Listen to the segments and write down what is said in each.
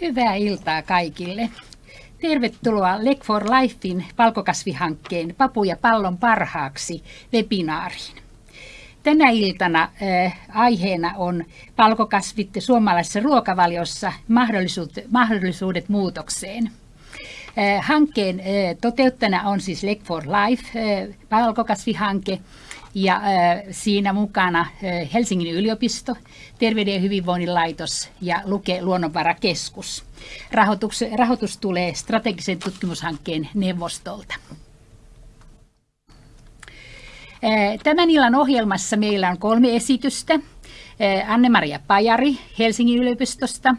Hyvää iltaa kaikille. Tervetuloa Leg for Lifein palkokasvihankkeen Papu ja pallon parhaaksi webinaariin. Tänä iltana äh, aiheena on palkokasvit suomalaisessa ruokavaliossa mahdollisuudet, mahdollisuudet muutokseen. Äh, hankkeen äh, toteuttajana on siis Leg for Life äh, palkokasvihanke, ja äh, siinä mukana äh, Helsingin yliopisto, Terveyden ja hyvinvoinnin laitos ja Luke luonnonvarakeskus. Rahoitus, rahoitus tulee strategisen tutkimushankkeen neuvostolta. Äh, tämän illan ohjelmassa meillä on kolme esitystä. Anne-Maria Pajari Helsingin yliopistosta,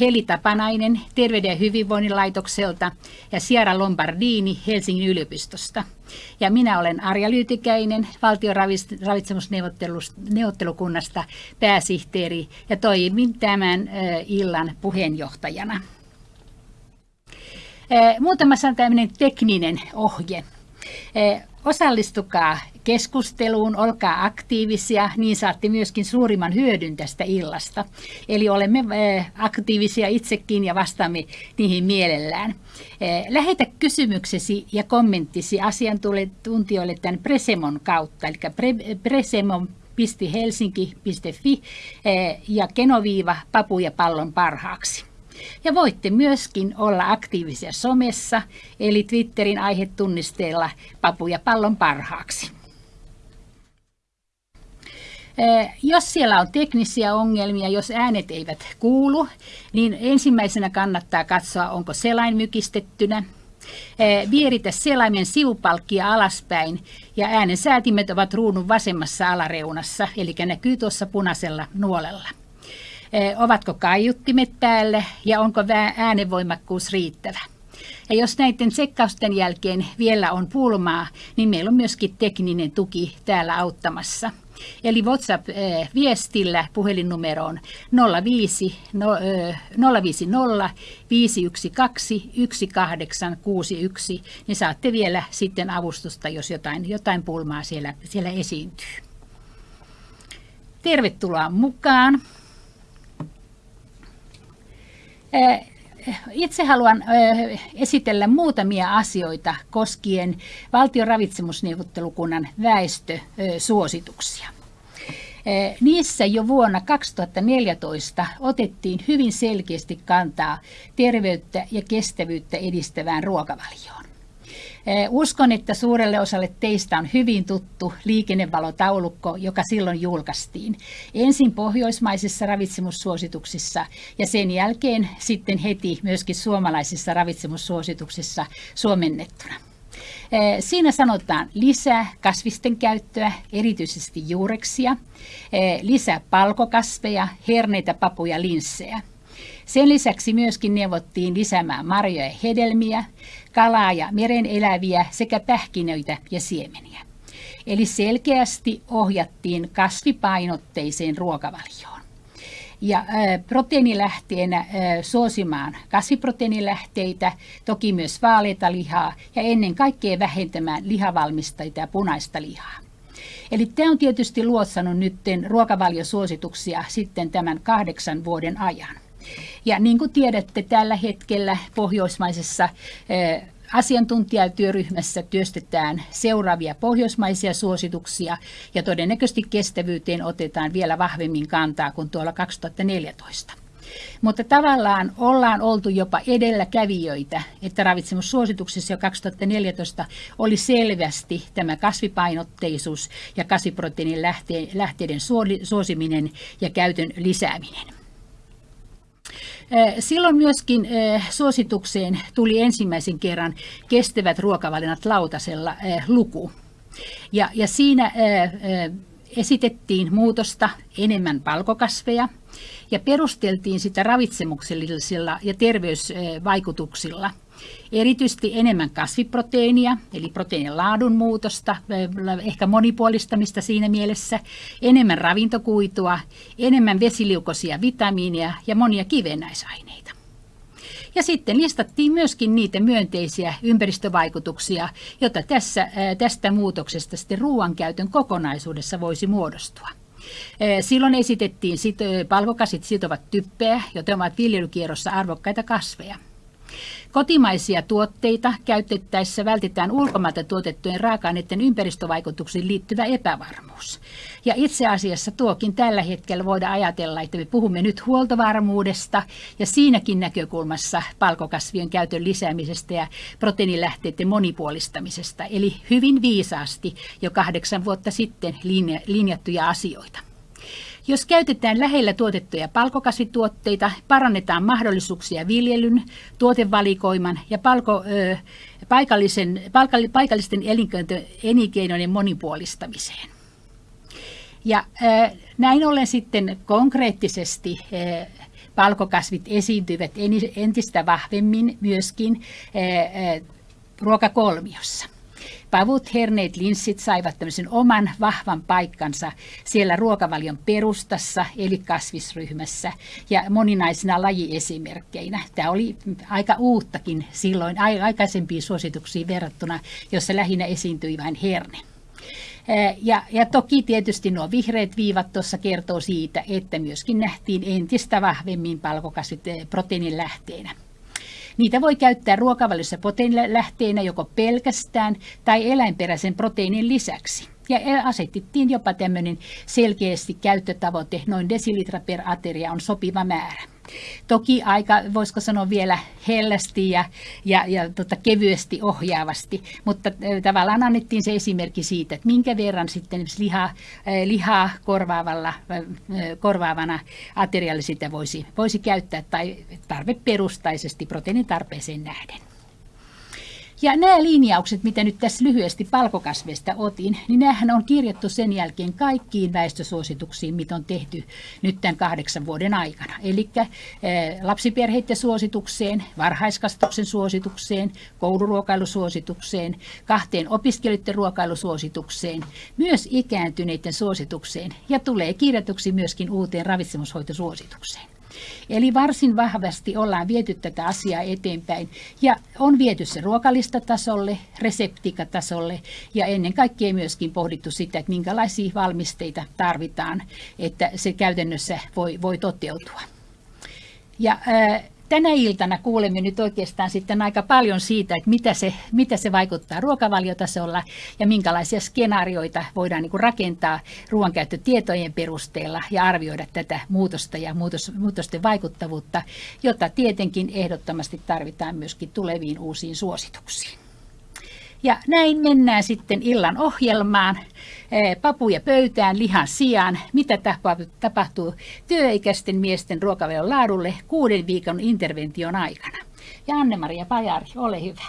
Heli Tapanainen Terveyden ja hyvinvoinnin laitokselta ja Sierra Lombardini Helsingin yliopistosta. Ja minä olen Arja Lyytikäinen valtion ravitsemusneuvottelukunnasta pääsihteeri ja toimin tämän illan puheenjohtajana. Muutama sana tämmöinen tekninen ohje. Osallistukaa keskusteluun, olkaa aktiivisia, niin saatte myöskin suurimman hyödyn tästä illasta. Eli olemme eh, aktiivisia itsekin ja vastaamme niihin mielellään. Eh, lähetä kysymyksesi ja kommenttisi asiantuntijoille tämän Presemon kautta, eli Presemon helsinki.fi eh, ja kenoviiva papu ja pallon parhaaksi. Ja voitte myöskin olla aktiivisia somessa, eli Twitterin aihetunnisteella papu ja pallon parhaaksi. Jos siellä on teknisiä ongelmia, jos äänet eivät kuulu, niin ensimmäisenä kannattaa katsoa, onko selain mykistettynä. Vieritä selaimen sivupalkkia alaspäin ja äänen säätimet ovat ruudun vasemmassa alareunassa, eli näkyy tuossa punaisella nuolella. Ovatko kaiuttimet päällä ja onko äänenvoimakkuus riittävä? Ja jos näiden tsekkausten jälkeen vielä on pulmaa, niin meillä on myöskin tekninen tuki täällä auttamassa – Eli WhatsApp-viestillä puhelinnumeroon 05, no, 050 512 1861, niin saatte vielä sitten avustusta, jos jotain, jotain pulmaa siellä, siellä esiintyy. Tervetuloa mukaan. Itse haluan esitellä muutamia asioita koskien valtion ravitsemusneuvottelukunnan väestösuosituksia. Niissä jo vuonna 2014 otettiin hyvin selkeästi kantaa terveyttä ja kestävyyttä edistävään ruokavalioon. Eh, uskon, että suurelle osalle teistä on hyvin tuttu liikennevalotaulukko, joka silloin julkaistiin. Ensin pohjoismaisissa ravitsemussuosituksissa ja sen jälkeen sitten heti myöskin suomalaisissa ravitsemussuosituksissa suomennettuna. Eh, siinä sanotaan lisää kasvisten käyttöä, erityisesti juureksia, eh, lisää palkokasveja, herneitä, papuja, linssejä – sen lisäksi myöskin neuvottiin lisäämään marjoja ja hedelmiä, kalaa ja meren eläviä sekä pähkinöitä ja siemeniä. Eli selkeästi ohjattiin kasvipainotteiseen ruokavalioon. Ja proteiinilähteenä suosimaan kasviproteiinilähteitä, toki myös vaaleita lihaa ja ennen kaikkea vähentämään lihavalmistajia ja punaista lihaa. Eli tämä on tietysti luotsannut nyt ruokavaliosuosituksia sitten tämän kahdeksan vuoden ajan. Ja niin kuin tiedätte, tällä hetkellä pohjoismaisessa asiantuntijatyöryhmässä työstetään seuraavia pohjoismaisia suosituksia ja todennäköisesti kestävyyteen otetaan vielä vahvemmin kantaa kuin tuolla 2014. Mutta tavallaan ollaan oltu jopa edelläkävijöitä, että ravitsemussuosituksessa jo 2014 oli selvästi tämä kasvipainotteisuus ja kasviproteiinin lähteiden suosiminen ja käytön lisääminen. Silloin myöskin suositukseen tuli ensimmäisen kerran kestävät ruokavalinnat lautasella luku. Ja, ja siinä esitettiin muutosta enemmän palkokasveja ja perusteltiin sitä ravitsemuksellisilla ja terveysvaikutuksilla – Erityisesti enemmän kasviproteiinia, eli proteiinin laadun muutosta, ehkä monipuolistamista siinä mielessä, enemmän ravintokuitua, enemmän vesiliukoisia vitamiineja ja monia kivennäisaineita. Ja sitten listattiin myöskin niitä myönteisiä ympäristövaikutuksia, joita tässä, tästä muutoksesta sitten ruoankäytön kokonaisuudessa voisi muodostua. Silloin esitettiin palkokasit sitovat typpeä, joten ovat viljelykierrossa arvokkaita kasveja. Kotimaisia tuotteita käytettäessä vältetään ulkomailta tuotettujen raaka-aineiden ympäristövaikutuksiin liittyvä epävarmuus. Ja itse asiassa tuokin tällä hetkellä voidaan ajatella, että me puhumme nyt huoltovarmuudesta ja siinäkin näkökulmassa palkokasvien käytön lisäämisestä ja proteiinilähteiden monipuolistamisesta. Eli hyvin viisaasti jo kahdeksan vuotta sitten linjattuja asioita. Jos käytetään lähellä tuotettuja palkokasvituotteita, parannetaan mahdollisuuksia viljelyn, tuotevalikoiman ja palko, ö, paikallisen, paikallisten elinkeinojen monipuolistamiseen. Ja ö, näin ollen sitten konkreettisesti ö, palkokasvit esiintyvät entistä vahvemmin myöskin ruokakolmiossa pavut, herneet, linssit saivat tämmöisen oman vahvan paikkansa siellä ruokavalion perustassa, eli kasvisryhmässä, ja moninaisina lajiesimerkkeinä. Tämä oli aika uuttakin silloin aikaisempiin suosituksiin verrattuna, jossa lähinnä esiintyi vain herne. Ja, ja toki tietysti nuo vihreät viivat tuossa kertoo siitä, että myöskin nähtiin entistä vahvemmin palkokasvit proteiinin lähteenä. Niitä voi käyttää ruokavaliossa proteiinilähteenä joko pelkästään tai eläinperäisen proteiinin lisäksi. Ja asetettiin jopa tämmöinen selkeästi käyttötavoite, noin desilitra per ateria on sopiva määrä. Toki aika, voisiko sanoa vielä hellästi ja, ja, ja tota, kevyesti ohjaavasti, mutta tavallaan annettiin se esimerkki siitä, että minkä verran sitten lihaa, lihaa korvaavalla, korvaavana aterialla sitä voisi, voisi käyttää tai tarveperustaisesti proteiinitarpeeseen nähden. Ja nämä linjaukset, mitä nyt tässä lyhyesti palkokasveista otin, niin nämähän on kirjattu sen jälkeen kaikkiin väestösuosituksiin, mitä on tehty nyt tämän kahdeksan vuoden aikana. Eli eh, lapsiperheiden suositukseen, varhaiskasvatuksen suositukseen, kouluruokailusuositukseen, kahteen opiskelijoiden ruokailusuositukseen, myös ikääntyneiden suositukseen ja tulee kirjatuksi myöskin uuteen ravitsemushoitosuositukseen. Eli varsin vahvasti ollaan viety tätä asiaa eteenpäin ja on viety se ruokalistatasolle, reseptikatasolle ja ennen kaikkea myöskin pohdittu sitä, että minkälaisia valmisteita tarvitaan, että se käytännössä voi, voi toteutua. Ja äh, tänä iltana kuulemme nyt oikeastaan sitten aika paljon siitä, että mitä se, mitä se vaikuttaa ruokavaliotasolla ja minkälaisia skenaarioita voidaan niin kuin rakentaa ruoankäyttötietojen perusteella ja arvioida tätä muutosta ja muutos, muutosten vaikuttavuutta, jota tietenkin ehdottomasti tarvitaan myöskin tuleviin uusiin suosituksiin. Ja näin mennään sitten illan ohjelmaan. Papuja pöytään lihan sijaan. Mitä tapahtuu työikäisten miesten ruokavelon laadulle kuuden viikon intervention aikana? Ja Anne-Maria Pajari, ole hyvä.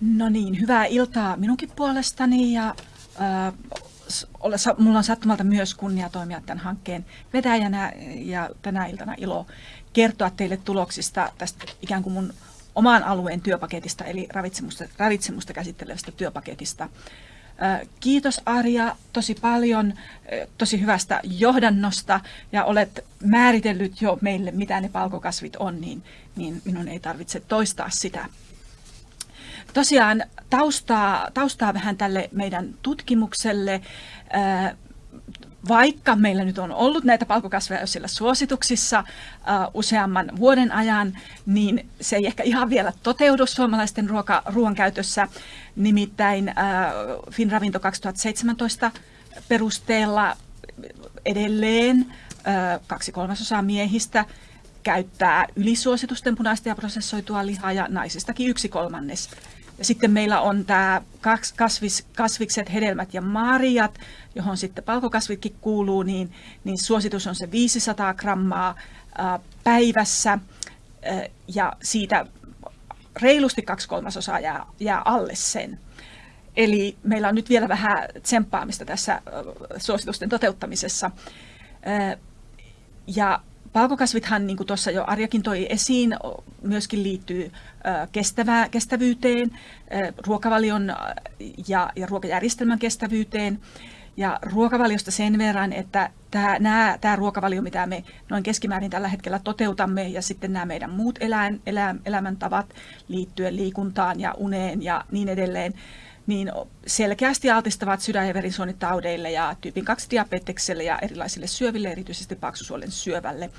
No niin, hyvää iltaa minunkin puolestani ja Mulla on sattumalta myös kunnia toimia tämän hankkeen vetäjänä ja tänä iltana ilo kertoa teille tuloksista tästä ikään kuin mun oman alueen työpaketista, eli ravitsemusta, ravitsemusta käsittelevästä työpaketista. Kiitos Arja tosi paljon, tosi hyvästä johdannosta ja olet määritellyt jo meille, mitä ne palkokasvit on, niin, niin minun ei tarvitse toistaa sitä tosiaan taustaa, taustaa vähän tälle meidän tutkimukselle. Vaikka meillä nyt on ollut näitä palkokasveja jo siellä suosituksissa useamman vuoden ajan, niin se ei ehkä ihan vielä toteudu suomalaisten ruoka, ruoan käytössä. Nimittäin Finravinto 2017 perusteella edelleen kaksi kolmasosaa miehistä käyttää ylisuositusten punaista ja prosessoitua lihaa ja naisistakin yksi kolmannes ja sitten meillä on tämä kasvis, kasvikset, hedelmät ja marjat, johon sitten palkokasvitkin kuuluu, niin, niin suositus on se 500 grammaa päivässä ja siitä reilusti kaksi kolmasosaa jää, jää alle sen. Eli meillä on nyt vielä vähän tsemppaamista tässä suositusten toteuttamisessa. Ja Palkokasvithan, niin kuin tuossa jo Arjakin toi esiin, myöskin liittyy kestävää, kestävyyteen, ruokavalion ja, ja ruokajärjestelmän kestävyyteen. Ja ruokavaliosta sen verran, että tämä, nämä, tämä ruokavalio, mitä me noin keskimäärin tällä hetkellä toteutamme, ja sitten nämä meidän muut eläin, elä, elämäntavat liittyen liikuntaan ja uneen ja niin edelleen, niin selkeästi altistavat sydän- ja verisuonitaudeille ja tyypin 2 diabetekselle ja erilaisille syöville, erityisesti paksusuolen syövälle.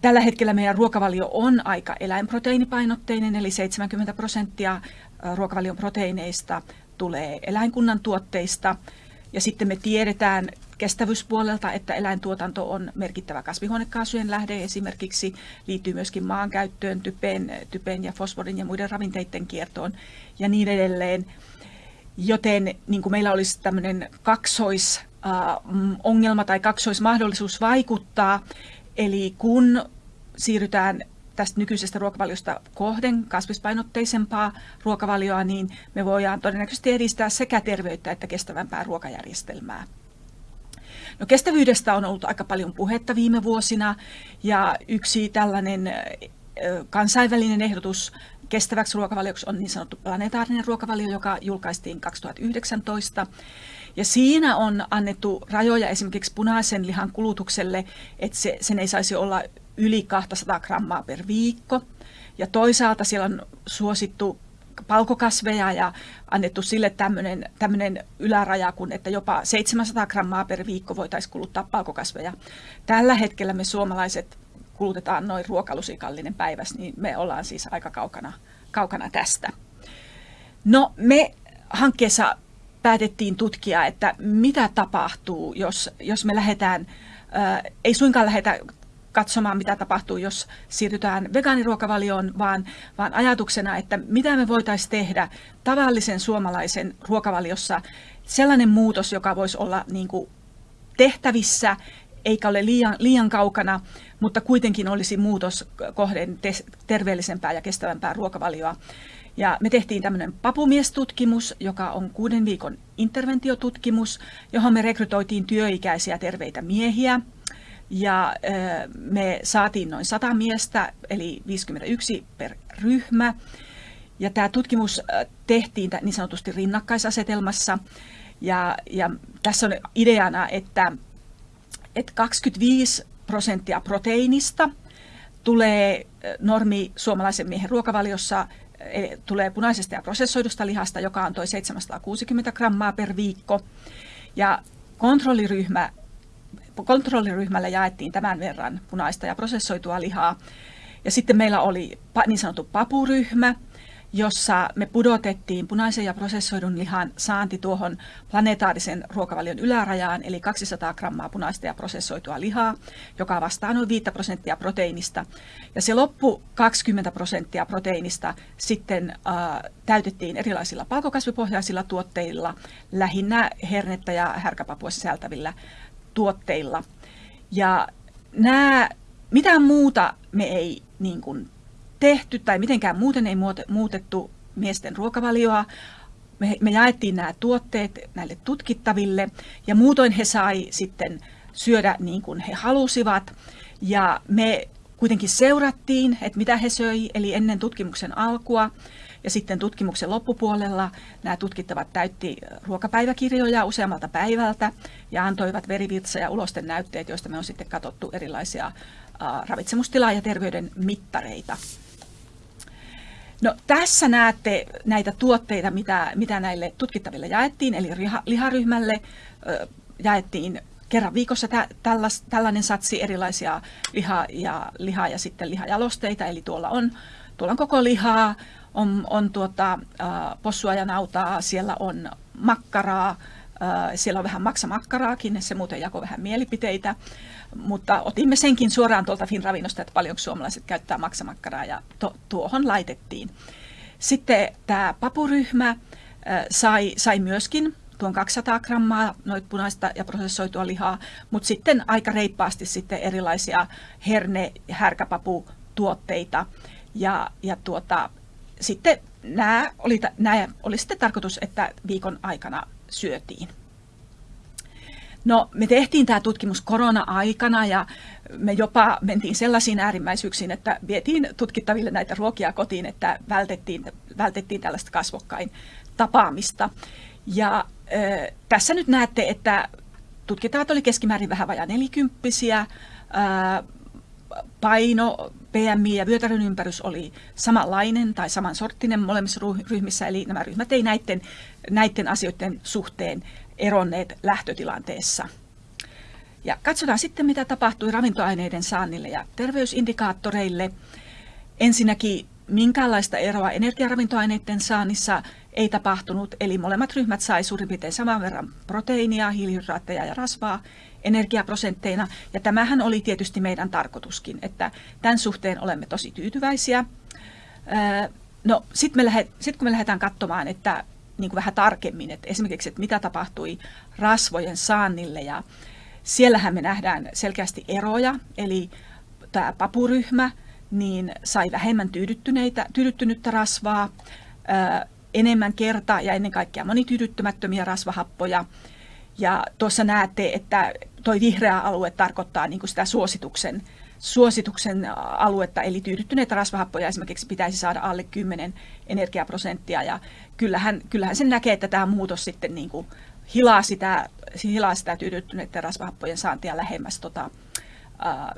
Tällä hetkellä meidän ruokavalio on aika eläinproteiinipainotteinen, eli 70 prosenttia ruokavalion proteiineista tulee eläinkunnan tuotteista. Ja sitten me tiedetään kestävyyspuolelta, että eläintuotanto on merkittävä kasvihuonekaasujen lähde esimerkiksi, liittyy myöskin maankäyttöön, typen, typen ja fosforin ja muiden ravinteiden kiertoon ja niin edelleen. Joten niin kuin meillä olisi tämmöinen kaksoisongelma tai kaksoismahdollisuus vaikuttaa, eli kun siirrytään tästä nykyisestä ruokavaliosta kohden kasvispainotteisempaa ruokavalioa, niin me voidaan todennäköisesti edistää sekä terveyttä että kestävämpää ruokajärjestelmää. No kestävyydestä on ollut aika paljon puhetta viime vuosina ja yksi tällainen kansainvälinen ehdotus kestäväksi ruokavalioksi on niin sanottu planetaarinen ruokavalio, joka julkaistiin 2019. Ja siinä on annettu rajoja esimerkiksi punaisen lihan kulutukselle, että se, sen ei saisi olla yli 200 grammaa per viikko. Ja toisaalta siellä on suosittu palkokasveja ja annettu sille tämmöinen yläraja, kun että jopa 700 grammaa per viikko voitaisiin kuluttaa palkokasveja. Tällä hetkellä me suomalaiset kulutetaan noin ruokalusikallinen päivässä, niin me ollaan siis aika kaukana, kaukana tästä. No me hankkeessa päätettiin tutkia, että mitä tapahtuu, jos, jos me lähdetään, ää, ei suinkaan lähdetä katsomaan, mitä tapahtuu, jos siirrytään vegaaniruokavalioon, vaan, vaan ajatuksena, että mitä me voitaisiin tehdä tavallisen suomalaisen ruokavaliossa sellainen muutos, joka voisi olla niin kuin tehtävissä, eikä ole liian, liian kaukana, mutta kuitenkin olisi muutos kohden te- terveellisempää ja kestävämpää ruokavalioa. Ja me tehtiin tämmöinen papumiestutkimus, joka on kuuden viikon interventiotutkimus, johon me rekrytoitiin työikäisiä terveitä miehiä – ja me saatiin noin 100 miestä, eli 51 per ryhmä. Ja tämä tutkimus tehtiin niin sanotusti rinnakkaisasetelmassa. Ja, ja tässä on ideana, että, että 25 prosenttia proteiinista tulee normi suomalaisen miehen ruokavaliossa tulee punaisesta ja prosessoidusta lihasta, joka on toi 760 grammaa per viikko. Ja kontrolliryhmä kontrolliryhmälle jaettiin tämän verran punaista ja prosessoitua lihaa. Ja sitten meillä oli niin sanottu papuryhmä, jossa me pudotettiin punaisen ja prosessoidun lihan saanti tuohon planetaarisen ruokavalion ylärajaan, eli 200 grammaa punaista ja prosessoitua lihaa, joka vastaa noin 5 prosenttia proteiinista. Ja se loppu 20 prosenttia proteiinista sitten äh, täytettiin erilaisilla palkokasvipohjaisilla tuotteilla, lähinnä hernettä ja härkäpapua sisältävillä tuotteilla. Ja nämä, mitään muuta me ei niin kuin, tehty tai mitenkään muuten ei muutettu miesten ruokavalioa. Me, me jaettiin nämä tuotteet näille tutkittaville ja muutoin he sai sitten syödä niin kuin he halusivat. Ja me kuitenkin seurattiin, että mitä he söi, eli ennen tutkimuksen alkua. Ja sitten tutkimuksen loppupuolella nämä tutkittavat täytti ruokapäiväkirjoja useammalta päivältä ja antoivat verivirtsa- ja ulosten näytteet, joista me on sitten katsottu erilaisia ravitsemustilaa ja terveyden mittareita. No, tässä näette näitä tuotteita, mitä, mitä näille tutkittaville jaettiin, eli liharyhmälle jaettiin kerran viikossa tä, tällas, tällainen satsi erilaisia liha- ja, liha- ja sitten lihajalosteita, eli tuolla on, tuolla on koko lihaa, on, on tuota, äh, possua ja nautaa, siellä on makkaraa, äh, siellä on vähän maksamakkaraakin, se muuten jako vähän mielipiteitä, mutta otimme senkin suoraan tuolta Finravinnosta, että paljonko suomalaiset käyttää maksamakkaraa ja to, tuohon laitettiin. Sitten tämä papuryhmä äh, sai, sai myöskin tuon 200 grammaa noit punaista ja prosessoitua lihaa, mutta sitten aika reippaasti sitten erilaisia herne- ja härkäpaputuotteita. Ja, ja tuota, sitten nämä oli, nämä oli sitten tarkoitus, että viikon aikana syötiin. No, me tehtiin tämä tutkimus korona-aikana ja me jopa mentiin sellaisiin äärimmäisyyksiin, että vietiin tutkittaville näitä ruokia kotiin, että vältettiin, vältettiin tällaista kasvokkain tapaamista. Ja äh, tässä nyt näette, että tutkittavat oli keskimäärin vähän vajaa nelikymppisiä, paino, PMI ja vyötärön ympärys oli samanlainen tai samansorttinen molemmissa ryhmissä, eli nämä ryhmät ei näiden, näiden asioiden suhteen eronneet lähtötilanteessa. Ja katsotaan sitten, mitä tapahtui ravintoaineiden saannille ja terveysindikaattoreille. Ensinnäkin minkäänlaista eroa energiaravintoaineiden saannissa ei tapahtunut, eli molemmat ryhmät sai suurin piirtein saman verran proteiinia, hiilihydraatteja ja rasvaa energiaprosentteina. Ja tämähän oli tietysti meidän tarkoituskin, että tämän suhteen olemme tosi tyytyväisiä. No sitten sit kun me lähdetään katsomaan, että niin kuin vähän tarkemmin, että esimerkiksi, että mitä tapahtui rasvojen saannille ja siellähän me nähdään selkeästi eroja, eli tämä papuryhmä niin sai vähemmän tyydyttyneitä, tyydyttynyttä rasvaa, enemmän kerta ja ennen kaikkea monityydyttymättömiä rasvahappoja. Ja tuossa näette, että tuo vihreä alue tarkoittaa niin kuin sitä suosituksen, suosituksen aluetta, eli tyydyttyneitä rasvahappoja esimerkiksi pitäisi saada alle 10 energiaprosenttia. Ja kyllähän, kyllähän sen näkee, että tämä muutos sitten niin kuin hilaa, sitä, hilaa sitä tyydyttyneiden rasvahappojen saantia lähemmäs tota,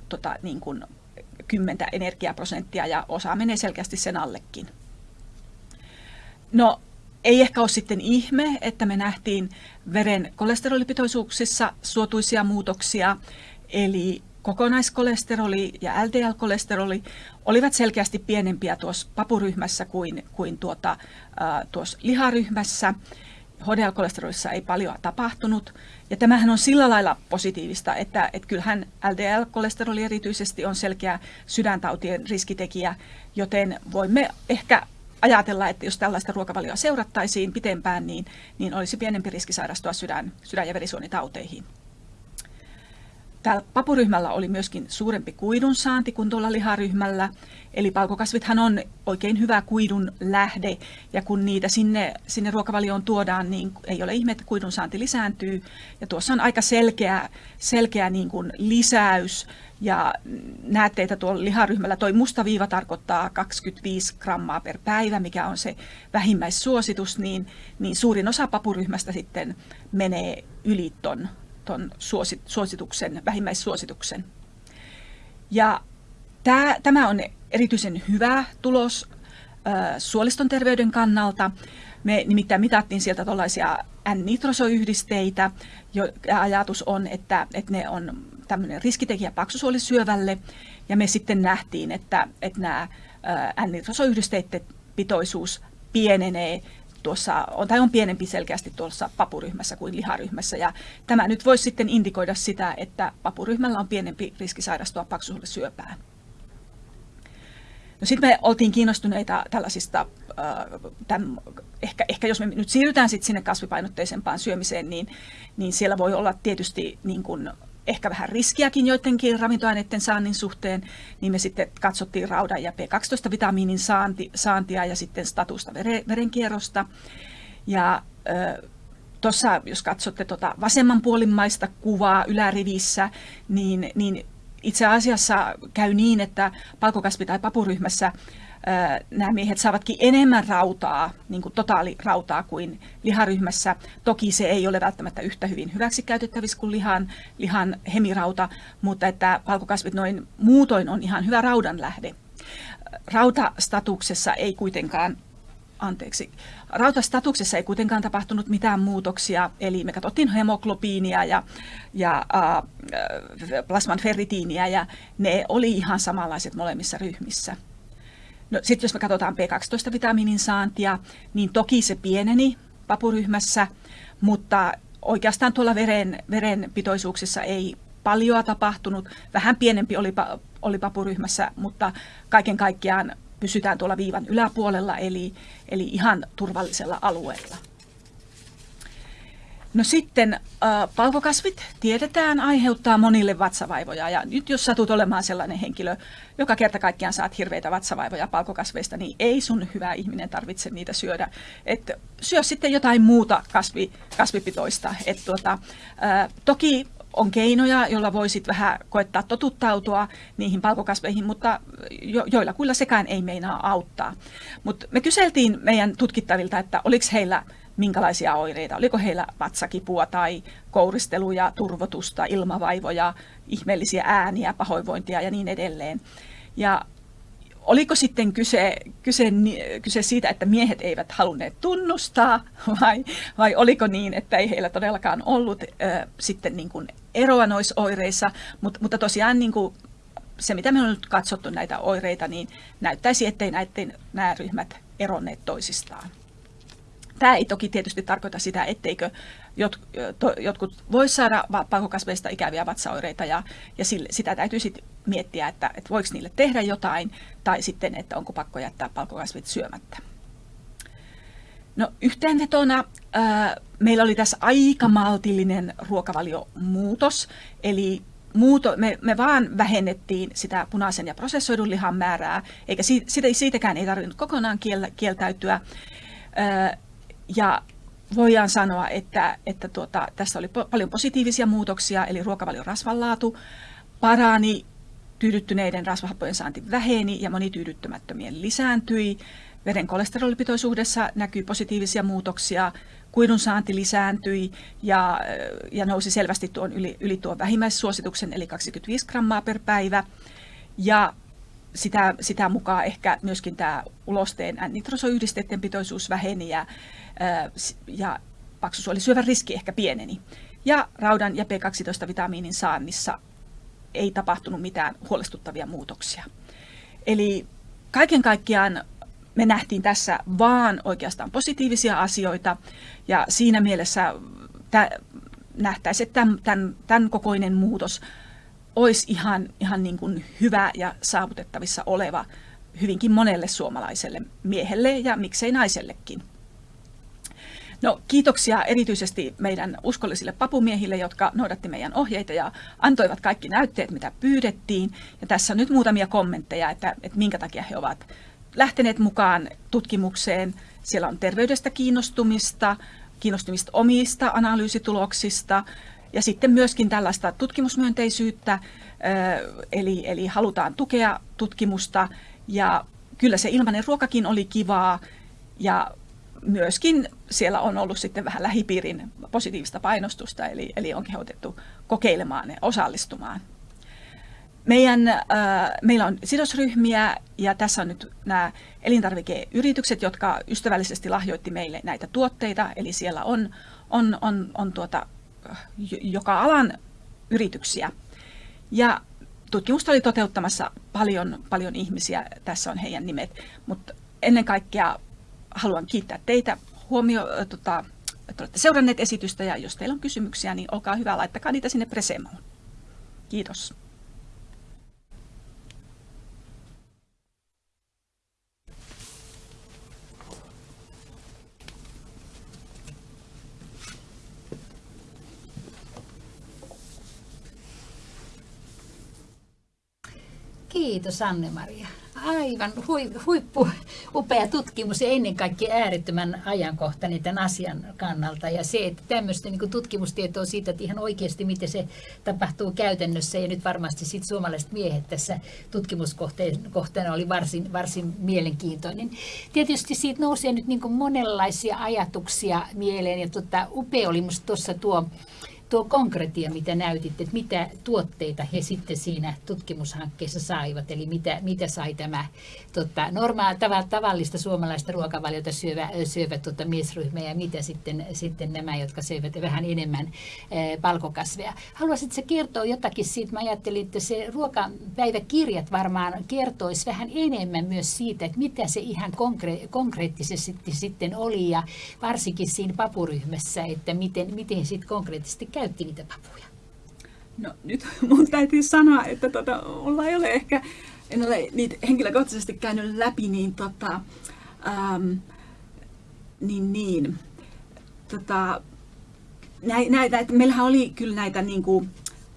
tota, niin kuin 10 energiaprosenttia ja osa menee selkeästi sen allekin. No ei ehkä ole sitten ihme, että me nähtiin veren kolesterolipitoisuuksissa suotuisia muutoksia, eli kokonaiskolesteroli ja LDL-kolesteroli olivat selkeästi pienempiä tuossa papuryhmässä kuin, kuin tuota, äh, tuossa liharyhmässä. HDL-kolesterolissa ei paljon tapahtunut. Ja tämähän on sillä lailla positiivista, että, että kyllähän LDL-kolesteroli erityisesti on selkeä sydäntautien riskitekijä, joten voimme ehkä ajatella, että jos tällaista ruokavalioa seurattaisiin pitempään, niin, niin olisi pienempi riski sairastua sydän, sydän- ja verisuonitauteihin. Tällä papuryhmällä oli myöskin suurempi kuidun saanti kuin tuolla liharyhmällä. Eli palkokasvithan on oikein hyvä kuidun lähde, ja kun niitä sinne, sinne ruokavalioon tuodaan, niin ei ole ihme, että kuidun saanti lisääntyy. Ja tuossa on aika selkeä, selkeä niin kuin lisäys ja näette, että tuolla liharyhmällä toi musta viiva tarkoittaa 25 grammaa per päivä, mikä on se vähimmäissuositus, niin, niin suurin osa papuryhmästä sitten menee yli ton, ton suosituksen, vähimmäissuosituksen. Ja tämä, tämä on erityisen hyvä tulos äh, suoliston terveyden kannalta. Me nimittäin mitattiin sieltä tuollaisia N-nitrosoyhdisteitä, jo ajatus on, että, että ne on tämmöinen riskitekijä paksusuolisyövälle, ja me sitten nähtiin, että, että nämä N-nitrosoyhdisteiden pitoisuus pienenee tuossa, on, tai on pienempi selkeästi tuossa papuryhmässä kuin liharyhmässä. Ja tämä nyt voisi sitten indikoida sitä, että papuryhmällä on pienempi riski sairastua paksusuolisyöpään. No sitten me oltiin kiinnostuneita tällaisista, tämän, ehkä, ehkä jos me nyt siirrytään sitten sinne kasvipainotteisempaan syömiseen, niin, niin siellä voi olla tietysti niin kuin ehkä vähän riskiäkin joidenkin ravintoaineiden saannin suhteen, niin me sitten katsottiin raudan ja B12-vitamiinin saanti, saantia ja sitten statusta veren, verenkierrosta. Ja tuossa, jos katsotte tuota vasemmanpuolimmaista kuvaa ylärivissä, niin, niin itse asiassa käy niin, että palkokasvi- tai papuryhmässä nämä miehet saavatkin enemmän rautaa, niin kuin totaalirautaa kuin liharyhmässä. Toki se ei ole välttämättä yhtä hyvin hyväksi käytettävissä kuin lihan, lihan hemirauta, mutta että valkokasvit noin muutoin on ihan hyvä raudan lähde. Rautastatuksessa ei kuitenkaan anteeksi, rautastatuksessa ei kuitenkaan tapahtunut mitään muutoksia, eli me katsottiin hemoglobiinia ja, ja äh, plasman ferritiiniä, ja ne oli ihan samanlaiset molemmissa ryhmissä. No, Sitten jos me katsotaan B12-vitamiinin saantia, niin toki se pieneni papuryhmässä, mutta oikeastaan tuolla veren, verenpitoisuuksissa ei paljon tapahtunut. Vähän pienempi oli, oli papuryhmässä, mutta kaiken kaikkiaan pysytään tuolla viivan yläpuolella, eli, eli ihan turvallisella alueella. No sitten äh, palkokasvit tiedetään aiheuttaa monille vatsavaivoja ja nyt jos satut olemaan sellainen henkilö, joka kerta kaikkiaan saat hirveitä vatsavaivoja palkokasveista, niin ei sun hyvä ihminen tarvitse niitä syödä. Et syö sitten jotain muuta kasvi, kasvipitoista. Et tuota, äh, toki on keinoja, joilla voisit vähän koettaa totuttautua niihin palkokasveihin, mutta jo, joilla kyllä sekään ei meinaa auttaa. Mutta me kyseltiin meidän tutkittavilta, että oliko heillä minkälaisia oireita. Oliko heillä vatsakipua tai kouristeluja, turvotusta, ilmavaivoja, ihmeellisiä ääniä, pahoinvointia ja niin edelleen. Ja oliko sitten kyse, kyse, kyse siitä, että miehet eivät halunneet tunnustaa vai, vai oliko niin, että ei heillä todellakaan ollut äh, sitten niin kuin eroa noissa oireissa, Mut, mutta tosiaan niin kuin se, mitä me on nyt katsottu näitä oireita, niin näyttäisi, ettei näiden, nämä ryhmät eronneet toisistaan. Tämä ei toki tietysti tarkoita sitä, etteikö jot, to, jotkut voi saada pakokasveista ikäviä vatsaoireita ja, ja sille, sitä täytyy sitten miettiä, että, että voiko niille tehdä jotain tai sitten, että onko pakko jättää palkokasvit syömättä. No yhteenvetona ää, meillä oli tässä aika maltillinen ruokavaliomuutos, eli muuto, me, me vaan vähennettiin sitä punaisen ja prosessoidun lihan määrää, eikä siitä, siitäkään ei tarvinnut kokonaan kiel, kieltäytyä. Ää, ja voidaan sanoa, että, että tuota, tässä oli paljon positiivisia muutoksia, eli ruokavalion rasvanlaatu parani, tyydyttyneiden rasvahappojen saanti väheni ja monityydyttämättömien lisääntyi. Veren kolesterolipitoisuudessa näkyy positiivisia muutoksia, kuidun saanti lisääntyi ja, ja nousi selvästi tuon yli, yli tuon vähimmäissuosituksen, eli 25 grammaa per päivä. Ja sitä, sitä mukaan ehkä myöskin tämä ulosteen nitrosoyhdisteiden pitoisuus väheni ja, ja paksusuolisyövän riski ehkä pieneni. Ja raudan ja B12-vitamiinin saannissa ei tapahtunut mitään huolestuttavia muutoksia. Eli kaiken kaikkiaan me nähtiin tässä vaan oikeastaan positiivisia asioita ja siinä mielessä nähtäisiin, että tämän, tämän, tämän kokoinen muutos olisi ihan, ihan niin kuin hyvä ja saavutettavissa oleva hyvinkin monelle suomalaiselle miehelle ja miksei naisellekin. No, kiitoksia erityisesti meidän uskollisille papumiehille, jotka noudatti meidän ohjeita ja antoivat kaikki näytteet, mitä pyydettiin. Ja tässä on nyt muutamia kommentteja, että, että minkä takia he ovat lähteneet mukaan tutkimukseen. Siellä on terveydestä kiinnostumista, kiinnostumista omista analyysituloksista ja sitten myöskin tällaista tutkimusmyönteisyyttä, eli, eli halutaan tukea tutkimusta ja kyllä se ilmainen ruokakin oli kivaa ja myöskin siellä on ollut sitten vähän lähipiirin positiivista painostusta, eli, eli on kehotettu kokeilemaan ja osallistumaan. Meidän, äh, meillä on sidosryhmiä ja tässä on nyt nämä elintarvikeyritykset, jotka ystävällisesti lahjoitti meille näitä tuotteita. Eli siellä on, on, on, on tuota, joka alan yrityksiä. Ja tutkimusta oli toteuttamassa paljon, paljon ihmisiä, tässä on heidän nimet, mutta ennen kaikkea haluan kiittää teitä huomio, tota, että olette seuranneet esitystä ja jos teillä on kysymyksiä, niin olkaa hyvä, laittakaa niitä sinne Presemoon. Kiitos. Kiitos Anne-Maria aivan huippu upea tutkimus ja ennen kaikkea äärettömän ajankohtainen tämän asian kannalta. Ja se, että tämmöistä niin tutkimustietoa siitä, että ihan oikeasti miten se tapahtuu käytännössä. Ja nyt varmasti sit suomalaiset miehet tässä tutkimuskohteena oli varsin, varsin mielenkiintoinen. Tietysti siitä nousee nyt niin monenlaisia ajatuksia mieleen. Ja tota, upea oli minusta tuossa tuo tuo konkretia, mitä näytitte, että mitä tuotteita he sitten siinä tutkimushankkeessa saivat, eli mitä, mitä sai tämä tota, normaa, tav- tavallista suomalaista ruokavaliota syövä, syövä tota, miesryhmä ja mitä sitten, sitten nämä, jotka syövät vähän enemmän e, palkokasveja. Haluaisitko se kertoa jotakin siitä? Mä ajattelin, että se ruokapäiväkirjat varmaan kertoisi vähän enemmän myös siitä, että mitä se ihan konkre- konkreettisesti sitten oli ja varsinkin siinä papuryhmässä, että miten, miten sitten konkreettisesti käy käytti niitä papuja? No nyt mun täytyy sanoa, että tota, mulla ei ole ehkä, en ole niitä henkilökohtaisesti käynyt läpi, niin tota, ähm, niin, niin, tota, näitä, että meillähän oli kyllä näitä niin kuin,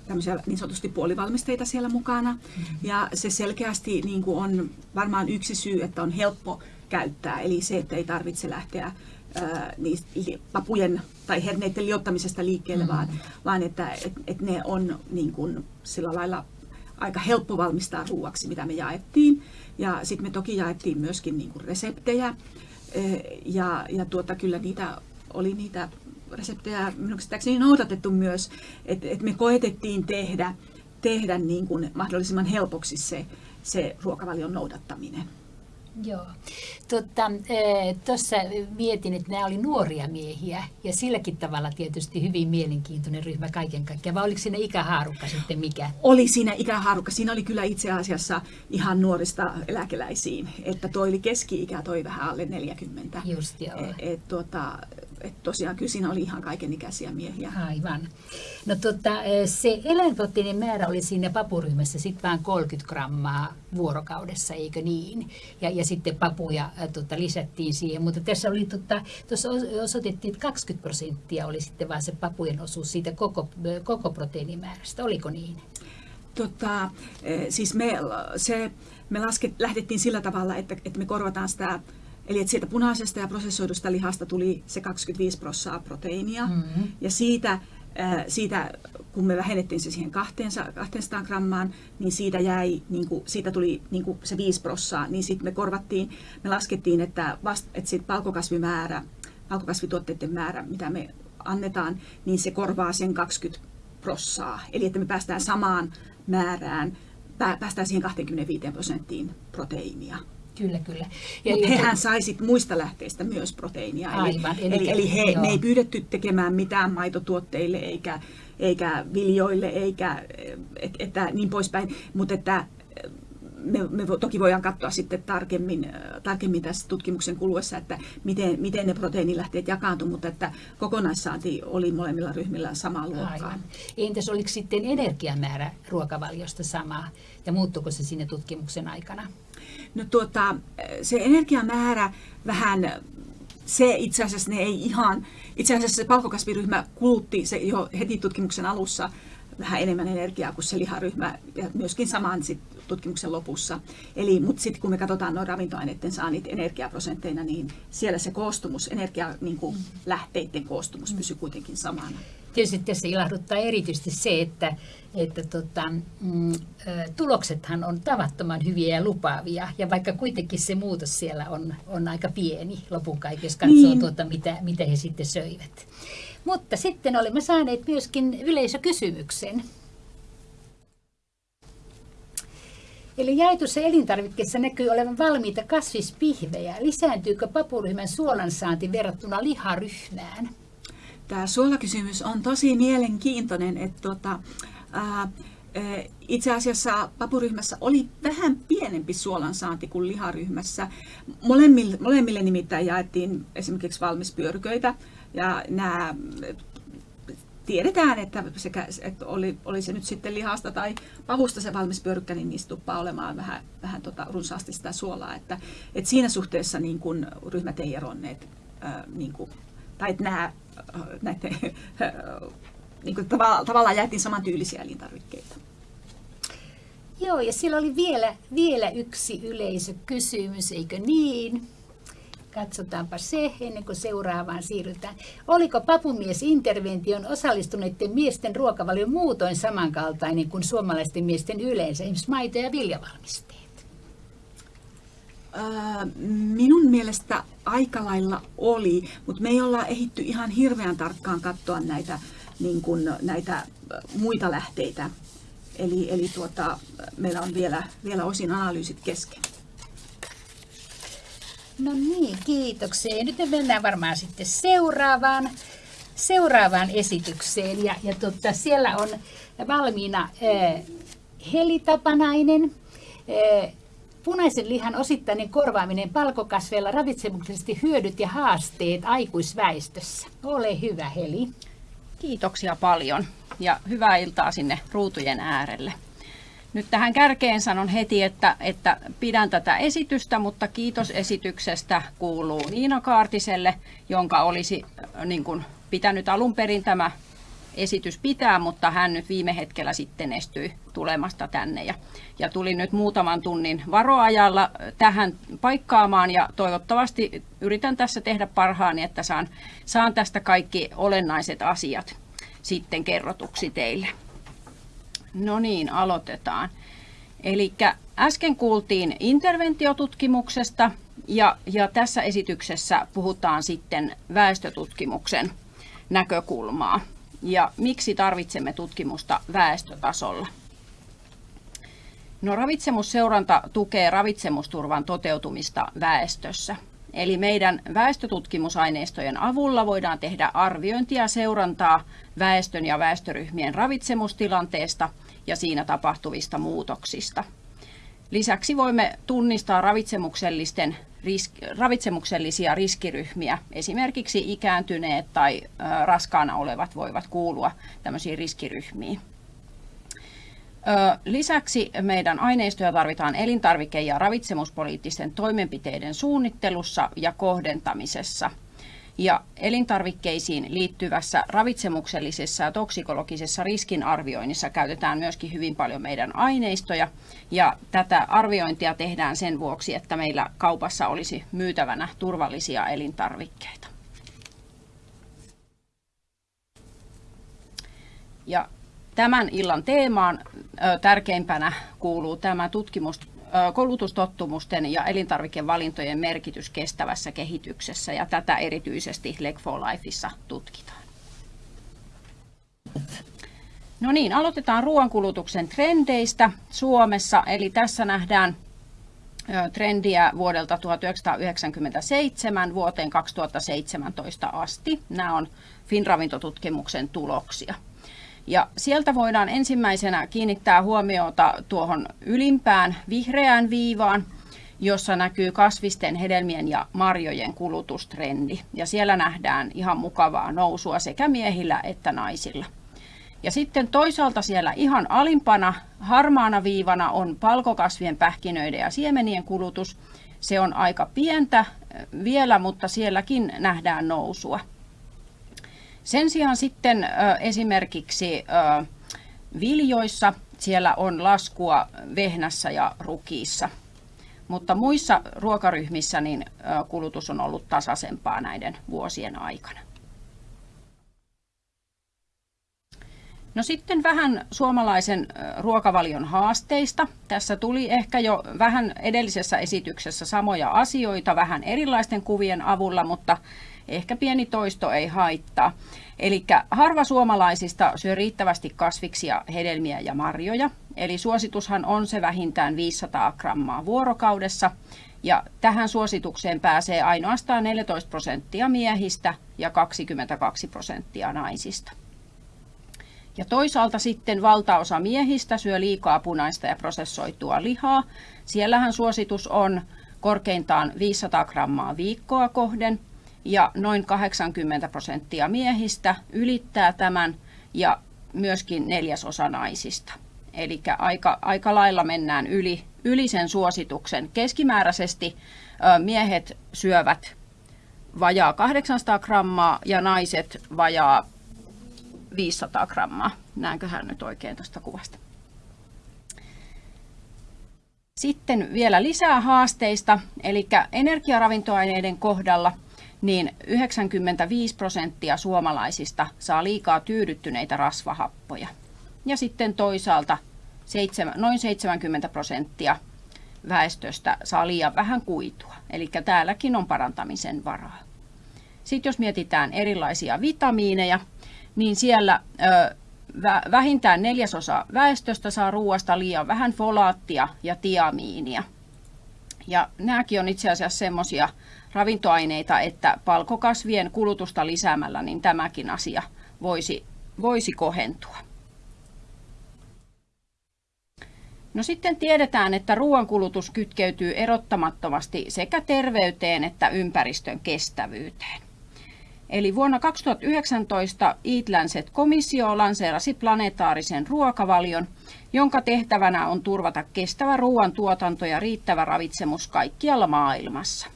tämmöisiä niin sanotusti puolivalmisteita siellä mukana. Mm-hmm. Ja se selkeästi niin kuin on varmaan yksi syy, että on helppo käyttää. Eli se, että ei tarvitse lähteä niistä papujen tai herneiden liottamisesta liikkeelle, mm. vaan, vaan että et, et ne on niin kuin, sillä lailla aika helppo valmistaa ruuaksi, mitä me jaettiin. Ja sitten me toki jaettiin myöskin niin kuin reseptejä. Ja, ja tuota, kyllä niitä oli niitä reseptejä minun noudatettu myös, että et me koetettiin tehdä, tehdä niin kuin mahdollisimman helpoksi se, se ruokavalion noudattaminen. Joo. Tuossa e, mietin, että nämä oli nuoria miehiä ja silläkin tavalla tietysti hyvin mielenkiintoinen ryhmä kaiken kaikkiaan. Vai oliko siinä ikähaarukka sitten mikä? Oli siinä ikähaarukka. Siinä oli kyllä itse asiassa ihan nuorista eläkeläisiin. Että toi oli keski-ikä, toi vähän alle 40. Just joo. Et, et, tuota, et tosiaan kyllä siinä oli ihan kaikenikäisiä miehiä. Aivan. No tota, e, se eläinproteiinin määrä oli siinä papuryhmässä sitten vain 30 grammaa vuorokaudessa, eikö niin? Ja, ja sitten papuja tota, lisättiin siihen, mutta tässä oli, tota, tuossa osoitettiin, että 20 prosenttia oli sitten vaan se papujen osuus siitä koko, koko proteiinimäärästä, oliko niin? Tota, siis me, se, me lasket, lähdettiin sillä tavalla, että, että me korvataan sitä Eli että siitä punaisesta ja prosessoidusta lihasta tuli se 25 prosenttia proteiinia. Mm-hmm. Ja siitä, siitä, kun me vähennettiin se siihen 200, 200 grammaan, niin siitä, jäi, niin kuin, siitä tuli niin kuin se 5 prosenttia. Niin sitten me korvattiin, me laskettiin, että, vast, että sit palkokasvimäärä, palkokasvituotteiden määrä, mitä me annetaan, niin se korvaa sen 20 prosenttia. Eli että me päästään samaan määrään, päästään siihen 25 prosenttiin proteiinia. Kyllä, kyllä. Mutta hehän saisit muista lähteistä myös proteiinia. Aivan. Eli, eli, eli he, ne ei pyydetty tekemään mitään maitotuotteille eikä, eikä viljoille eikä et, että niin poispäin. Mutta että me, me toki voidaan katsoa sitten tarkemmin, tarkemmin tässä tutkimuksen kuluessa, että miten, miten ne proteiinilähteet jakaantuivat, mutta että kokonaissaanti oli molemmilla ryhmillä samaa luokkaa. Aivan. Entäs oliko sitten energiamäärä ruokavaliosta sama ja muuttuiko se sinne tutkimuksen aikana? No tuota, se energiamäärä vähän, se itse asiassa ne ei ihan, itse asiassa se palkokasviryhmä kulutti se jo heti tutkimuksen alussa vähän enemmän energiaa kuin se liharyhmä ja myöskin saman sit tutkimuksen lopussa. Eli, mutta sitten kun me katsotaan noin ravintoaineiden saanit energiaprosentteina, niin siellä se koostumus, energia, niin kuin lähteiden koostumus pysyy kuitenkin samana. Tietysti tässä ilahduttaa erityisesti se, että, että tota, mm, tuloksethan on tavattoman hyviä ja lupaavia, ja vaikka kuitenkin se muutos siellä on, on aika pieni lopun kaikessa, jos katsoo niin. tuota, mitä, mitä he sitten söivät. Mutta sitten olemme saaneet myöskin yleisökysymyksen. Eli jaetussa elintarvikkeessa näkyy olevan valmiita kasvispihvejä. Lisääntyykö papuryhmän suolansaanti verrattuna liharyhmään? Tämä suolakysymys on tosi mielenkiintoinen. Että tuota, ää, itse asiassa papuryhmässä oli vähän pienempi suolansaanti kuin liharyhmässä. Molemmille, molemmille nimittäin jaettiin esimerkiksi valmispyörköitä ja nämä tiedetään, että, sekä, että oli, oli se nyt sitten lihasta tai pavusta se valmis niin niistä tuppaa olemaan vähän, vähän tota runsaasti sitä suolaa. Että, että siinä suhteessa niin kun ryhmät ei eronneet, ää, niin kuin, tai että nämä, näiden, niin kuin tavallaan, jaettiin samantyylisiä elintarvikkeita. Joo, ja siellä oli vielä, vielä yksi yleisökysymys, eikö niin? Katsotaanpa se ennen kuin seuraavaan siirrytään. Oliko papumies-intervention osallistuneiden miesten ruokavalio muutoin samankaltainen kuin suomalaisten miesten yleensä, esimerkiksi maito- ja viljavalmisteet? Minun mielestä aika lailla oli, mutta me ei olla ehitty ihan hirveän tarkkaan katsoa näitä, niin kuin, näitä muita lähteitä. Eli, eli tuota, meillä on vielä, vielä osin analyysit kesken. No niin, kiitoksia. Nyt me mennään varmaan sitten seuraavaan, seuraavaan esitykseen. Ja, ja tota, siellä on valmiina äh, helitapanainen, äh, punaisen lihan osittainen korvaaminen palkokasveilla, ravitsemuksellisesti hyödyt ja haasteet aikuisväestössä. Ole hyvä, Heli. Kiitoksia paljon ja hyvää iltaa sinne ruutujen äärelle. Nyt tähän kärkeen sanon heti, että, että pidän tätä esitystä, mutta kiitos esityksestä kuuluu Niina Kaartiselle, jonka olisi äh, niin kuin, pitänyt alun perin tämä esitys pitää, mutta hän nyt viime hetkellä sitten estyi tulemasta tänne ja, ja tuli nyt muutaman tunnin varoajalla tähän paikkaamaan ja toivottavasti yritän tässä tehdä parhaani, että saan, saan tästä kaikki olennaiset asiat sitten kerrotuksi teille. No niin, aloitetaan. Eli äsken kuultiin interventiotutkimuksesta ja, ja tässä esityksessä puhutaan sitten väestötutkimuksen näkökulmaa ja miksi tarvitsemme tutkimusta väestötasolla. No, ravitsemusseuranta tukee ravitsemusturvan toteutumista väestössä. Eli meidän väestötutkimusaineistojen avulla voidaan tehdä arviointia ja seurantaa väestön ja väestöryhmien ravitsemustilanteesta ja siinä tapahtuvista muutoksista. Lisäksi voimme tunnistaa ravitsemuksellisten ravitsemuksellisia riskiryhmiä. Esimerkiksi ikääntyneet tai raskaana olevat voivat kuulua tämmöisiin riskiryhmiin. Lisäksi meidän aineistoja tarvitaan elintarvike- ja ravitsemuspoliittisten toimenpiteiden suunnittelussa ja kohdentamisessa – ja elintarvikkeisiin liittyvässä ravitsemuksellisessa ja toksikologisessa riskinarvioinnissa käytetään myöskin hyvin paljon meidän aineistoja. Ja tätä arviointia tehdään sen vuoksi, että meillä kaupassa olisi myytävänä turvallisia elintarvikkeita. Ja tämän illan teemaan tärkeimpänä kuuluu tämä tutkimus koulutustottumusten ja elintarvikevalintojen merkitys kestävässä kehityksessä ja tätä erityisesti Leg for Lifeissa tutkitaan. No niin, aloitetaan ruoankulutuksen trendeistä Suomessa. Eli tässä nähdään trendiä vuodelta 1997 vuoteen 2017 asti. Nämä on Finravintotutkimuksen tuloksia. Ja sieltä voidaan ensimmäisenä kiinnittää huomiota tuohon ylimpään vihreään viivaan, jossa näkyy kasvisten, hedelmien ja marjojen kulutustrendi. Ja siellä nähdään ihan mukavaa nousua sekä miehillä että naisilla. Ja sitten toisaalta siellä ihan alimpana harmaana viivana on palkokasvien, pähkinöiden ja siemenien kulutus. Se on aika pientä vielä, mutta sielläkin nähdään nousua. Sen sijaan sitten esimerkiksi viljoissa siellä on laskua vehnässä ja rukiissa. Mutta muissa ruokaryhmissä niin kulutus on ollut tasaisempaa näiden vuosien aikana. No sitten vähän suomalaisen ruokavalion haasteista. Tässä tuli ehkä jo vähän edellisessä esityksessä samoja asioita vähän erilaisten kuvien avulla, mutta Ehkä pieni toisto ei haittaa. Eli harva suomalaisista syö riittävästi kasviksia, hedelmiä ja marjoja. Eli suositushan on se vähintään 500 grammaa vuorokaudessa. Ja tähän suositukseen pääsee ainoastaan 14 prosenttia miehistä ja 22 prosenttia naisista. Ja toisaalta sitten valtaosa miehistä syö liikaa punaista ja prosessoitua lihaa. Siellähän suositus on korkeintaan 500 grammaa viikkoa kohden ja noin 80 prosenttia miehistä ylittää tämän ja myöskin neljäsosa naisista. Eli aika, aika lailla mennään yli, yli sen suosituksen. Keskimääräisesti miehet syövät vajaa 800 grammaa ja naiset vajaa 500 grammaa. Näenköhän nyt oikein tuosta kuvasta. Sitten vielä lisää haasteista, eli energiaravintoaineiden kohdalla – niin 95 prosenttia suomalaisista saa liikaa tyydyttyneitä rasvahappoja. Ja sitten toisaalta noin 70 prosenttia väestöstä saa liian vähän kuitua. Eli täälläkin on parantamisen varaa. Sitten jos mietitään erilaisia vitamiineja, niin siellä vähintään neljäsosa väestöstä saa ruoasta liian vähän folaattia ja tiamiinia. Ja nämäkin on itse asiassa semmoisia ravintoaineita, että palkokasvien kulutusta lisäämällä niin tämäkin asia voisi, voisi kohentua. No sitten tiedetään, että ruoankulutus kytkeytyy erottamattomasti sekä terveyteen että ympäristön kestävyyteen. Eli vuonna 2019 Eat Lancet-komissio lanseerasi planetaarisen ruokavalion, jonka tehtävänä on turvata kestävä ruoantuotanto ja riittävä ravitsemus kaikkialla maailmassa.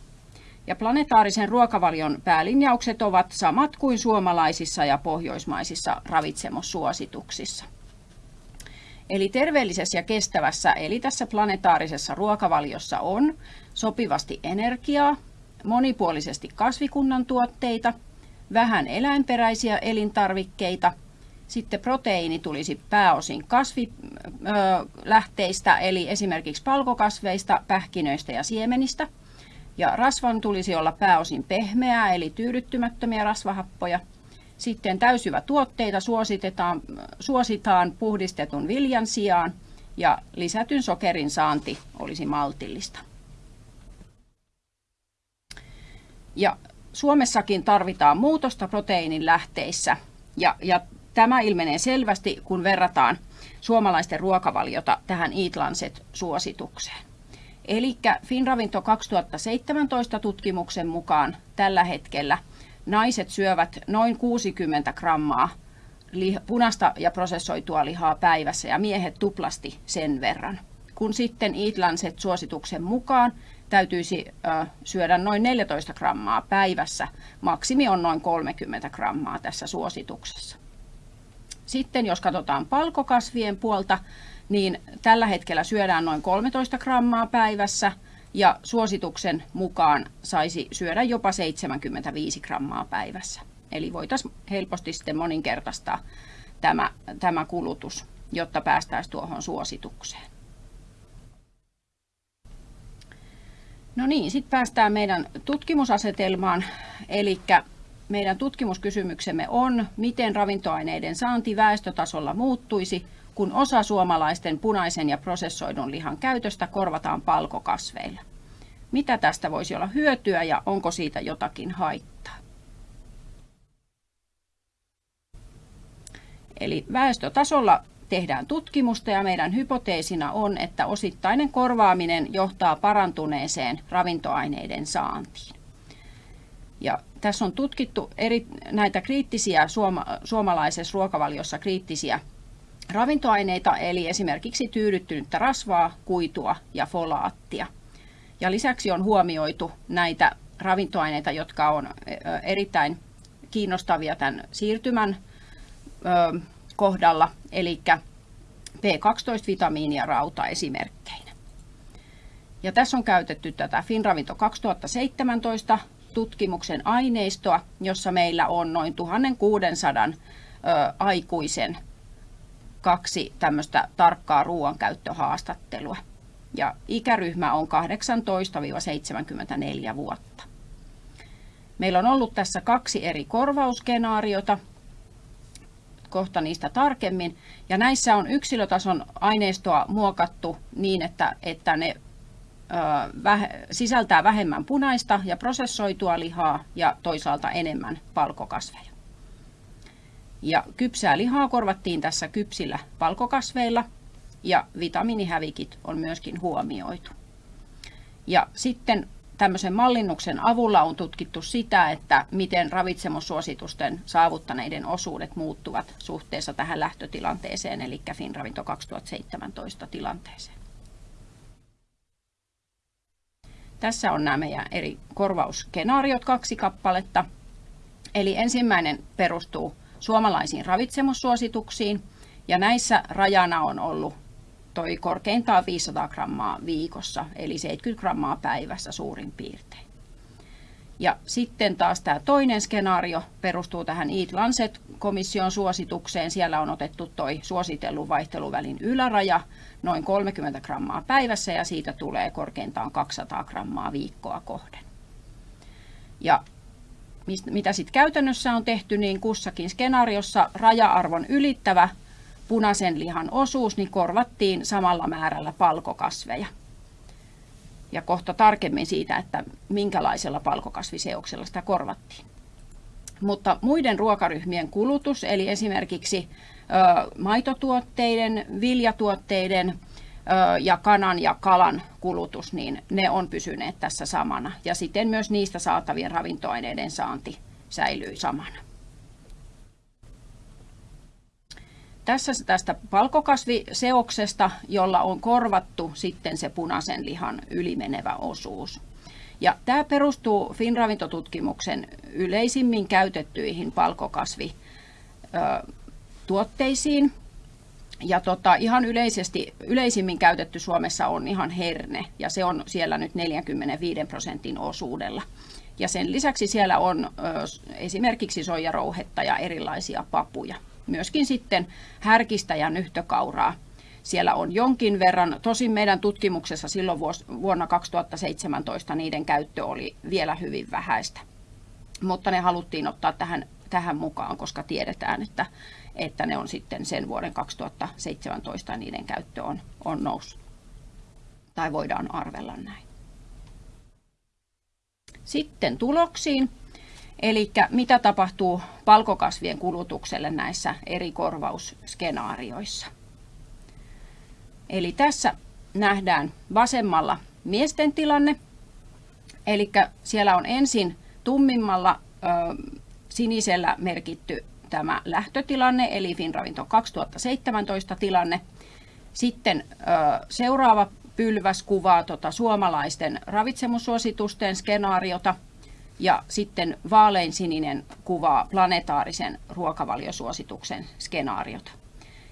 Ja planetaarisen ruokavalion päälinjaukset ovat samat kuin suomalaisissa ja pohjoismaisissa ravitsemussuosituksissa. Eli terveellisessä ja kestävässä, eli tässä planetaarisessa ruokavaliossa on sopivasti energiaa, monipuolisesti kasvikunnan tuotteita, vähän eläinperäisiä elintarvikkeita, sitten proteiini tulisi pääosin kasvilähteistä, eli esimerkiksi palkokasveista, pähkinöistä ja siemenistä. Ja rasvan tulisi olla pääosin pehmeää, eli tyydyttymättömiä rasvahappoja. Sitten täysyvä tuotteita suositetaan, suositaan puhdistetun viljan sijaan ja lisätyn sokerin saanti olisi maltillista. Ja Suomessakin tarvitaan muutosta proteiinin lähteissä ja, ja tämä ilmenee selvästi, kun verrataan suomalaisten ruokavaliota tähän Eat Lancet-suositukseen. Eli Finravinto 2017 tutkimuksen mukaan tällä hetkellä naiset syövät noin 60 grammaa punaista ja prosessoitua lihaa päivässä ja miehet tuplasti sen verran. Kun sitten Eat Lancet-suosituksen mukaan täytyisi syödä noin 14 grammaa päivässä. Maksimi on noin 30 grammaa tässä suosituksessa. Sitten jos katsotaan palkokasvien puolta, niin tällä hetkellä syödään noin 13 grammaa päivässä ja suosituksen mukaan saisi syödä jopa 75 grammaa päivässä. Eli voitaisiin helposti sitten moninkertaistaa tämä, tämä kulutus, jotta päästäisiin tuohon suositukseen. No niin, sitten päästään meidän tutkimusasetelmaan, eli meidän tutkimuskysymyksemme on, miten ravintoaineiden saanti väestötasolla muuttuisi, kun osa suomalaisten punaisen ja prosessoidun lihan käytöstä korvataan palkokasveilla. Mitä tästä voisi olla hyötyä ja onko siitä jotakin haittaa? Eli väestötasolla tehdään tutkimusta ja meidän hypoteesina on, että osittainen korvaaminen johtaa parantuneeseen ravintoaineiden saantiin. Ja tässä on tutkittu eri, näitä kriittisiä suoma, suomalaisessa ruokavaliossa kriittisiä ravintoaineita, eli esimerkiksi tyydyttynyttä rasvaa, kuitua ja folaattia. Ja lisäksi on huomioitu näitä ravintoaineita, jotka on erittäin kiinnostavia tämän siirtymän kohdalla, eli B12-vitamiini ja rauta esimerkkeinä. Ja tässä on käytetty tätä Finravinto 2017 tutkimuksen aineistoa, jossa meillä on noin 1600 ö, aikuisen kaksi tämmöistä tarkkaa ruoankäyttöhaastattelua. Ja ikäryhmä on 18-74 vuotta. Meillä on ollut tässä kaksi eri korvausskenaariota, kohta niistä tarkemmin. Ja näissä on yksilötason aineistoa muokattu niin, että, että ne ö, väh, sisältää vähemmän punaista ja prosessoitua lihaa ja toisaalta enemmän palkokasveja. Ja kypsää lihaa korvattiin tässä kypsillä palkokasveilla ja vitamiinihävikit on myöskin huomioitu. Ja sitten tämmöisen mallinnuksen avulla on tutkittu sitä, että miten ravitsemussuositusten saavuttaneiden osuudet muuttuvat suhteessa tähän lähtötilanteeseen, eli Finravinto 2017 tilanteeseen. Tässä on nämä meidän eri korvausskenaariot, kaksi kappaletta. Eli ensimmäinen perustuu suomalaisiin ravitsemussuosituksiin, ja näissä rajana on ollut toi korkeintaan 500 grammaa viikossa, eli 70 grammaa päivässä suurin piirtein. Ja sitten taas tämä toinen skenaario perustuu tähän Eat Lancet-komission suositukseen. Siellä on otettu toi suositellun vaihteluvälin yläraja noin 30 grammaa päivässä ja siitä tulee korkeintaan 200 grammaa viikkoa kohden. Ja mitä sitten käytännössä on tehty, niin kussakin skenaariossa raja-arvon ylittävä punaisen lihan osuus, niin korvattiin samalla määrällä palkokasveja. Ja kohta tarkemmin siitä, että minkälaisella palkokasviseoksella sitä korvattiin. Mutta muiden ruokaryhmien kulutus, eli esimerkiksi maitotuotteiden, viljatuotteiden ja kanan ja kalan kulutus, niin ne on pysyneet tässä samana. Ja siten myös niistä saatavien ravintoaineiden saanti säilyy samana. Tässä tästä palkokasviseoksesta, jolla on korvattu sitten se punaisen lihan ylimenevä osuus. Ja tämä perustuu Finravintotutkimuksen yleisimmin käytettyihin palkokasvituotteisiin. Ja tota, ihan yleisesti, yleisimmin käytetty Suomessa on ihan herne, ja se on siellä nyt 45 prosentin osuudella. Ja sen lisäksi siellä on ö, esimerkiksi soijarouhetta ja erilaisia papuja. Myöskin sitten härkistä ja nyhtökauraa siellä on jonkin verran. Tosin meidän tutkimuksessa silloin vuonna 2017 niiden käyttö oli vielä hyvin vähäistä. Mutta ne haluttiin ottaa tähän, tähän mukaan, koska tiedetään, että, että ne on sitten sen vuoden 2017 niiden käyttö on, on noussut. Tai voidaan arvella näin. Sitten tuloksiin. Eli mitä tapahtuu palkokasvien kulutukselle näissä eri korvausskenaarioissa. Eli tässä nähdään vasemmalla miesten tilanne. Eli siellä on ensin tummimmalla sinisellä merkitty tämä lähtötilanne, eli Finravinto 2017 tilanne. Sitten seuraava pylväs kuvaa tota suomalaisten ravitsemussuositusten skenaariota ja sitten vaalein sininen kuvaa planetaarisen ruokavaliosuosituksen skenaariota.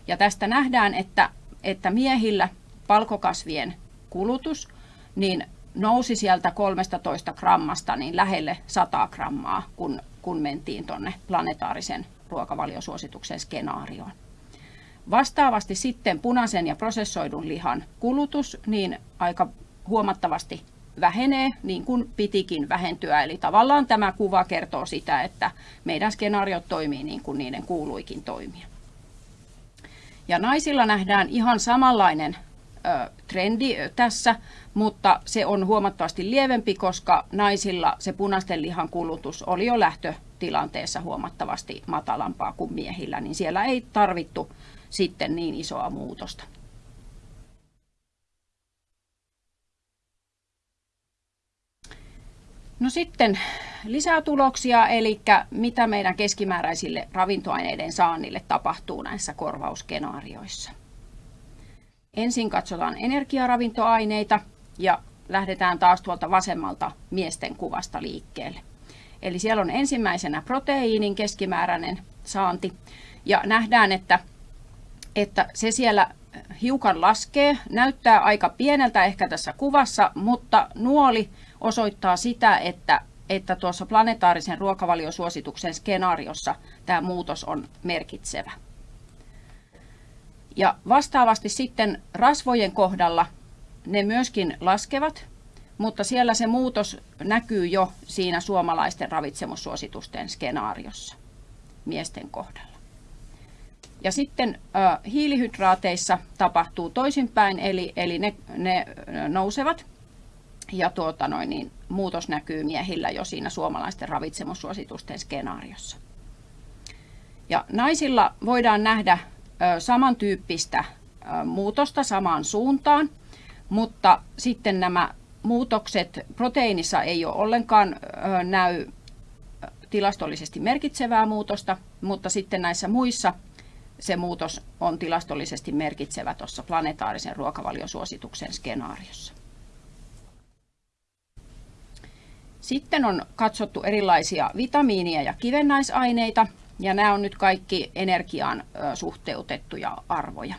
Ja tästä nähdään, että että miehillä palkokasvien kulutus niin nousi sieltä 13 grammasta niin lähelle 100 grammaa, kun, kun mentiin tuonne planetaarisen ruokavaliosuosituksen skenaarioon. Vastaavasti sitten punaisen ja prosessoidun lihan kulutus niin aika huomattavasti vähenee niin kuin pitikin vähentyä. Eli tavallaan tämä kuva kertoo sitä, että meidän skenaariot toimii niin kuin niiden kuuluikin toimia. Ja naisilla nähdään ihan samanlainen trendi tässä, mutta se on huomattavasti lievempi, koska naisilla se punaisten lihan kulutus oli jo lähtötilanteessa huomattavasti matalampaa kuin miehillä, niin siellä ei tarvittu sitten niin isoa muutosta. No sitten lisää tuloksia, eli mitä meidän keskimääräisille ravintoaineiden saannille tapahtuu näissä korvausskenaarioissa. Ensin katsotaan energiaravintoaineita ja lähdetään taas tuolta vasemmalta miesten kuvasta liikkeelle. Eli siellä on ensimmäisenä proteiinin keskimääräinen saanti ja nähdään, että, että se siellä hiukan laskee, näyttää aika pieneltä ehkä tässä kuvassa, mutta nuoli osoittaa sitä, että, että tuossa planetaarisen ruokavaliosuosituksen skenaariossa tämä muutos on merkitsevä. Ja vastaavasti sitten rasvojen kohdalla ne myöskin laskevat, mutta siellä se muutos näkyy jo siinä suomalaisten ravitsemussuositusten skenaariossa miesten kohdalla. Ja sitten hiilihydraateissa tapahtuu toisinpäin, eli, eli ne, ne nousevat ja tuota noin, niin muutos näkyy miehillä jo siinä suomalaisten ravitsemussuositusten skenaariossa. Ja naisilla voidaan nähdä samantyyppistä muutosta samaan suuntaan, mutta sitten nämä muutokset proteiinissa ei ole ollenkaan näy tilastollisesti merkitsevää muutosta, mutta sitten näissä muissa se muutos on tilastollisesti merkitsevä tuossa planetaarisen ruokavaliosuosituksen skenaariossa. Sitten on katsottu erilaisia vitamiinia ja kivennäisaineita, ja nämä on nyt kaikki energiaan suhteutettuja arvoja.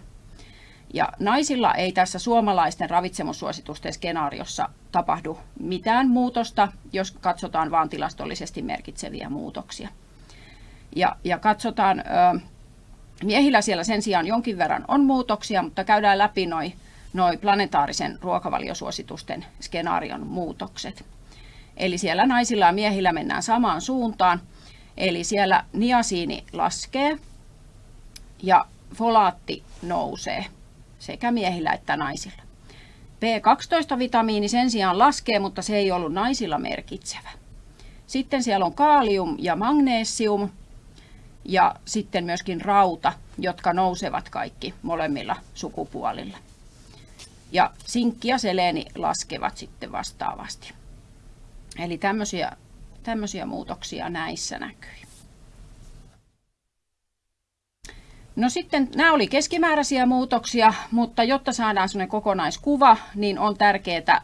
Ja naisilla ei tässä suomalaisten ravitsemussuositusten skenaariossa tapahdu mitään muutosta, jos katsotaan vain tilastollisesti merkitseviä muutoksia. Ja, ja katsotaan, miehillä siellä sen sijaan jonkin verran on muutoksia, mutta käydään läpi noin noi planetaarisen ruokavaliosuositusten skenaarion muutokset. Eli siellä naisilla ja miehillä mennään samaan suuntaan. Eli siellä niasiini laskee ja folaatti nousee sekä miehillä että naisilla. B12-vitamiini sen sijaan laskee, mutta se ei ollut naisilla merkitsevä. Sitten siellä on kaalium ja magnesium ja sitten myöskin rauta, jotka nousevat kaikki molemmilla sukupuolilla. Ja sinkki ja seleeni laskevat sitten vastaavasti. Eli tämmöisiä, tämmöisiä muutoksia näissä näkyy. No sitten nämä oli keskimääräisiä muutoksia, mutta jotta saadaan sellainen kokonaiskuva, niin on tärkeää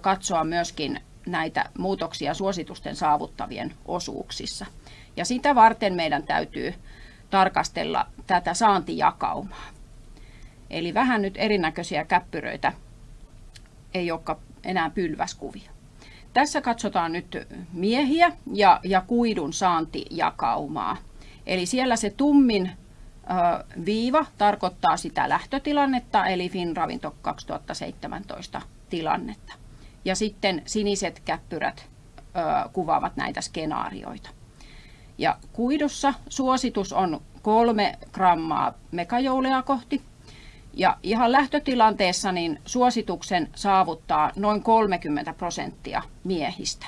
katsoa myöskin näitä muutoksia suositusten saavuttavien osuuksissa. Ja sitä varten meidän täytyy tarkastella tätä saantijakaumaa. Eli vähän nyt erinäköisiä käppyröitä ei olekaan enää pylväskuvia. Tässä katsotaan nyt miehiä ja, ja kuidun saantijakaumaa. Eli siellä se tummin ö, viiva tarkoittaa sitä lähtötilannetta, eli FinRavinto 2017 tilannetta. Ja sitten siniset käppyrät ö, kuvaavat näitä skenaarioita. Ja kuidussa suositus on kolme grammaa megajoulea kohti. Ja ihan lähtötilanteessa niin suosituksen saavuttaa noin 30 prosenttia miehistä.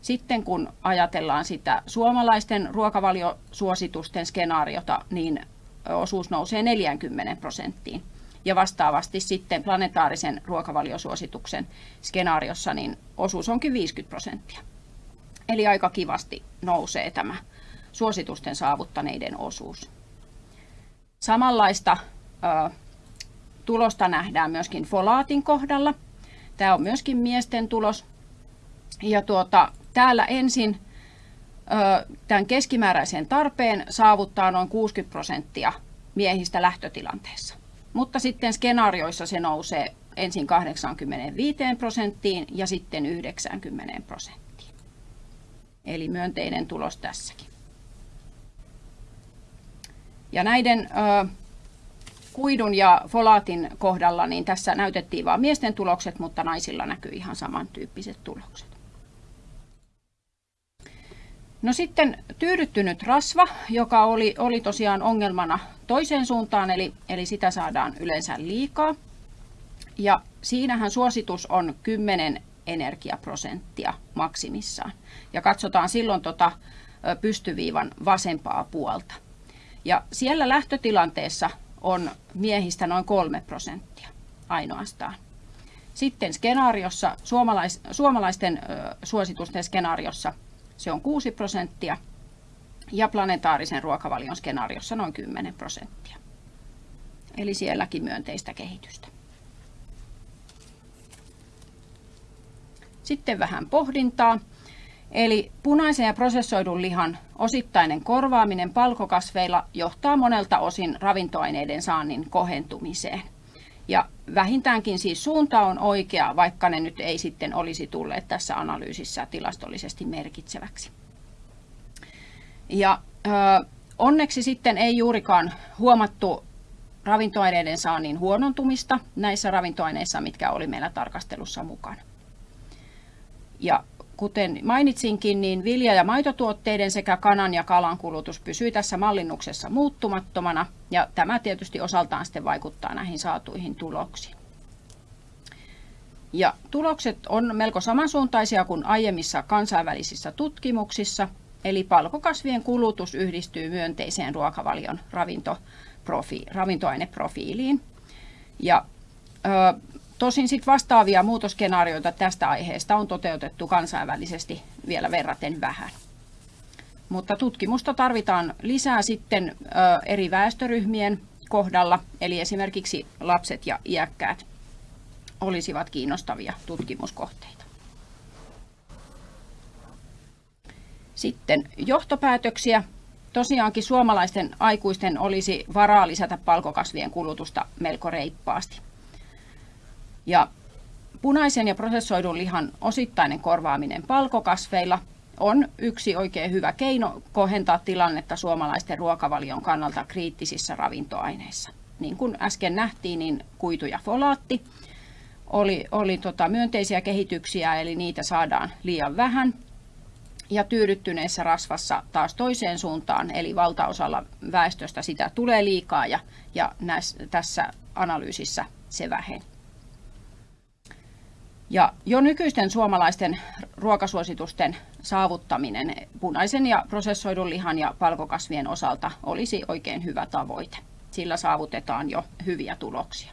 Sitten kun ajatellaan sitä suomalaisten ruokavaliosuositusten skenaariota, niin osuus nousee 40 prosenttiin. Ja vastaavasti sitten planetaarisen ruokavaliosuosituksen skenaariossa niin osuus onkin 50 prosenttia. Eli aika kivasti nousee tämä suositusten saavuttaneiden osuus. Samanlaista tulosta nähdään myöskin folaatin kohdalla. Tämä on myöskin miesten tulos. Ja tuota, täällä ensin tämän keskimääräisen tarpeen saavuttaa noin 60 prosenttia miehistä lähtötilanteessa. Mutta sitten skenaarioissa se nousee ensin 85 prosenttiin ja sitten 90 prosenttiin. Eli myönteinen tulos tässäkin. Ja näiden ö, kuidun ja folaatin kohdalla, niin tässä näytettiin vain miesten tulokset, mutta naisilla näkyy ihan samantyyppiset tulokset. No sitten tyydyttynyt rasva, joka oli, oli tosiaan ongelmana toiseen suuntaan, eli, eli sitä saadaan yleensä liikaa. Ja siinähän suositus on 10 energiaprosenttia maksimissaan. Ja katsotaan silloin tota pystyviivan vasempaa puolta. Ja siellä lähtötilanteessa on miehistä noin 3 prosenttia ainoastaan. Sitten skenaariossa, suomalais, suomalaisten suositusten skenaariossa se on 6 prosenttia ja planetaarisen ruokavalion skenaariossa noin 10 prosenttia. Eli sielläkin myönteistä kehitystä. Sitten vähän pohdintaa. Eli punaisen ja prosessoidun lihan osittainen korvaaminen palkokasveilla johtaa monelta osin ravintoaineiden saannin kohentumiseen. Ja vähintäänkin siis suunta on oikea, vaikka ne nyt ei sitten olisi tulleet tässä analyysissä tilastollisesti merkitseväksi. Ja ö, onneksi sitten ei juurikaan huomattu ravintoaineiden saannin huonontumista näissä ravintoaineissa, mitkä oli meillä tarkastelussa mukana. Ja kuten mainitsinkin, niin vilja- ja maitotuotteiden sekä kanan ja kalan kulutus pysyy tässä mallinnuksessa muuttumattomana, ja tämä tietysti osaltaan sitten vaikuttaa näihin saatuihin tuloksiin. Ja tulokset on melko samansuuntaisia kuin aiemmissa kansainvälisissä tutkimuksissa, eli palkokasvien kulutus yhdistyy myönteiseen ruokavalion ravintoaineprofiiliin. Ja ö, Tosin sit vastaavia muutoskenaarioita tästä aiheesta on toteutettu kansainvälisesti vielä verraten vähän. Mutta tutkimusta tarvitaan lisää sitten eri väestöryhmien kohdalla, eli esimerkiksi lapset ja iäkkäät olisivat kiinnostavia tutkimuskohteita. Sitten johtopäätöksiä. Tosiaankin suomalaisten aikuisten olisi varaa lisätä palkokasvien kulutusta melko reippaasti. Ja punaisen ja prosessoidun lihan osittainen korvaaminen palkokasveilla on yksi oikein hyvä keino kohentaa tilannetta suomalaisten ruokavalion kannalta kriittisissä ravintoaineissa. Niin kuin äsken nähtiin, niin kuitu ja folaatti oli, oli tota myönteisiä kehityksiä, eli niitä saadaan liian vähän. Ja tyydyttyneessä rasvassa taas toiseen suuntaan, eli valtaosalla väestöstä sitä tulee liikaa ja, ja näissä, tässä analyysissä se väheni. Ja jo nykyisten suomalaisten ruokasuositusten saavuttaminen punaisen ja prosessoidun lihan ja palkokasvien osalta olisi oikein hyvä tavoite. Sillä saavutetaan jo hyviä tuloksia.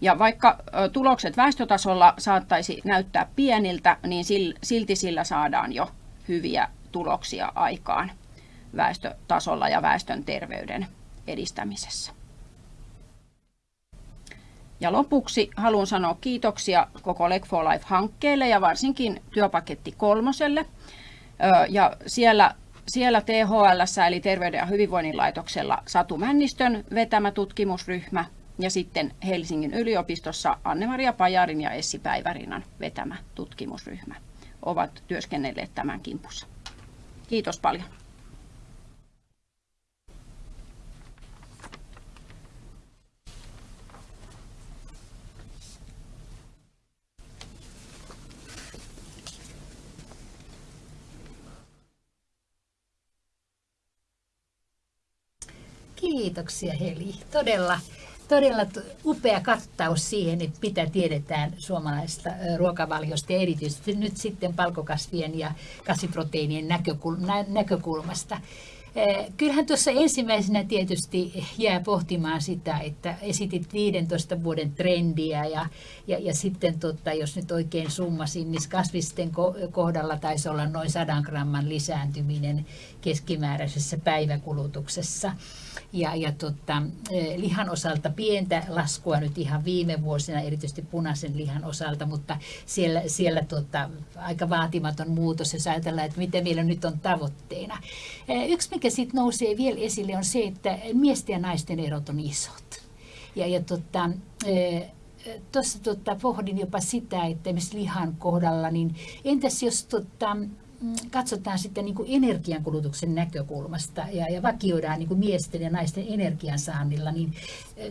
Ja vaikka tulokset väestötasolla saattaisi näyttää pieniltä, niin silti sillä saadaan jo hyviä tuloksia aikaan väestötasolla ja väestön terveyden edistämisessä. Ja lopuksi haluan sanoa kiitoksia koko Leg for Life-hankkeelle ja varsinkin työpaketti kolmoselle. Ja siellä, siellä THL eli Terveyden ja hyvinvoinnin laitoksella Satu Männistön vetämä tutkimusryhmä ja sitten Helsingin yliopistossa Anne-Maria Pajarin ja Essi Päivärinnan vetämä tutkimusryhmä ovat työskennelleet tämän kimpussa. Kiitos paljon. Kiitoksia Heli. Todella, todella upea kattaus siihen, että mitä tiedetään suomalaisesta ruokavaliosta ja erityisesti nyt sitten palkokasvien ja kasviproteiinien näkökulmasta. Kyllähän tuossa ensimmäisenä tietysti jää pohtimaan sitä, että esitit 15 vuoden trendiä ja, ja, ja sitten tota, jos nyt oikein summasin, niin kasvisten kohdalla taisi olla noin 100 gramman lisääntyminen keskimääräisessä päiväkulutuksessa ja, ja tota, lihan osalta pientä laskua nyt ihan viime vuosina, erityisesti punaisen lihan osalta, mutta siellä, siellä tota, aika vaatimaton muutos, jos ajatellaan, että mitä meillä nyt on tavoitteena. E, yksi, mikä sitten nousee vielä esille, on se, että miesten ja naisten erot on isot. Ja, ja tota, tuossa tota, pohdin jopa sitä, että esimerkiksi lihan kohdalla, niin entäs jos tota, Mm, katsotaan sitten niin energiankulutuksen näkökulmasta ja, ja vakioidaan niin miesten ja naisten energiansaannilla, niin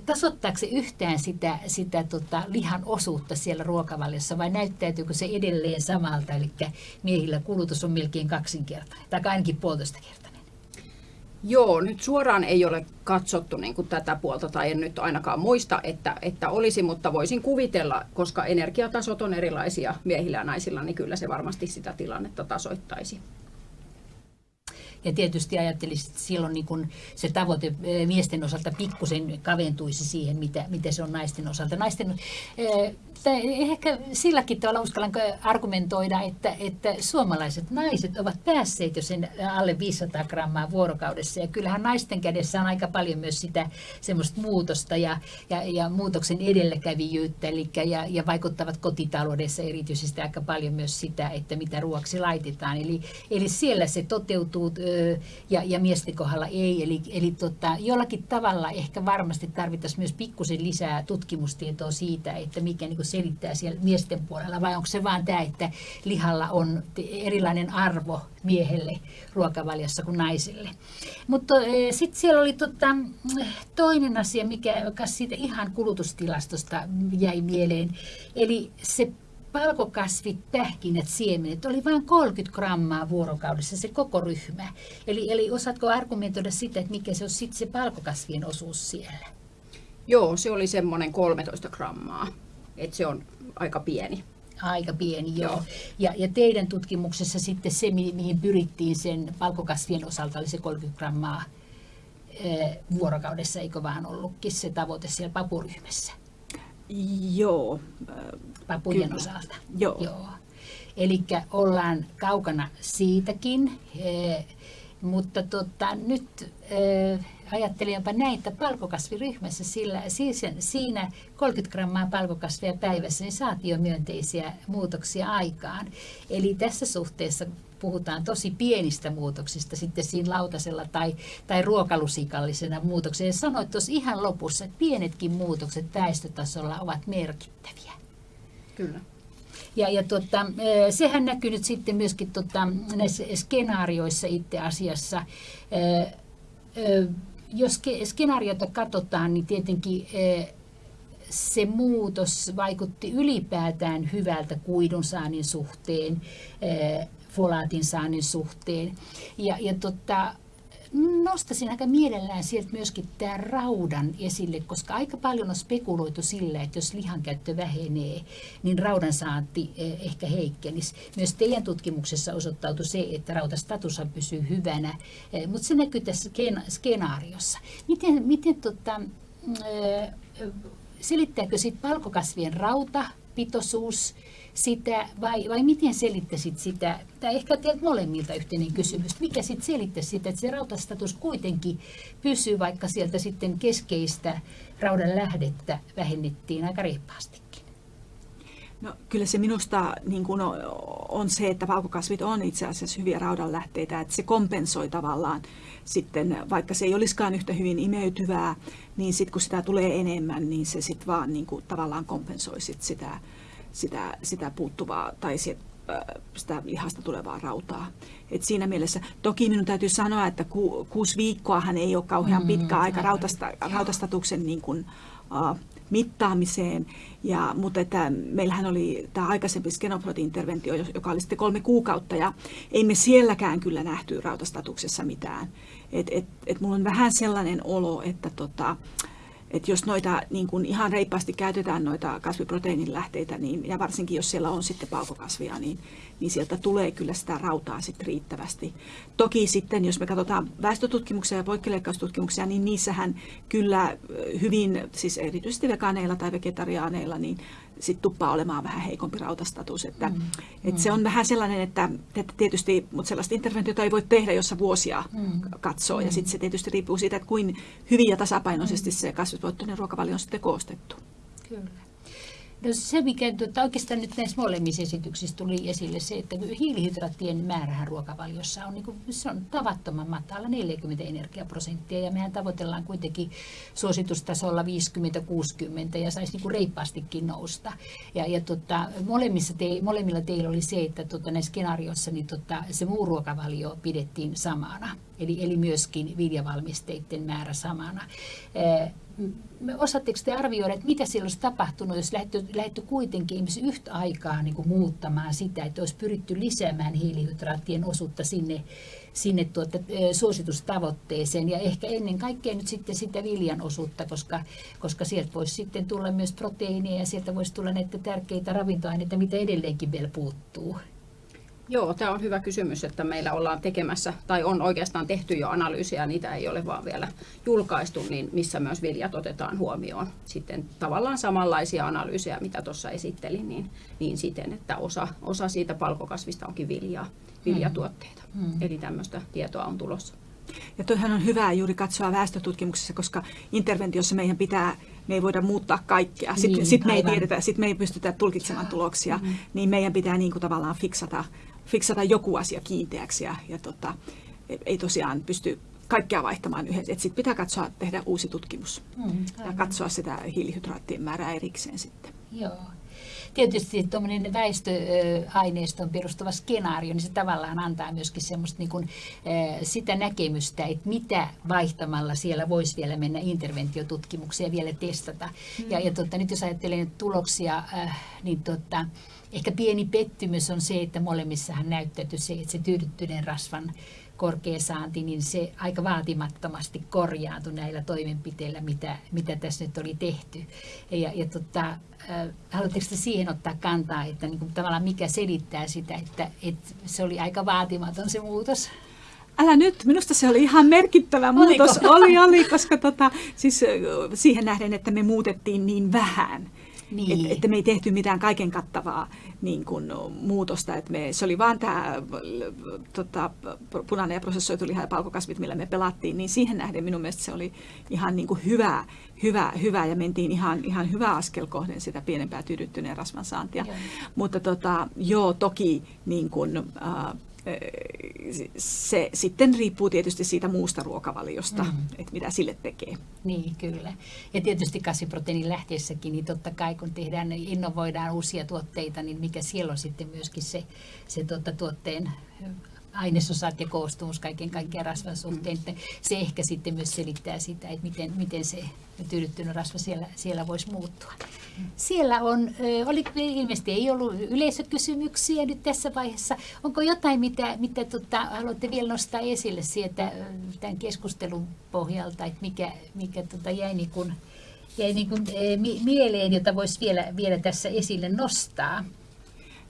tasoittaako se yhtään sitä, sitä tota, lihan osuutta siellä ruokavaliossa vai näyttäytyykö se edelleen samalta, eli miehillä kulutus on melkein kaksinkertainen tai ainakin puolitoista kertaa? Joo, nyt suoraan ei ole katsottu niin kuin tätä puolta, tai en nyt ainakaan muista, että, että olisi, mutta voisin kuvitella, koska energiatasot on erilaisia miehillä ja naisilla, niin kyllä se varmasti sitä tilannetta tasoittaisi. Ja tietysti ajattelisin, että silloin niin kun se tavoite eh, miesten osalta pikkusen kaventuisi siihen, mitä, mitä se on naisten osalta. Naisten, eh, ehkä silläkin tavalla uskallan argumentoida, että, että suomalaiset naiset ovat päässeet jo sen alle 500 grammaa vuorokaudessa. Ja kyllähän naisten kädessä on aika paljon myös sitä semmoista muutosta ja, ja, ja muutoksen edelläkävijyyttä. Eli, ja, ja vaikuttavat kotitaloudessa erityisesti aika paljon myös sitä, että mitä ruoksi laitetaan. Eli, eli siellä se toteutuu ja, ja miesten kohdalla ei. Eli, eli tota, jollakin tavalla ehkä varmasti tarvittaisiin myös pikkusen lisää tutkimustietoa siitä, että mikä niin selittää siellä miesten puolella, vai onko se vaan tämä, että lihalla on erilainen arvo miehelle ruokavaliossa kuin naisille. Mutta sitten siellä oli tota, toinen asia, mikä siitä ihan kulutustilastosta jäi mieleen, eli se palkokasvit, pähkinät, siemenet oli vain 30 grammaa vuorokaudessa se koko ryhmä. Eli, eli osaatko argumentoida sitä, että mikä se on sitten se palkokasvien osuus siellä? Joo, se oli semmoinen 13 grammaa, että se on aika pieni. Aika pieni, joo. joo. Ja, ja teidän tutkimuksessa sitten se, mihin pyrittiin sen palkokasvien osalta, oli se 30 grammaa vuorokaudessa, eikö vaan ollutkin se tavoite siellä papuryhmässä? Joo. Papujen Kyllä. osalta. Joo. Joo. Eli ollaan kaukana siitäkin, eh, mutta tota, nyt eh, ajattelin jopa näin, että palkokasviryhmässä sillä, siis, siinä 30 grammaa palkokasvia päivässä niin saatiin jo myönteisiä muutoksia aikaan. Eli tässä suhteessa puhutaan tosi pienistä muutoksista sitten siinä lautasella tai, tai ruokalusikallisena muutoksena. Ja sanoit tuossa ihan lopussa, että pienetkin muutokset väestötasolla ovat merkittäviä. Kyllä. Ja, ja tota, sehän näkyy nyt sitten myöskin tota, näissä skenaarioissa itse asiassa. E, e, jos skenaariota katsotaan, niin tietenkin se muutos vaikutti ylipäätään hyvältä kuidun saannin suhteen, folaatin saannin suhteen. Ja, ja tota, nostaisin aika mielellään sieltä myöskin tämä raudan esille, koska aika paljon on spekuloitu sillä, että jos lihan käyttö vähenee, niin raudan saanti eh, ehkä heikkenisi. Myös teidän tutkimuksessa osoittautui se, että rautastatus pysyy hyvänä, eh, mutta se näkyy tässä skenaariossa. Miten, miten tota, eh, selittääkö sitten palkokasvien rautapitoisuus sitä, vai, vai miten selittäisit sitä, tai ehkä teiltä molemmilta yhteinen kysymys, mikä sitten selittäisi sitä, että se rautastatus kuitenkin pysyy, vaikka sieltä sitten keskeistä raudan lähdettä vähennettiin aika reippaastikin? No, kyllä se minusta niin kuin on se, että valkokasvit on itse asiassa hyviä raudanlähteitä, että se kompensoi tavallaan sitten, vaikka se ei olisikaan yhtä hyvin imeytyvää, niin sitten kun sitä tulee enemmän, niin se sitten vaan niin kuin, tavallaan kompensoi sit sitä, sitä, sitä puuttuvaa tai sit, sitä lihasta tulevaa rautaa. Et siinä mielessä, toki minun täytyy sanoa, että ku, kuusi viikkoahan ei ole kauhean pitkä mm, aika rautasta, rautastatuksen niin kuin, uh, mittaamiseen. Ja, mutta että meillähän oli tämä aikaisempi skenoprot-interventio, joka oli sitten kolme kuukautta, ja ei me sielläkään kyllä nähty rautastatuksessa mitään. Et, et, et mulla on vähän sellainen olo, että tota, että jos noita niin kuin ihan reippaasti käytetään noita kasviproteiinin lähteitä, niin, ja varsinkin jos siellä on sitten paukokasvia, niin, niin sieltä tulee kyllä sitä rautaa sitten riittävästi. Toki sitten, jos me katsotaan väestötutkimuksia ja poikkileikkaustutkimuksia, niin niissähän kyllä hyvin, siis erityisesti vegaaneilla tai vegetariaaneilla, niin sitten tuppaa olemaan vähän heikompi rautastatus. Että, mm. et se on vähän sellainen, että, että tietysti, mutta sellaista interventiota ei voi tehdä, jossa vuosia mm. katsoo. Mm. Ja sitten se tietysti riippuu siitä, että kuin hyvin ja tasapainoisesti mm. se kasvisvoittoinen ruokavalio on sitten koostettu. Kyllä. No se, mikä tuota, oikeastaan nyt näissä molemmissa esityksissä tuli esille, se, että hiilihydraattien määrähän ruokavaliossa on, niin kuin, se on tavattoman matala, 40 energiaprosenttia, ja mehän tavoitellaan kuitenkin suositustasolla 50-60, ja saisi niin kuin reippaastikin nousta. Ja, ja tota, molemmissa te, molemmilla teillä oli se, että tota, näissä skenaarioissa niin tota, se muu ruokavalio pidettiin samana, eli, eli myöskin viljavalmisteiden määrä samana osaatteko te arvioida, että mitä siellä olisi tapahtunut, jos lähdetty, lähdetty kuitenkin yhtä aikaa niin kuin muuttamaan sitä, että olisi pyritty lisäämään hiilihydraattien osuutta sinne, sinne tuota, suositustavoitteeseen ja ehkä ennen kaikkea nyt sitten sitä viljan osuutta, koska, koska sieltä voisi sitten tulla myös proteiinia ja sieltä voisi tulla näitä tärkeitä ravintoaineita, mitä edelleenkin vielä puuttuu. Joo, tämä on hyvä kysymys, että meillä ollaan tekemässä, tai on oikeastaan tehty jo analyysiä, niitä ei ole vaan vielä julkaistu, niin missä myös viljat otetaan huomioon. Sitten tavallaan samanlaisia analyysejä, mitä tuossa esittelin, niin, niin siten, että osa, osa siitä palkokasvista onkin viljaa, viljatuotteita. Hmm. Eli tämmöistä tietoa on tulossa. Ja toihan on hyvä juuri katsoa väestötutkimuksessa, koska interventiossa meidän pitää, me ei voida muuttaa kaikkea. Sitten niin, sit me ei tiedetä, sit me ei pystytä tulkitsemaan tuloksia, mm-hmm. niin meidän pitää niin kuin tavallaan fiksata fiksata joku asia kiinteäksi ja, ja tota, ei tosiaan pysty kaikkea vaihtamaan yhdessä. Sitten pitää katsoa, tehdä uusi tutkimus mm, ja katsoa sitä hiilihydraattien määrää erikseen sitten. Joo. Tietysti tuommoinen väestöaineiston perustuva skenaario, niin se tavallaan antaa myöskin semmoista niin kuin, sitä näkemystä, että mitä vaihtamalla siellä voisi vielä mennä interventiotutkimukseen ja vielä testata. Mm. Ja, ja tota, nyt jos ajattelen tuloksia, niin tota, Ehkä pieni pettymys on se, että molemmissahan näyttäytyi se, että se tyydyttyneen rasvan korkea saanti, niin se aika vaatimattomasti korjaantui näillä toimenpiteillä, mitä, mitä tässä nyt oli tehty. Ja, ja tota, äh, haluatteko te siihen ottaa kantaa, että niin kuin, tavallaan mikä selittää sitä, että, että se oli aika vaatimaton se muutos? Älä nyt, minusta se oli ihan merkittävä muutos. Oliko? Oli, oli, koska tota, siis siihen nähden, että me muutettiin niin vähän niin. Että, että me ei tehty mitään kaiken kattavaa niin kuin, muutosta. Että me, se oli vaan tämä tota, punainen ja prosessoitu liha ja palkokasvit, millä me pelattiin, niin siihen nähden minun mielestä se oli ihan niin kuin hyvä, hyvä, hyvä ja mentiin ihan, ihan hyvä askel kohden sitä pienempää tyydyttyneen rasvan saantia. Joo. Mutta tota, joo, toki niin kuin, äh, se sitten riippuu tietysti siitä muusta ruokavaliosta, mm. että mitä sille tekee. Niin, kyllä. Ja tietysti kasviproteiinin lähteessäkin, niin totta kai kun tehdään, innovoidaan uusia tuotteita, niin mikä siellä on sitten myöskin se, se tuota, tuotteen ainesosat ja koostumus kaiken kaikkiaan rasvan suhteen. Mm. Se ehkä sitten myös selittää sitä, että miten, miten se tyydyttynyt rasva siellä, siellä voisi muuttua. Siellä on, oli, ilmeisesti ei ollut yleisökysymyksiä nyt tässä vaiheessa. Onko jotain, mitä, mitä tota, haluatte vielä nostaa esille sieltä tämän keskustelun pohjalta, että mikä, mikä tota, jäi, niin kuin, jäi niin kuin, mieleen, jota voisi vielä, vielä tässä esille nostaa?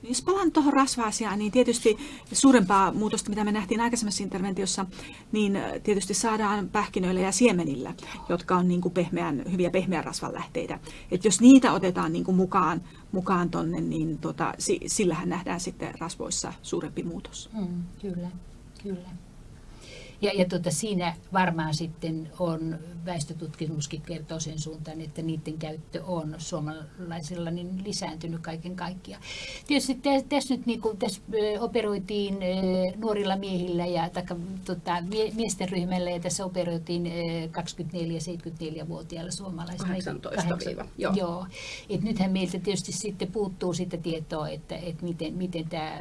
Jos palaan tuohon rasva-asiaan, niin tietysti suurempaa muutosta, mitä me nähtiin aikaisemmassa interventiossa, niin tietysti saadaan pähkinöillä ja siemenillä, jotka on niin kuin pehmeän, hyviä pehmeän rasvan lähteitä. Et jos niitä otetaan niin kuin mukaan, mukaan tonne, niin tota, sillähän nähdään sitten rasvoissa suurempi muutos. Mm, kyllä, kyllä. Ja, ja tuota, siinä varmaan sitten on, väestötutkimuskin kertoo sen suuntaan, että niiden käyttö on suomalaisilla niin lisääntynyt kaiken kaikkiaan. Tietysti tässä nyt niin kuin, tässä operoitiin nuorilla miehillä ja taka, tota, miesten ryhmällä ja tässä operoitiin 24-74-vuotiailla suomalaisilla. 18 joo. joo. Et nythän meiltä tietysti sitten puuttuu sitä tietoa, että, että miten, miten tämä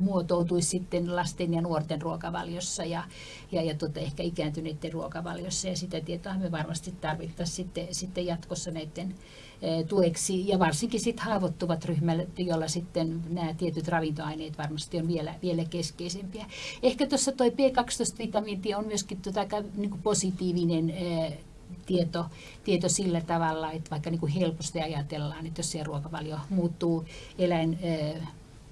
muotoutuisi sitten lasten ja nuorten ruokavaliossa ja, ja, ja tuota, ehkä ikääntyneiden ruokavaliossa. Ja sitä tietoa me varmasti tarvittaisiin sitten, sitten jatkossa näiden e, tueksi ja varsinkin sitten haavoittuvat ryhmät, joilla sitten nämä tietyt ravintoaineet varmasti on vielä, vielä keskeisempiä. Ehkä tuossa tuo B12-vitamiinti on myöskin aika niin positiivinen e, tieto, tieto sillä tavalla, että vaikka niin kuin helposti ajatellaan, että jos se ruokavalio muuttuu eläin e,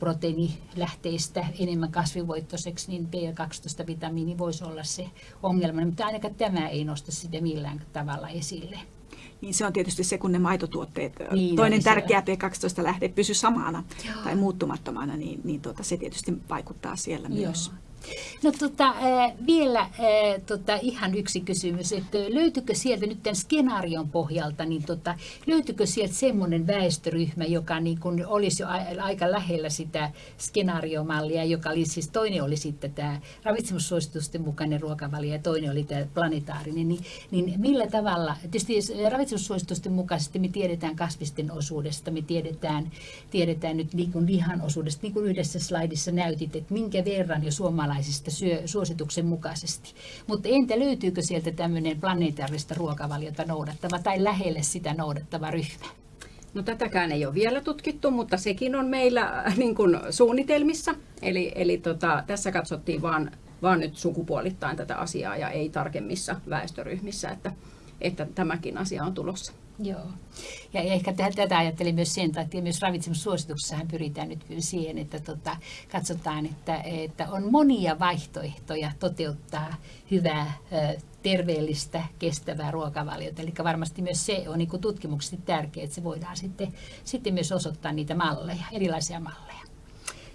proteiinilähteistä enemmän kasvivoittoiseksi, niin B12-vitamiini voisi olla se ongelma, mutta ainakaan tämä ei nosta sitä millään tavalla esille. Niin se on tietysti se, kun ne maitotuotteet, niin, toinen tärkeä B12-lähde pysyy samana Joo. tai muuttumattomana, niin, niin tuota, se tietysti vaikuttaa siellä Joo. myös. No tota, vielä tota, ihan yksi kysymys, että löytyykö sieltä nyt tämän skenaarion pohjalta, niin tota, löytyykö sieltä semmoinen väestöryhmä, joka niin kun olisi jo aika lähellä sitä skenaariomallia, joka oli siis toinen oli sitten tämä ravitsemussuositusten mukainen ruokavalio ja toinen oli tämä planetaarinen, niin, niin millä tavalla, tietysti ravitsemussuositusten mukaisesti me tiedetään kasvisten osuudesta, me tiedetään, tiedetään nyt niin kuin lihan osuudesta, niin kuin yhdessä slaidissa näytit, että minkä verran jo suomalaiset suomalaisista syö suosituksen mukaisesti. Mutta entä löytyykö sieltä tämmöinen planeetaarista ruokavaliota noudattava tai lähelle sitä noudattava ryhmä? No tätäkään ei ole vielä tutkittu, mutta sekin on meillä äh, niin kuin suunnitelmissa. Eli, eli tota, tässä katsottiin vaan, vaan nyt sukupuolittain tätä asiaa ja ei tarkemmissa väestöryhmissä, että, että tämäkin asia on tulossa. Joo. Ja ehkä tätä ajattelin myös sen takia, myös ravitsemussuosituksessahan pyritään nyt siihen, että tota, katsotaan, että, että on monia vaihtoehtoja toteuttaa hyvää, terveellistä, kestävää ruokavaliota. Eli varmasti myös se on niin tutkimuksesti tärkeää, että se voidaan sitten, sitten myös osoittaa niitä malleja, erilaisia malleja.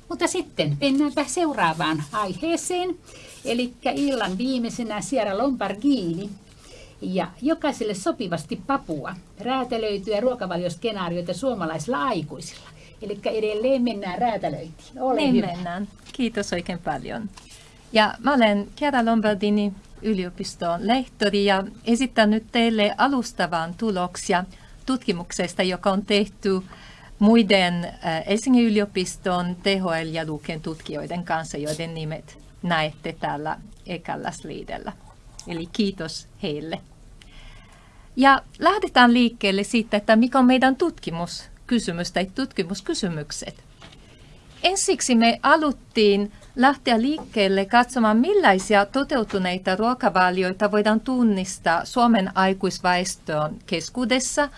Mutta sitten mennäänpä seuraavaan aiheeseen. Eli illan viimeisenä Sierra Lombardini ja jokaiselle sopivasti papua, räätälöityjä ruokavalioskenaarioita suomalaisilla aikuisilla. Eli edelleen mennään räätälöintiin. Ole niin hyvä. mennään. Kiitos oikein paljon. Ja mä olen Chiara Lombardini yliopiston lehtori ja esitän nyt teille alustavan tuloksia tutkimuksesta, joka on tehty muiden Helsingin yliopiston THL ja Luken tutkijoiden kanssa, joiden nimet näette täällä ekällä sliidellä. Eli kiitos heille. Ja lähdetään liikkeelle siitä, että mikä on meidän tutkimuskysymys tai tutkimuskysymykset. Ensiksi me aluttiin lähteä liikkeelle katsomaan, millaisia toteutuneita ruokavalioita voidaan tunnistaa Suomen aikuisväestön keskuudessa,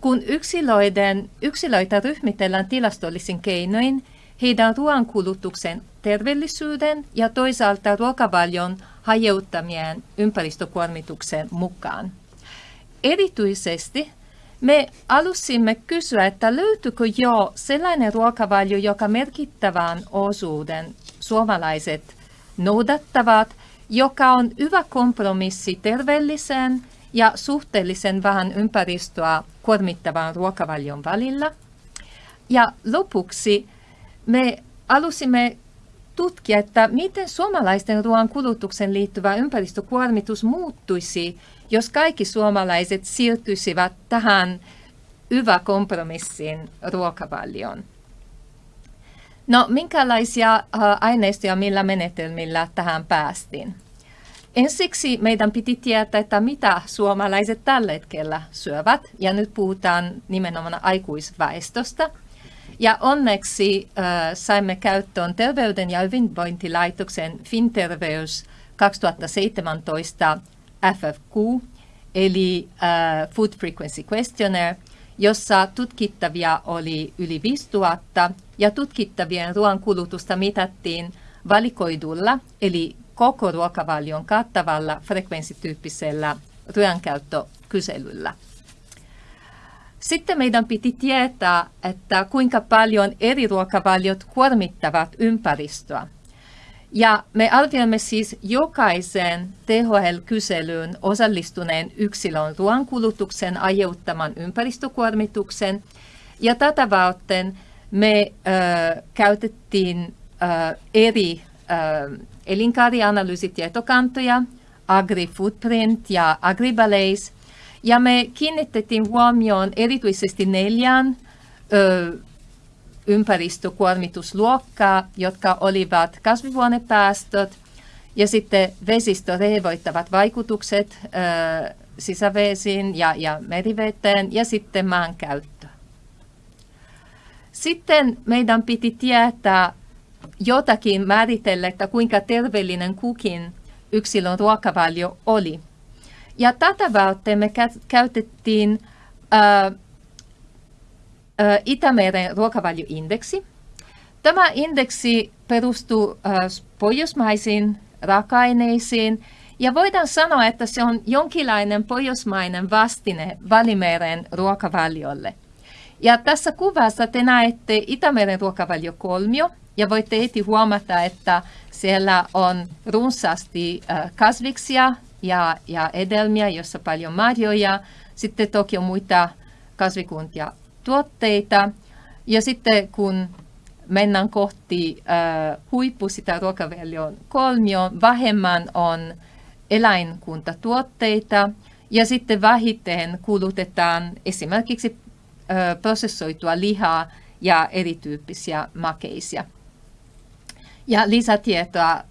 kun yksilöiden, yksilöitä ryhmitellään tilastollisin keinoin heidän ruoankulutuksen terveellisyyden ja toisaalta ruokavalion hajeuttamien ympäristökuormituksen mukaan. Erityisesti me alusimme kysyä, että löytyykö jo sellainen ruokavalio, joka merkittävän osuuden suomalaiset noudattavat, joka on hyvä kompromissi terveellisen ja suhteellisen vähän ympäristöä kuormittavan ruokavalion välillä. Ja lopuksi me alusimme tutkia, että miten suomalaisten ruoan kulutuksen liittyvä ympäristökuormitus muuttuisi, jos kaikki suomalaiset siirtyisivät tähän hyvä kompromissin ruokavalioon. No, minkälaisia aineistoja millä menetelmillä tähän päästiin? Ensiksi meidän piti tietää, että mitä suomalaiset tällä hetkellä syövät, ja nyt puhutaan nimenomaan aikuisväestöstä – ja onneksi äh, saimme käyttöön Terveyden ja hyvinvointilaitoksen FinTerveys 2017 FFQ, eli äh, Food Frequency Questionnaire, jossa tutkittavia oli yli 5000 ja tutkittavien ruoan kulutusta mitattiin valikoidulla, eli koko ruokavalion kattavalla frekvenssityyppisellä ruoankäyttökyselyllä. Sitten meidän piti tietää, että kuinka paljon eri ruokavaliot kuormittavat ympäristöä. Ja me arvioimme siis jokaisen THL-kyselyyn osallistuneen yksilön ruoankulutuksen aiheuttaman ympäristökuormituksen. Ja tätä varten me äh, käytettiin äh, eri äh, elinkaarianalyysitietokantoja, AgriFootprint ja AgriBalays. Ja me kiinnitettiin huomioon erityisesti neljään ö, ympäristökuormitusluokkaa, jotka olivat kasvihuonepäästöt ja sitten vesistörevoittavat vaikutukset ö, sisävesiin ja, ja meriveteen ja sitten maankäyttö. Sitten meidän piti tietää jotakin määritellä, että kuinka terveellinen kukin yksilön ruokavalio oli. Ja tätä varten me käytettiin Itämeren ruokavalioindeksi. Tämä indeksi perustuu pohjoismaisiin raaka-aineisiin ja voidaan sanoa, että se on jonkinlainen pohjoismainen vastine Välimeren ruokavaliolle. Ja tässä kuvassa te näette Itämeren ruokavaliokolmio, ja voitte heti huomata, että siellä on runsaasti kasviksia ja, ja edelmiä, jossa paljon marjoja. Sitten toki on muita kasvikuntia tuotteita. Ja sitten kun mennään kohti äh, huippu sitä ruokavalion kolmioon, vähemmän on eläinkuntatuotteita ja sitten vähiten kulutetaan esimerkiksi äh, prosessoitua lihaa ja erityyppisiä makeisia. Ja lisätietoa,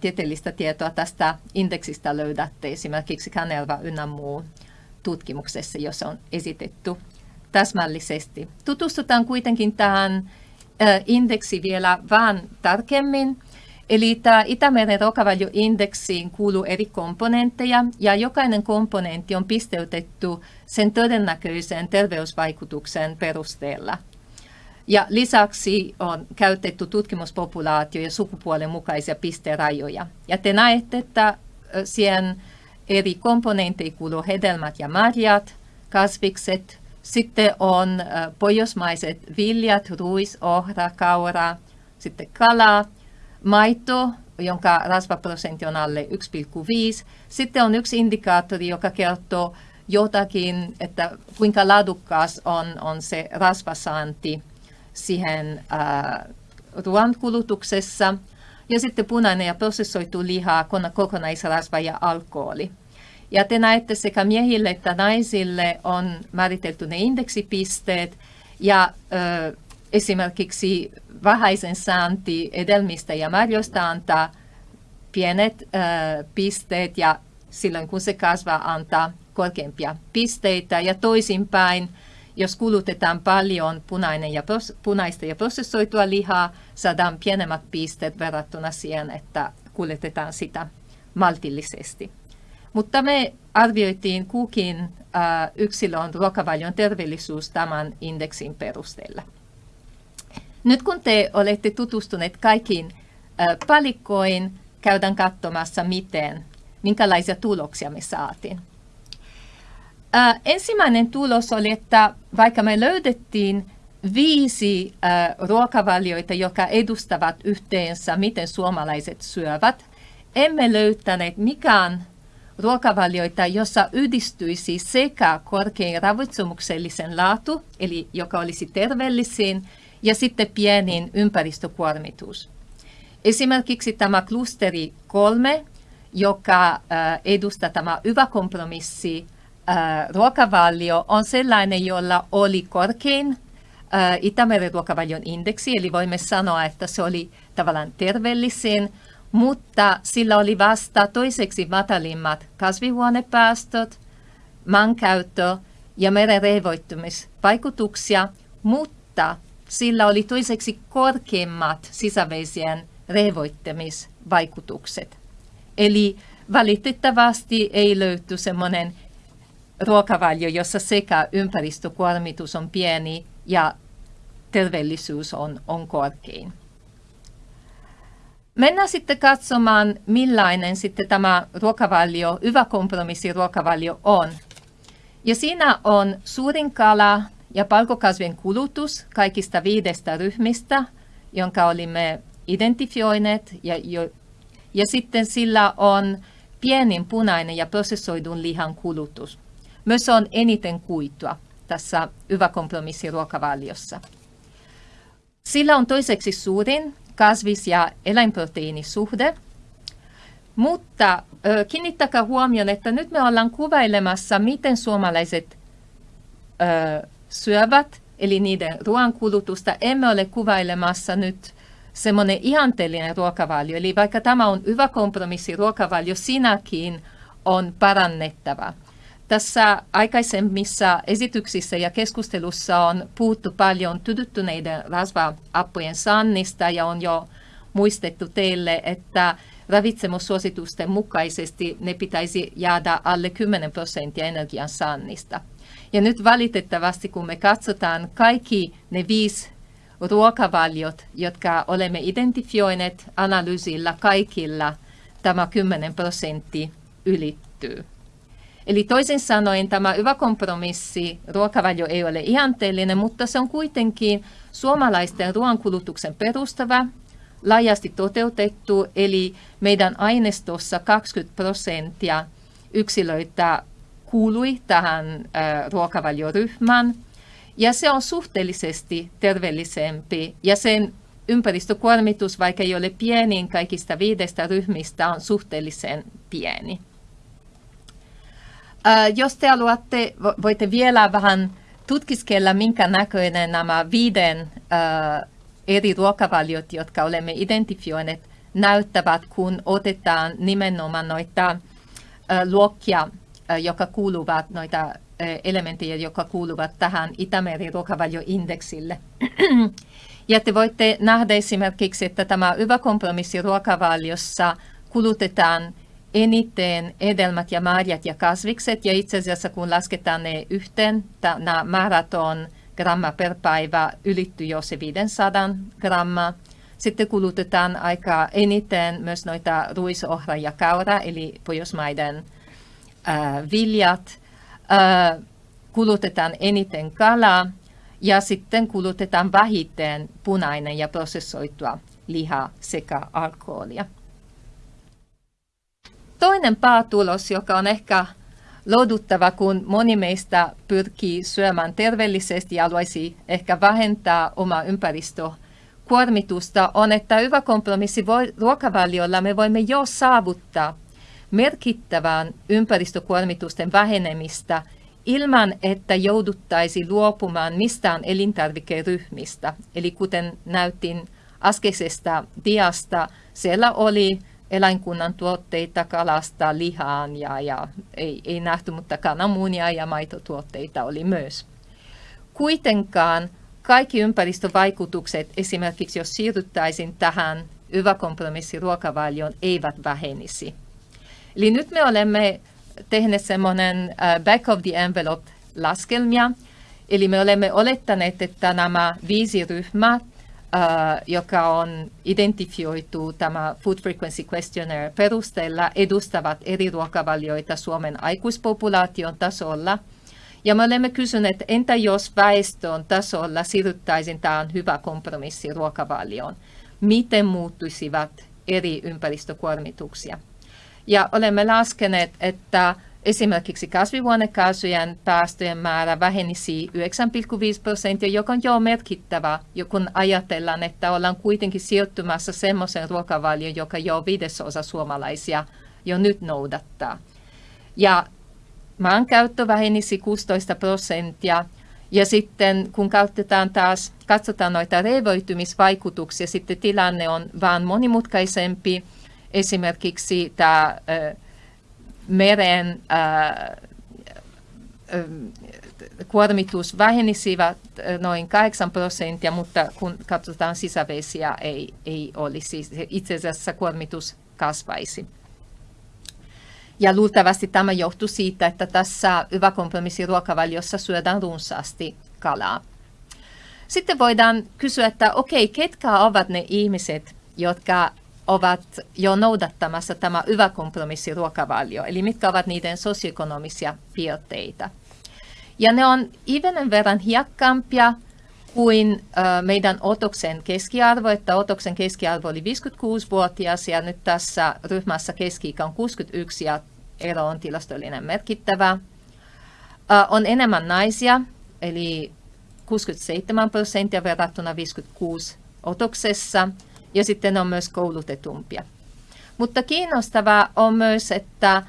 tieteellistä tietoa tästä indeksistä löydätte esimerkiksi Kanerva ynnä muu tutkimuksessa, jossa on esitetty täsmällisesti. Tutustutaan kuitenkin tähän indeksi vielä vähän tarkemmin. Eli tämä Itämeren ruokavalioindeksiin kuuluu eri komponentteja ja jokainen komponentti on pisteytetty sen todennäköisen terveysvaikutuksen perusteella. Ja lisäksi on käytetty tutkimuspopulaatio- ja sukupuolen mukaisia pisterajoja. Ja te näette, että siihen eri komponentteihin kuuluu hedelmät ja marjat, kasvikset, sitten on pohjoismaiset viljat, ruis, ohra, kaura, sitten kala, maito, jonka rasvaprosentti on alle 1,5. Sitten on yksi indikaattori, joka kertoo jotakin, että kuinka laadukkaas on, on se rasvasaanti siihen äh, ruoan kulutuksessa. Ja sitten punainen ja prosessoitu liha, kokonaisrasva ja alkoholi. Ja te näette sekä miehille että naisille on määritelty ne indeksipisteet ja ö, esimerkiksi vähäisen saanti edelmistä ja marjoista antaa pienet ö, pisteet ja silloin kun se kasvaa antaa korkeampia pisteitä ja toisinpäin jos kulutetaan paljon punainen ja punaista ja prosessoitua lihaa, saadaan pienemmät pisteet verrattuna siihen, että kuljetetaan sitä maltillisesti. Mutta me arvioitiin kukin äh, yksilön ruokavalion terveellisyys tämän indeksin perusteella. Nyt kun te olette tutustuneet kaikkiin äh, palikkoihin, käydään katsomassa, miten, minkälaisia tuloksia me saatiin. Äh, ensimmäinen tulos oli, että vaikka me löydettiin viisi äh, ruokavalioita, jotka edustavat yhteensä, miten suomalaiset syövät, emme löytäneet mikään ruokavalioita, jossa yhdistyisi sekä korkein ravitsemuksellisen laatu, eli joka olisi terveellisin, ja sitten pienin ympäristökuormitus. Esimerkiksi tämä klusteri kolme, joka äh, edustaa tämä hyvä kompromissi äh, ruokavalio on sellainen, jolla oli korkein äh, Itämeren ruokavalion indeksi, eli voimme sanoa, että se oli tavallaan terveellisin, mutta sillä oli vasta toiseksi matalimmat kasvihuonepäästöt, maankäyttö ja meren rehvoittumisvaikutuksia, mutta sillä oli toiseksi korkeimmat sisävesien rehvoittamisvaikutukset. Eli valitettavasti ei löyty semmoinen ruokavalio, jossa sekä ympäristökuormitus on pieni ja terveellisyys on, on korkein. Mennään sitten katsomaan, millainen sitten tämä ruokavalio, hyvä kompromissi ruokavalio on. Ja siinä on suurin kala ja palkokasvien kulutus kaikista viidestä ryhmistä, jonka olimme identifioineet. Ja, jo, ja sitten sillä on pienin punainen ja prosessoidun lihan kulutus. Myös on eniten kuitua tässä hyvä kompromissi ruokavaliossa. Sillä on toiseksi suurin kasvis- ja eläinproteiinisuhde. Mutta ö, kiinnittäkää huomioon, että nyt me ollaan kuvailemassa, miten suomalaiset ö, syövät, eli niiden ruoankulutusta. Emme ole kuvailemassa nyt semmoinen ihanteellinen ruokavalio. Eli vaikka tämä on hyvä kompromissi ruokavalio, sinäkin on parannettava. Tässä aikaisemmissa esityksissä ja keskustelussa on puhuttu paljon tydyttyneiden rasva-appojen saannista ja on jo muistettu teille, että ravitsemussuositusten mukaisesti ne pitäisi jäädä alle 10 prosenttia energian saannista. Ja nyt valitettavasti, kun me katsotaan kaikki ne viisi ruokavaliot, jotka olemme identifioineet analyysillä kaikilla, tämä 10 prosenttia ylittyy. Eli toisin sanoen tämä hyvä kompromissi, ruokavalio ei ole ihanteellinen, mutta se on kuitenkin suomalaisten ruoankulutuksen perustava, laajasti toteutettu, eli meidän aineistossa 20 prosenttia yksilöitä kuului tähän äh, ruokavalioryhmään, ja se on suhteellisesti terveellisempi, ja sen ympäristökuormitus, vaikka ei ole pienin kaikista viidestä ryhmistä, on suhteellisen pieni. Äh, jos te haluatte, voitte vielä vähän tutkiskella, minkä näköinen nämä viiden äh, eri ruokavaliot, jotka olemme identifioineet, näyttävät, kun otetaan nimenomaan noita äh, luokkia, äh, jotka kuuluvat, noita äh, elementtejä, jotka kuuluvat tähän Itämeri ruokavalioindeksille. ja te voitte nähdä esimerkiksi, että tämä hyvä kompromissi ruokavaliossa kulutetaan eniten edelmät ja marjat ja kasvikset, ja itse asiassa kun lasketaan ne yhteen, nämä määrät on gramma per päivä, ylittyy jo se 500 grammaa. Sitten kulutetaan aika eniten myös noita ruisohra ja kaura, eli pohjoismaiden äh, viljat. Äh, kulutetaan eniten kalaa ja sitten kulutetaan vähiten punainen ja prosessoitua lihaa sekä alkoholia. Toinen päätulos, joka on ehkä lohduttava, kun moni meistä pyrkii syömään terveellisesti ja haluaisi ehkä vähentää omaa ympäristökuormitusta, on, että hyvä kompromissi voi, ruokavaliolla me voimme jo saavuttaa merkittävän ympäristökuormitusten vähenemistä ilman, että jouduttaisi luopumaan mistään elintarvikeryhmistä. Eli kuten näytin äskeisestä diasta, siellä oli eläinkunnan tuotteita kalasta lihaan ja, ja ei, ei nähty, mutta kananmunia ja maitotuotteita oli myös. Kuitenkaan kaikki ympäristövaikutukset, esimerkiksi jos siirryttäisiin tähän hyvä kompromissi ruokavalioon, eivät vähenisi. Eli nyt me olemme tehneet semmoinen uh, back of the envelope laskelmia, eli me olemme olettaneet, että nämä viisi ryhmää joka on identifioitu tämä Food Frequency Questionnaire perusteella, edustavat eri ruokavalioita Suomen aikuispopulaation tasolla. Ja me olemme kysyneet, entä jos väestön tasolla siirryttäisiin tähän hyvä kompromissi ruokavalioon? Miten muuttuisivat eri ympäristökuormituksia? Ja olemme laskeneet, että Esimerkiksi kasvihuonekaasujen päästöjen määrä vähenisi 9,5 prosenttia, joka on jo merkittävä, kun ajatellaan, että ollaan kuitenkin sijoittumassa semmoisen ruokavalioon, joka jo viidesosa suomalaisia jo nyt noudattaa. Ja maankäyttö vähenisi 16 prosenttia, ja sitten kun käytetään taas, katsotaan noita revoitumisvaikutuksia, sitten tilanne on vaan monimutkaisempi. Esimerkiksi tämä meren äh, kuormitus vähenisivät noin 8 prosenttia, mutta kun katsotaan sisävesiä, ei, ei olisi. Itse asiassa kuormitus kasvaisi. Ja luultavasti tämä johtuu siitä, että tässä hyvä kompromissi ruokavaliossa syödään runsaasti kalaa. Sitten voidaan kysyä, että okei, ketkä ovat ne ihmiset, jotka ovat jo noudattamassa tämä hyvä kompromissi ruokavalio, eli mitkä ovat niiden sosioekonomisia piirteitä. Ja ne on ivenen verran hiakkaampia kuin meidän otoksen keskiarvo, että otoksen keskiarvo oli 56-vuotias ja nyt tässä ryhmässä keski on 61 ja ero on tilastollinen merkittävä. On enemmän naisia, eli 67 prosenttia verrattuna 56 otoksessa, ja sitten on myös koulutetumpia. Mutta kiinnostavaa on myös, että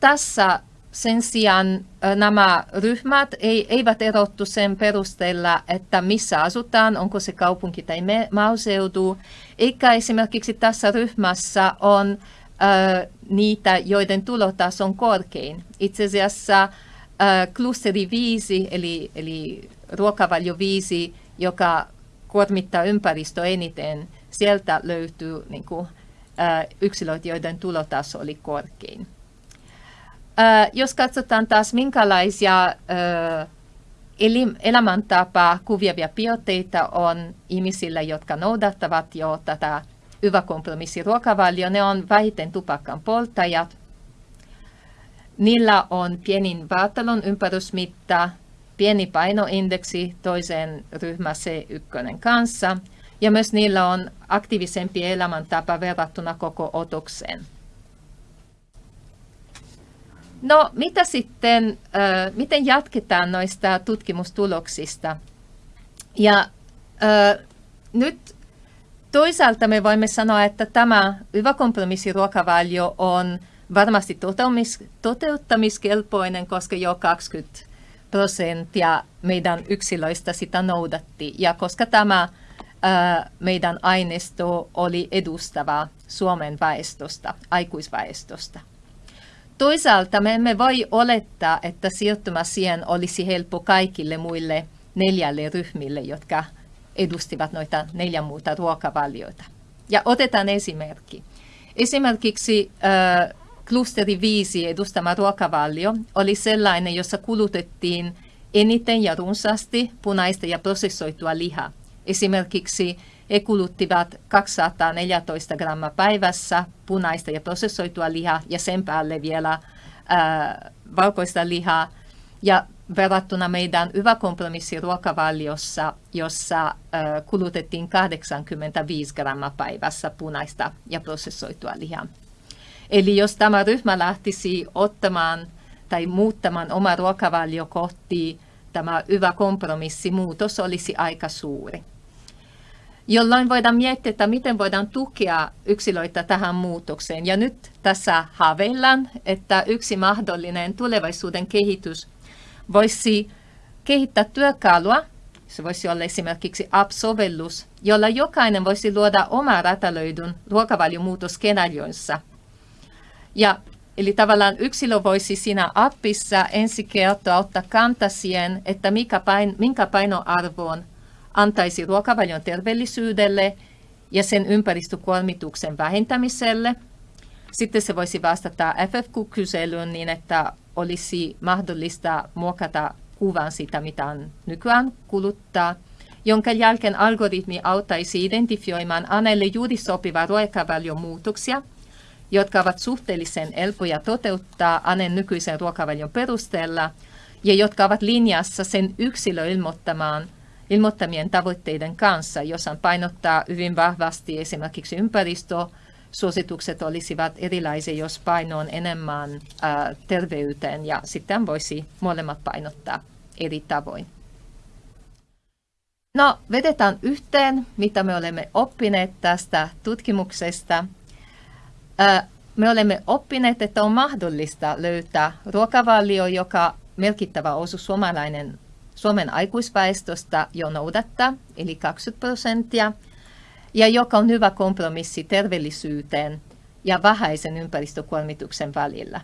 tässä sen sijaan nämä ryhmät eivät erottu sen perusteella, että missä asutaan, onko se kaupunki tai maaseutu, eikä esimerkiksi tässä ryhmässä on niitä, joiden tulotaso on korkein. Itse asiassa klusteri 5, eli, eli ruokavalio 5, joka kuormittaa ympäristöä eniten, sieltä löytyy niin kuin, yksilöitä, joiden tulotaso oli korkein. Jos katsotaan taas minkälaisia elämäntapaa kuviavia piirteitä on ihmisillä, jotka noudattavat jo tätä hyvä kompromissi ruokavalio, ne on vähiten tupakan polttajat. Niillä on pienin vaatalon ympärysmitta, pieni painoindeksi toisen ryhmä C1 kanssa ja myös niillä on aktiivisempi elämäntapa verrattuna koko otokseen. No mitä sitten, äh, miten jatketaan noista tutkimustuloksista? Ja äh, nyt toisaalta me voimme sanoa, että tämä hyvä kompromissiruokavalio on varmasti toteuttamiskelpoinen, koska jo 20 prosenttia meidän yksilöistä sitä noudatti. Ja koska tämä meidän aineisto oli edustava Suomen väestöstä, aikuisväestöstä. Toisaalta me emme voi olettaa, että sijoittuma siihen olisi helppo kaikille muille neljälle ryhmille, jotka edustivat noita neljä muuta ruokavalioita. Ja otetaan esimerkki. Esimerkiksi äh, klusteri 5 edustama ruokavalio oli sellainen, jossa kulutettiin eniten ja runsaasti punaista ja prosessoitua lihaa. Esimerkiksi he kuluttivat 214 grammaa päivässä punaista ja prosessoitua lihaa ja sen päälle vielä ää, valkoista lihaa. Ja verrattuna meidän hyvä kompromissi ruokavaliossa, jossa ää, kulutettiin 85 grammaa päivässä punaista ja prosessoitua lihaa. Eli jos tämä ryhmä lähtisi ottamaan tai muuttamaan oma ruokavalio kohti tämä hyvä kompromissi, muutos olisi aika suuri jolloin voidaan miettiä, että miten voidaan tukea yksilöitä tähän muutokseen. Ja nyt tässä haaveillaan, että yksi mahdollinen tulevaisuuden kehitys voisi kehittää työkalua, se voisi olla esimerkiksi app-sovellus, jolla jokainen voisi luoda oma räätälöidyn ruokavaliomuutoskenaarionsa. Ja Eli tavallaan yksilö voisi siinä appissa ensi kertaa ottaa kanta siihen, että mikä pain, minkä painoarvoon antaisi ruokavalion terveellisyydelle ja sen ympäristökuormituksen vähentämiselle. Sitten se voisi vastata FFQ-kyselyyn niin, että olisi mahdollista muokata kuvan sitä, mitä on nykyään kuluttaa, jonka jälkeen algoritmi auttaisi identifioimaan Anelle juuri sopivaa ruokavalion muutoksia, jotka ovat suhteellisen helppoja toteuttaa Anen nykyisen ruokavalion perusteella ja jotka ovat linjassa sen yksilö ilmoittamaan ilmoittamien tavoitteiden kanssa, jossa painottaa hyvin vahvasti esimerkiksi ympäristö, suositukset olisivat erilaisia, jos paino on enemmän terveyteen ja sitten voisi molemmat painottaa eri tavoin. No, vedetään yhteen, mitä me olemme oppineet tästä tutkimuksesta. Me olemme oppineet, että on mahdollista löytää ruokavalio, joka merkittävä osuus suomalainen Suomen aikuisväestöstä jo noudattaa, eli 20 prosenttia, ja joka on hyvä kompromissi terveellisyyteen ja vähäisen ympäristökuormituksen välillä.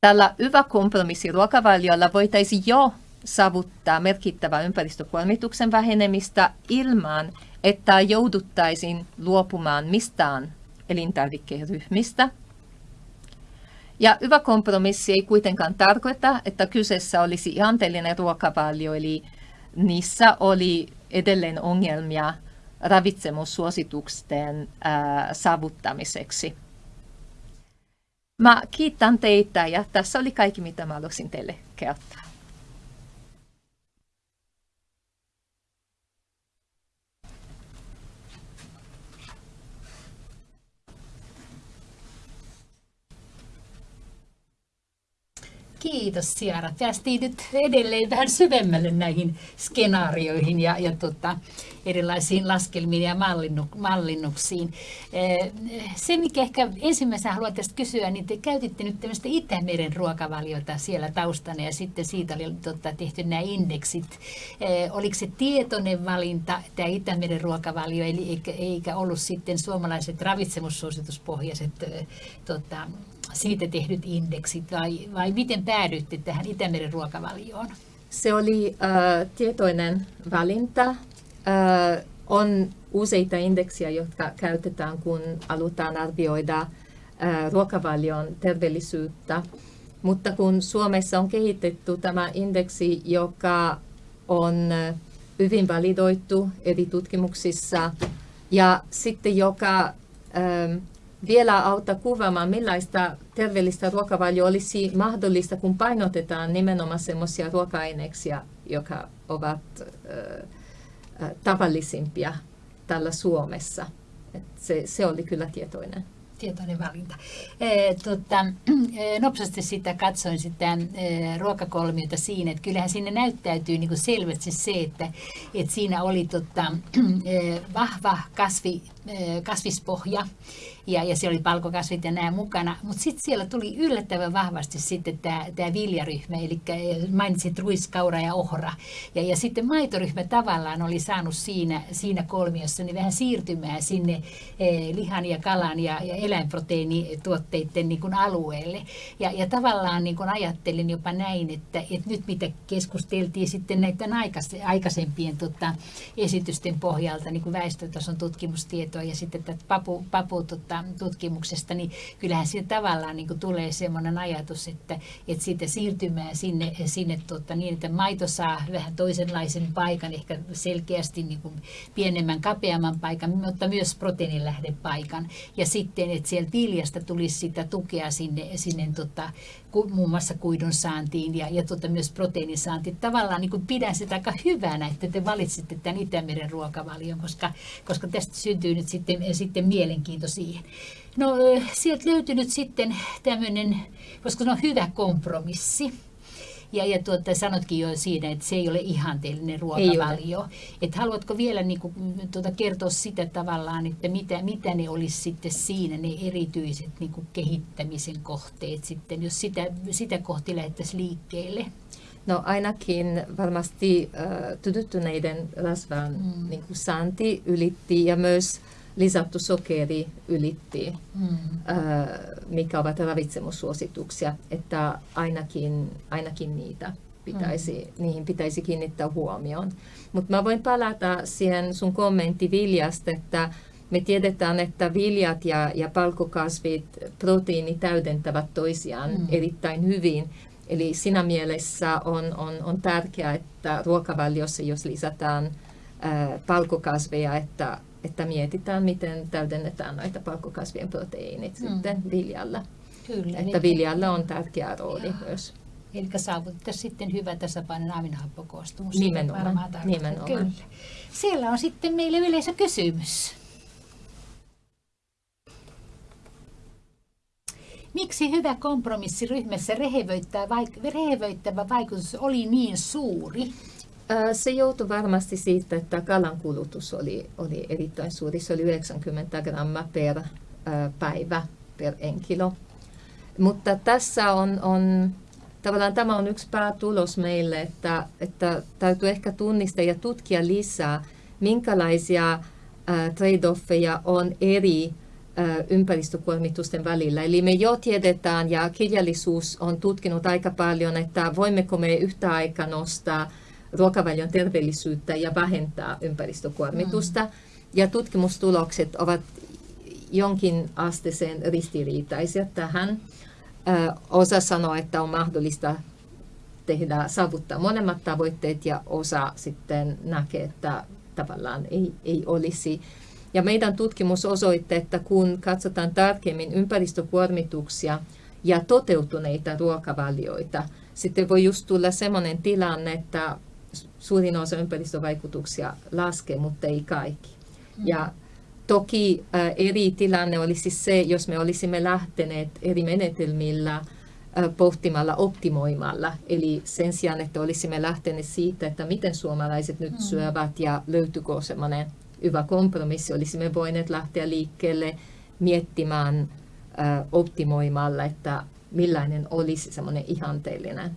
Tällä hyvä kompromissi ruokavaliolla voitaisiin jo saavuttaa merkittävä ympäristökuormituksen vähenemistä ilman, että jouduttaisiin luopumaan mistään elintarvikeryhmistä. Ja hyvä kompromissi ei kuitenkaan tarkoita, että kyseessä olisi ihanteellinen ruokavalio, eli niissä oli edelleen ongelmia ravitsemussuositusten äh, saavuttamiseksi. Mä kiitän teitä ja tässä oli kaikki, mitä mä halusin teille kertoa. Kiitos Siara. Päästiin nyt edelleen vähän syvemmälle näihin skenaarioihin ja, ja tota, erilaisiin laskelmiin ja mallinnu, mallinnuksiin. Eh, se, mikä ehkä ensimmäisenä haluan tästä kysyä, niin te käytitte nyt tämmöistä Itämeren ruokavaliota siellä taustana ja sitten siitä oli tota, tehty nämä indeksit. Eh, oliko se tietoinen valinta, tämä Itämeren ruokavalio, eli eikä, eikä ollut sitten suomalaiset ravitsemussuosituspohjaiset eh, tota, siitä tehdyt indeksit vai, vai miten päädyitte tähän Itämeren ruokavalioon? Se oli äh, tietoinen valinta. Äh, on useita indeksiä, jotka käytetään, kun halutaan arvioida äh, ruokavalion terveellisyyttä. Mutta kun Suomessa on kehitetty tämä indeksi, joka on hyvin validoitu eri tutkimuksissa ja sitten joka vielä auttaa kuvaamaan, millaista terveellistä ruokavalio olisi mahdollista, kun painotetaan nimenomaan sellaisia ruoka-aineksia, jotka ovat äh, tavallisimpia tällä Suomessa. Et se, se oli kyllä tietoinen tietoinen valinta. E, tota, e, nopsasti sitä katsoin sitä e, ruokakolmiota siinä, että kyllähän sinne näyttäytyy niin selvästi se, että, että siinä oli tota, e, vahva kasvi, kasvispohja ja, ja siellä oli palkokasvit ja nämä mukana. Mutta sitten siellä tuli yllättävän vahvasti sitten tämä, tämä viljaryhmä, eli mainitsit ruiskaura ja ohra. Ja, ja sitten maitoryhmä tavallaan oli saanut siinä, siinä kolmiossa niin vähän siirtymään sinne eh, lihan ja kalan ja, ja eläinproteiinituotteiden niin kuin alueelle. Ja, ja tavallaan niin kuin ajattelin jopa näin, että, että nyt mitä keskusteltiin sitten näiden aikaisempien tota, esitysten pohjalta, niin kuin väestötason tutkimustietoa ja sitten tätä papu, papu tota, tutkimuksesta, niin kyllähän siinä tavallaan niin kuin tulee semmoinen ajatus, että, että siitä siirtymää sinne, sinne tuota, niin, että maito saa vähän toisenlaisen paikan, ehkä selkeästi niin kuin pienemmän, kapeamman paikan, mutta myös proteiinilähdepaikan. Ja sitten, että sieltä viljasta tulisi sitä tukea sinne, sinne tota, muun muassa kuidun saantiin ja, ja tuota, myös proteiinin saantiin. Tavallaan niin kuin pidän sitä aika hyvänä, että te valitsitte tämän Itämeren ruokavalion, koska, koska tästä syntyy nyt sitten, sitten mielenkiinto siihen. No sieltä löytyy nyt sitten tämmöinen, koska se on hyvä kompromissi. Ja, ja tuota, sanotkin jo siinä, että se ei ole ihanteellinen ruokavalio. Et haluatko vielä niin kuin, tuota, kertoa sitä tavallaan, että mitä, mitä ne olisi sitten siinä, ne erityiset niin kuin kehittämisen kohteet sitten, jos sitä, sitä kohti lähdettäisiin liikkeelle? No ainakin varmasti äh, tytyttyneiden rasvan mm. niin kuin saanti ylitti ja myös lisätty sokeri ylitti, mm. äh, mikä ovat ravitsemussuosituksia, että ainakin, ainakin niitä pitäisi, mm. niihin pitäisi kiinnittää huomioon. Mutta mä voin palata siihen sun kommentti viljasta, että me tiedetään, että viljat ja, ja palkokasvit, proteiini täydentävät toisiaan mm. erittäin hyvin. Eli siinä mielessä on, on, on tärkeää, että ruokavaliossa, jos lisätään äh, palkokasveja, että että mietitään, miten täydennetään näitä palkkokasvien proteiinit mm. sitten viljalla. Kyllä, että viljalla on tärkeä rooli Jaa. myös. Eli saavutettaisiin sitten hyvä tasapainoinen aminohappokoostumus. Nimenomaan. nimenomaan. Kyllä. Siellä on sitten meille yleisökysymys. Miksi hyvä kompromissi ryhmässä rehevöittävä vaikutus oli niin suuri? Se joutui varmasti siitä, että kalan kulutus oli, oli erittäin suuri. Se oli 90 grammaa per päivä per henkilö. Mutta tässä on, on tavallaan tämä on yksi päätulos meille, että, että täytyy ehkä tunnistaa ja tutkia lisää, minkälaisia trade-offeja on eri ympäristökuormitusten välillä. Eli me jo tiedetään ja kirjallisuus on tutkinut aika paljon, että voimmeko me yhtä aikaa nostaa ruokavalion terveellisyyttä ja vähentää ympäristökuormitusta. Mm. Ja tutkimustulokset ovat jonkin asteeseen ristiriitaisia tähän. Osa sanoo, että on mahdollista tehdä, saavuttaa molemmat tavoitteet ja osa sitten näkee, että tavallaan ei, ei olisi. Ja meidän tutkimus osoitti, että kun katsotaan tarkemmin ympäristökuormituksia ja toteutuneita ruokavalioita, sitten voi just tulla sellainen tilanne, että suurin osa ympäristövaikutuksia laskee, mutta ei kaikki. Mm. Ja toki äh, eri tilanne olisi se, jos me olisimme lähteneet eri menetelmillä – pohtimalla, optimoimalla. Eli sen sijaan, että olisimme lähteneet siitä, että miten suomalaiset nyt mm. syövät ja löytyykö semmoinen hyvä kompromissi, olisimme voineet lähteä liikkeelle miettimään optimoimalla, että millainen olisi semmoinen ihanteellinen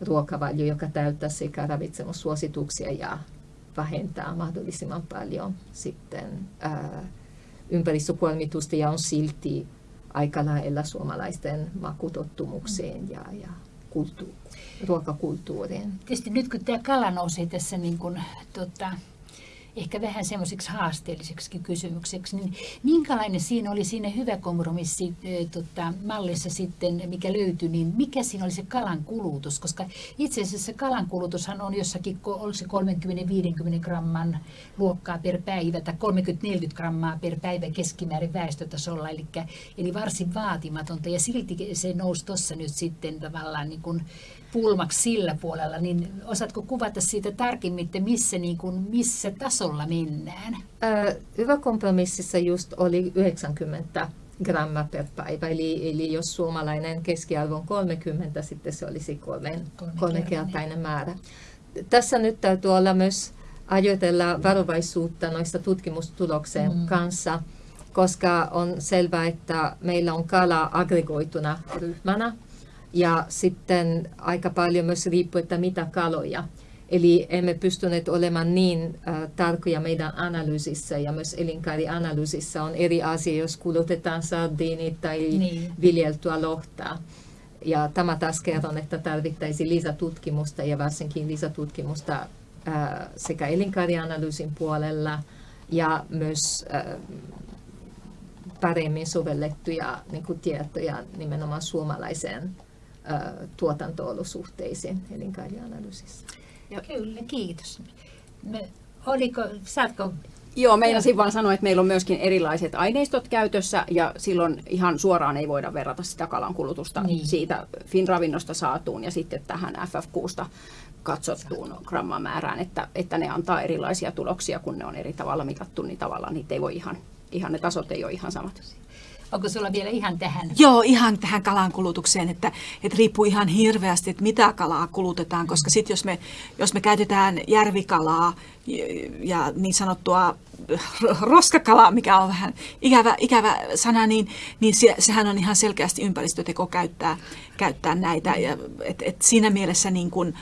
ruokavalio, joka täyttää sekä ravitsemussuosituksia ja vähentää mahdollisimman paljon sitten ympäristökuormitusta ja on silti aika lailla suomalaisten makutottumukseen ja, ja kulttu- ruokakulttuuriin. Tietysti nyt kun tämä kala nousee tässä niin kuin, tota, ehkä vähän semmoiseksi haasteelliseksi kysymykseksi, niin minkälainen siinä oli siinä hyvä kompromissi tota, mallissa sitten, mikä löytyi, niin mikä siinä oli se kalan kulutus? Koska itse asiassa kalan kulutushan on jossakin, onko se 30-50 gramman luokkaa per päivä tai 30-40 grammaa per päivä keskimäärin väestötasolla, eli, eli varsin vaatimatonta ja silti se nousi tuossa nyt sitten tavallaan niin kuin pulmaksi sillä puolella, niin osaatko kuvata siitä tarkemmin, että missä, niin kuin, missä tasolla mennään? hyvä kompromississa just oli 90 gramma per päivä, eli, eli jos suomalainen keskiarvo on 30, sitten se olisi kolmen, kolmekertainen määrä. Tässä nyt täytyy olla myös ajatella varovaisuutta noista tutkimustuloksen mm. kanssa, koska on selvää, että meillä on kala aggregoituna ryhmänä, ja sitten aika paljon myös riippuu, että mitä kaloja. Eli emme pystyneet olemaan niin äh, tarkkoja meidän analyysissä ja myös elinkaarianalyysissä on eri asia, jos kulutetaan sardiinit tai niin. viljeltyä lohtaa. Ja tämä taas kerron, että tarvittaisiin lisätutkimusta ja varsinkin lisätutkimusta äh, sekä elinkaarianalyysin puolella ja myös äh, paremmin sovellettuja niin kuin tietoja nimenomaan suomalaiseen tuotantoolosuhteisiin elinkaarianalyysissä. Kyllä, kiitos. Me, oliko, saatko Joo, meinasin vaan sanoa, että meillä on myöskin erilaiset aineistot käytössä ja silloin ihan suoraan ei voida verrata sitä kalan kulutusta niin. siitä Finravinnosta saatuun ja sitten tähän FF6 katsottuun grammamäärään, että, että ne antaa erilaisia tuloksia, kun ne on eri tavalla mitattu, niin tavallaan niitä ei voi ihan, ihan ne tasot ei ole ihan samat. Onko sulla vielä ihan tähän? Joo, ihan tähän kalan kulutukseen, että, että riippuu ihan hirveästi, että mitä kalaa kulutetaan, koska sitten jos me, jos me käytetään järvikalaa ja niin sanottua roskakalaa, mikä on vähän ikävä, ikävä sana, niin, niin se, sehän on ihan selkeästi ympäristöteko käyttää, käyttää näitä. Ja, et, et siinä mielessä niin kun,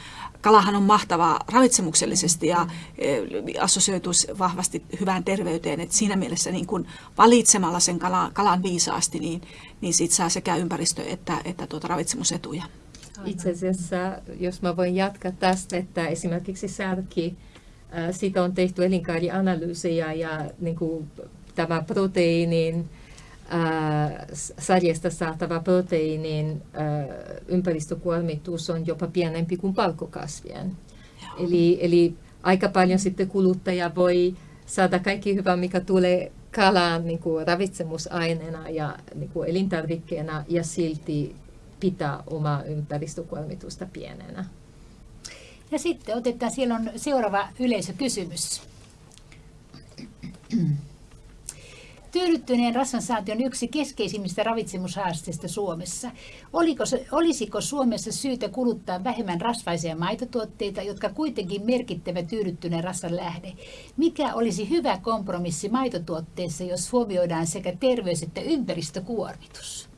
kalahan on mahtavaa ravitsemuksellisesti ja e, assosioituu vahvasti hyvään terveyteen. Et siinä mielessä niin kun valitsemalla sen kalan, kalan viisaasti, niin, niin siitä saa sekä ympäristö- että, että tuota ravitsemusetuja. Itse asiassa, jos mä voin jatkaa tästä, että esimerkiksi särki, siitä on tehty elinkaarianalyysejä ja niin kuin tämä proteiinin sarjasta saatava proteiinin ympäristökuormitus on jopa pienempi kuin palkokasvien. Eli, eli aika paljon sitten kuluttaja voi saada kaikki hyvä, mikä tulee kalaan niin kuin ravitsemusaineena ja niin kuin elintarvikkeena ja silti pitää omaa ympäristökuormitusta pienenä. Ja sitten otetaan, siellä on seuraava yleisökysymys. Tyydyttyneen rasvansaanti on yksi keskeisimmistä ravitsemushaasteista Suomessa. Oliko, olisiko Suomessa syytä kuluttaa vähemmän rasvaisia maitotuotteita, jotka kuitenkin merkittävä tyydyttyneen rasvan lähde? Mikä olisi hyvä kompromissi maitotuotteissa, jos huomioidaan sekä terveys- että ympäristökuormitus?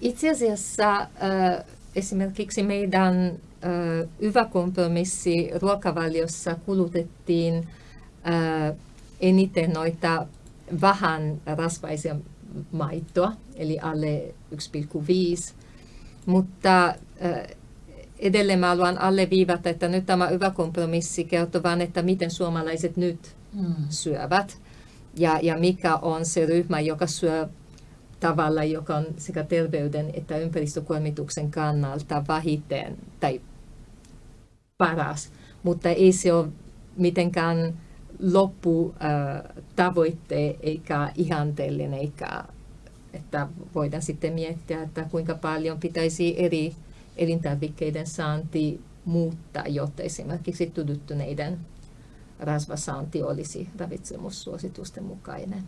Itse asiassa äh, esimerkiksi meidän äh, hyvä kompromissi ruokavaliossa kulutettiin äh, eniten noita vähän rasvaisia maitoa, eli alle 1,5. Mutta edelleen mä haluan alleviivata, että nyt tämä hyvä kompromissi kertoo vain, että miten suomalaiset nyt mm. syövät ja, ja mikä on se ryhmä, joka syö tavalla, joka on sekä terveyden että ympäristökuormituksen kannalta vähiten tai paras, mutta ei se ole mitenkään lopputavoitte eikä ihanteellinen, eikä että voidaan sitten miettiä, että kuinka paljon pitäisi eri elintarvikkeiden saanti muuttaa, jotta esimerkiksi tuduttuneiden rasvasaanti olisi ravitsemussuositusten mukainen.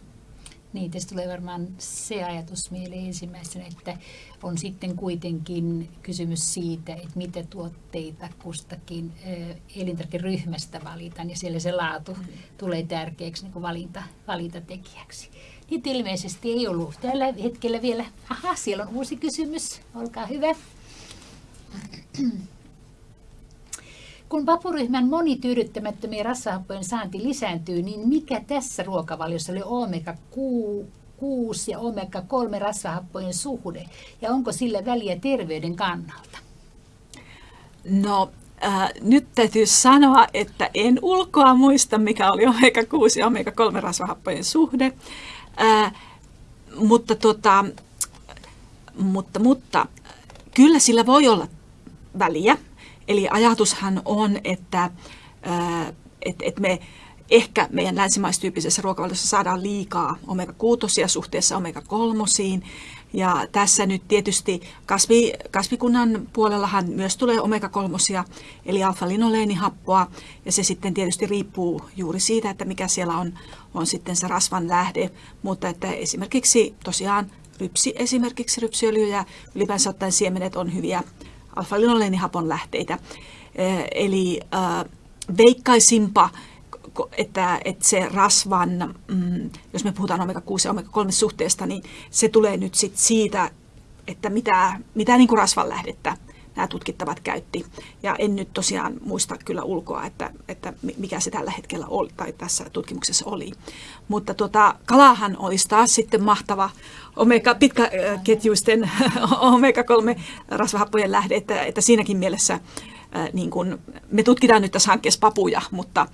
Niin, tästä tulee varmaan se ajatus mieleen ensimmäisenä, että on sitten kuitenkin kysymys siitä, että mitä tuotteita kustakin elintarvikeryhmästä valitaan, ja siellä se laatu mm. tulee tärkeäksi niin kuin valinta, valintatekijäksi. Niitä ilmeisesti ei ollut tällä hetkellä vielä. Aha, siellä on uusi kysymys. Olkaa hyvä. Kun vapuryhmän monityydyttämättömien rassahappojen saanti lisääntyy, niin mikä tässä ruokavaliossa oli omega-6 ja omega-3 rassahappojen suhde? Ja onko sillä väliä terveyden kannalta? No, äh, nyt täytyy sanoa, että en ulkoa muista, mikä oli omega-6 ja omega-3 rasvahappojen suhde. Äh, mutta, tota, mutta, mutta kyllä sillä voi olla väliä. Eli ajatushan on, että, että, että me ehkä meidän länsimaistyyppisessä ruokavaliossa saadaan liikaa omega-6 suhteessa omega-3. Ja tässä nyt tietysti kasvi, kasvikunnan puolellahan myös tulee omega-3, eli alfa-linoleenihappoa, ja se sitten tietysti riippuu juuri siitä, että mikä siellä on, on sitten se rasvan lähde, mutta että esimerkiksi tosiaan rypsi, esimerkiksi rypsiöljy ja ylipäänsä ottaen siemenet on hyviä alfa-linoleenihapon lähteitä. Eli äh, veikkaisimpa, että, että se rasvan, mm, jos me puhutaan omega-6 ja omega-3 suhteesta, niin se tulee nyt sit siitä, että mitä, mitä niin kuin rasvan lähdettä nämä tutkittavat käytti. Ja en nyt tosiaan muista kyllä ulkoa, että, että mikä se tällä hetkellä oli, tai tässä tutkimuksessa oli. Mutta tuota, kalahan olisi taas sitten mahtava omega, pitkäketjuisten omega-3 rasvahappojen lähde, että, että siinäkin mielessä niin kun, me tutkitaan nyt tässä hankkeessa papuja, mutta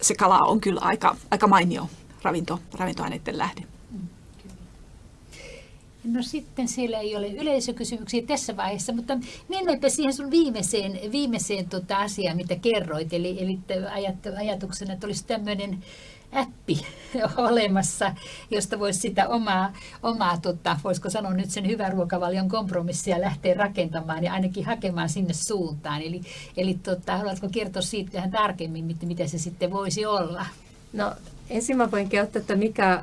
se kala on kyllä aika, aika mainio ravinto, ravintoaineiden lähde. No sitten siellä ei ole yleisökysymyksiä tässä vaiheessa, mutta mennäänpä siihen sun viimeiseen, viimeiseen tota asiaan, mitä kerroit. Eli, eli ajatuksena, että olisi tämmöinen appi olemassa, josta voisi sitä omaa, omaa tota, voisiko sanoa nyt sen hyvän ruokavalion kompromissia lähteä rakentamaan ja ainakin hakemaan sinne suuntaan. Eli, eli tota, haluatko kertoa siitä vähän tarkemmin, mitä se sitten voisi olla? No ensin mä voin kertoa, että mikä, äh,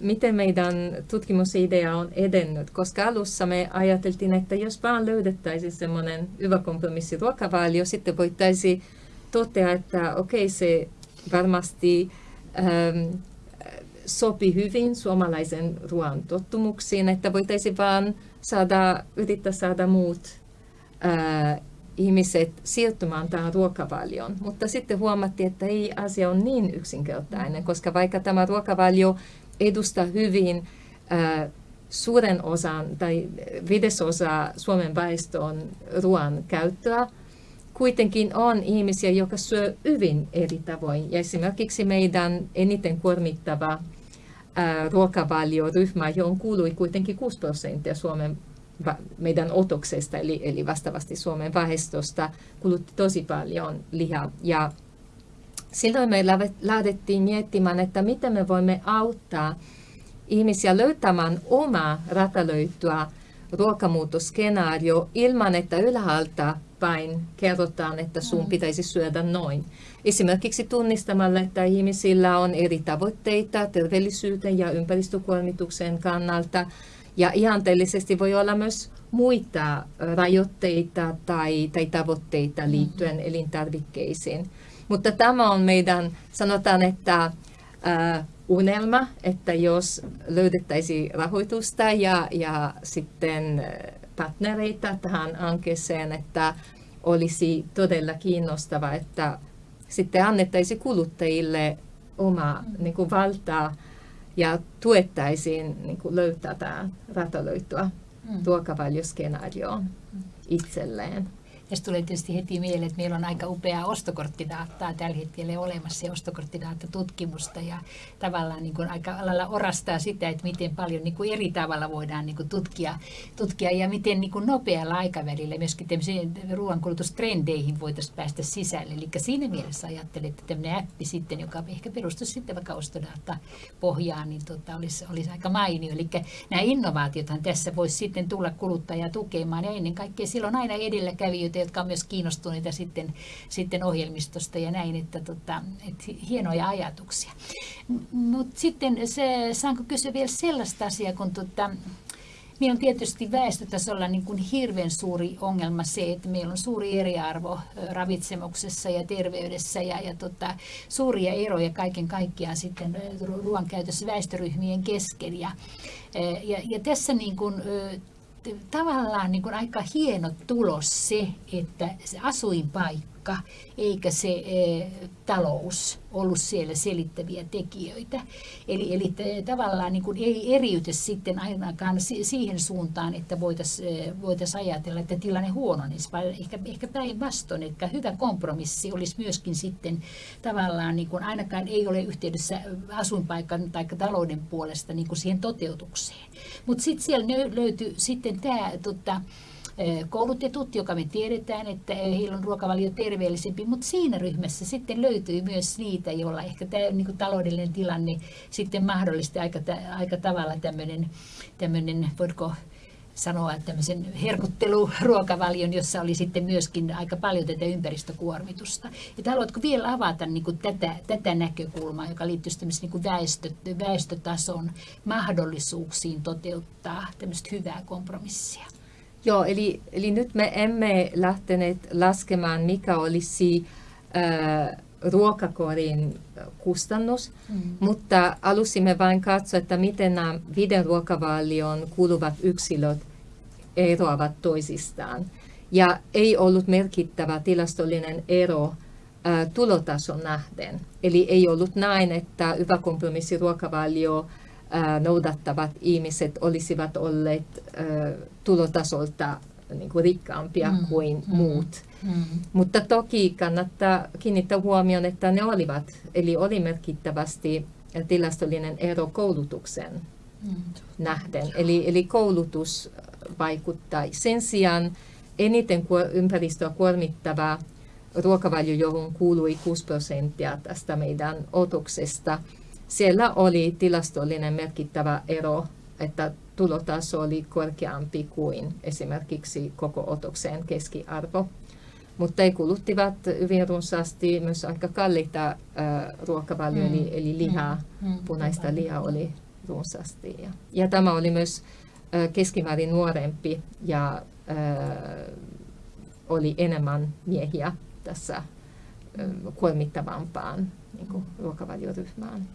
miten meidän tutkimusidea on edennyt, koska alussa me ajateltiin, että jos vaan löydettäisiin semmoinen hyvä kompromissi ruokavalio, sitten voitaisiin totea, että okei, okay, se varmasti ähm, sopi hyvin suomalaisen ruoan tottumuksiin, että voitaisiin vaan saada, yrittää saada muut äh, ihmiset siirtymään tähän ruokavalioon. Mutta sitten huomattiin, että ei asia on niin yksinkertainen, koska vaikka tämä ruokavalio edustaa hyvin äh, suuren osan tai viidesosa Suomen väestön ruoan käyttöä, kuitenkin on ihmisiä, jotka syö hyvin eri tavoin. Ja esimerkiksi meidän eniten kuormittava ruokavalioryhmä, johon kuului kuitenkin 6 prosenttia Suomen meidän otoksesta, eli, eli vastaavasti Suomen väestöstä, kulutti tosi paljon lihaa. Ja silloin me lähdettiin miettimään, että miten me voimme auttaa ihmisiä löytämään omaa ratalöytyä ruokamuutoskenaario ilman, että ylhäältä päin kerrotaan, että sun mm. pitäisi syödä noin. Esimerkiksi tunnistamalla, että ihmisillä on eri tavoitteita terveellisyyden ja ympäristökuormituksen kannalta. Ja ihanteellisesti voi olla myös muita rajoitteita tai, tai tavoitteita mm-hmm. liittyen mm-hmm. elintarvikkeisiin. Mutta tämä on meidän, sanotaan, että äh, unelma, että jos löydettäisiin rahoitusta ja, ja sitten partnereita tähän hankkeeseen, että olisi todella kiinnostava, että sitten annettaisiin kuluttajille oma niin kuin valtaa ja tuettaisiin niin kuin löytää tämä ratalöityä mm. ruokavalioskenaarioon itselleen. Tässä tulee tietysti heti mieleen, että meillä on aika upeaa ostokorttidaattaa tällä hetkellä olemassa ja ostokorttidaatatutkimusta ja tavallaan niin kuin aika lailla orastaa sitä, että miten paljon niin kuin eri tavalla voidaan niin kuin tutkia, tutkia ja miten niin kuin nopealla aikavälillä myöskin ruoankulutustrendeihin voitaisiin päästä sisälle. Eli siinä mielessä ajattelen, että tämmöinen appi sitten, joka ehkä perustuisi sitten vaikka ostodata pohjaan, niin tota, olisi, olisi aika mainio. Eli nämä innovaatiothan tässä voisi sitten tulla kuluttajaa tukemaan ja ennen kaikkea silloin aina edelläkävijöitä, jotka on myös kiinnostuneita sitten, sitten ohjelmistosta ja näin, että, tota, että hienoja ajatuksia. Mutta sitten se, saanko kysyä vielä sellaista asiaa, kun tota, Meillä on tietysti väestötasolla niin kuin hirveän suuri ongelma se, että meillä on suuri eriarvo ravitsemuksessa ja terveydessä ja, ja tota, suuria eroja kaiken kaikkiaan sitten ruoan käytössä väestöryhmien kesken. Ja, ja, ja tässä niin kuin, tavallaan niin kuin aika hieno tulos se, että se asuinpaikka eikä se e, talous ollut siellä selittäviä tekijöitä. Eli, eli tavallaan niin kuin ei eriyty sitten ainakaan siihen suuntaan, että voitaisiin voitais ajatella, että tilanne huononisi, vaan ehkä, ehkä päinvastoin, että hyvä kompromissi olisi myöskin sitten tavallaan, niin kuin ainakaan ei ole yhteydessä asuinpaikan tai talouden puolesta niin kuin siihen toteutukseen. Mutta sitten siellä löytyy sitten tämä tota, koulutetut, joka me tiedetään, että heillä on ruokavalio terveellisempi, mutta siinä ryhmässä sitten löytyy myös niitä, joilla ehkä tämä niin kuin taloudellinen tilanne sitten mahdollistaa aika, aika tavalla tämmöinen, tämmöinen voitko sanoa, tämmöisen herkutteluruokavalion, jossa oli sitten myöskin aika paljon tätä ympäristökuormitusta. Että haluatko vielä avata niin kuin tätä, tätä näkökulmaa, joka liittyy niin kuin väestö, väestötason mahdollisuuksiin toteuttaa tämmöistä hyvää kompromissia? Joo, eli, eli nyt me emme lähteneet laskemaan, mikä olisi äh, ruokakorin kustannus, mm. mutta alusimme vain katsoa, että miten nämä viiden ruokavalion kuuluvat yksilöt eroavat toisistaan. Ja ei ollut merkittävä tilastollinen ero ä, äh, tulotason nähden. Eli ei ollut näin, että hyvä kompromissi ruokavalio noudattavat ihmiset olisivat olleet tulotasolta niin kuin rikkaampia mm, kuin mm, muut. Mm. Mutta toki kannattaa kiinnittää huomioon, että ne olivat, eli oli merkittävästi tilastollinen ero koulutuksen mm. nähden. Eli, eli koulutus vaikuttaa. Sen sijaan eniten ympäristöä kuormittava ruokavalio, johon kuului 6 prosenttia tästä meidän otoksesta, siellä oli tilastollinen merkittävä ero, että tulotaso oli korkeampi kuin esimerkiksi koko otoksen keskiarvo. Mutta he kuluttivat hyvin runsaasti myös aika kalliita äh, mm. eli, eli lihaa, mm. mm. punaista lihaa oli runsaasti. Ja, ja tämä oli myös äh, keskimäärin nuorempi ja äh, oli enemmän miehiä tässä äh, kuormittavampaan niin kuin, ruokavalioryhmään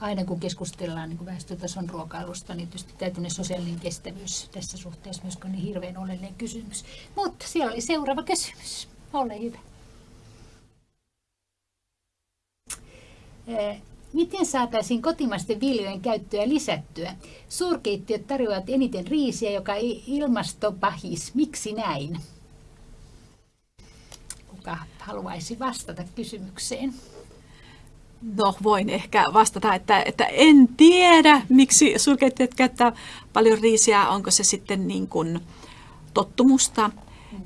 aina kun keskustellaan niin väestötason ruokailusta, niin tietysti täytyy sosiaalinen kestävyys tässä suhteessa myös on niin hirveän oleellinen kysymys. Mutta siellä oli seuraava kysymys. Ole hyvä. Miten saataisiin kotimaisten viljojen käyttöä lisättyä? Suurkeittiöt tarjoavat eniten riisiä, joka ei ilmastopahis. Miksi näin? Kuka haluaisi vastata kysymykseen? No, voin ehkä vastata, että, että en tiedä, miksi surkeittajat käyttää paljon riisiä, onko se sitten niin kuin tottumusta. Mm.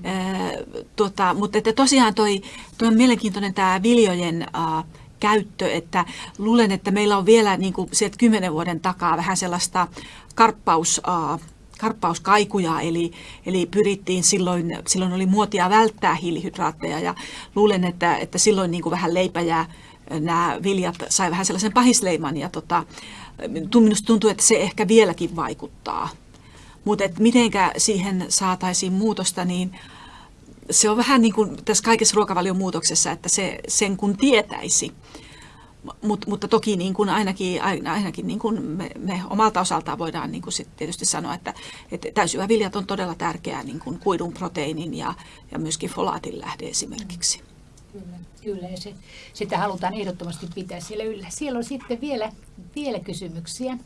tuota, mutta että tosiaan toi, toi on mielenkiintoinen tämä viljojen äh, käyttö, että luulen, että meillä on vielä niin kuin sieltä kymmenen vuoden takaa vähän sellaista karppaus, äh, karppauskaikuja, eli, eli pyrittiin silloin, silloin oli muotia välttää hiilihydraatteja ja luulen, että, että silloin niin kuin vähän leipä ja nämä viljat sai vähän sellaisen pahisleiman ja tota, minusta tuntuu, että se ehkä vieläkin vaikuttaa. Mutta mitenkä siihen saataisiin muutosta, niin se on vähän niin kuin tässä kaikessa ruokavalion muutoksessa, että se, sen kun tietäisi. Mut, mutta toki niin kuin ainakin, ainakin niin kuin me, me omalta osaltaan voidaan niin kuin sit tietysti sanoa, että, että täysyväviljat on todella tärkeää niin kuin kuidun, proteiinin ja, ja myöskin folaatin lähde esimerkiksi. Kyllä, kyllä ja se, sitä halutaan ehdottomasti pitää siellä yllä. Siellä on sitten vielä, vielä kysymyksiä.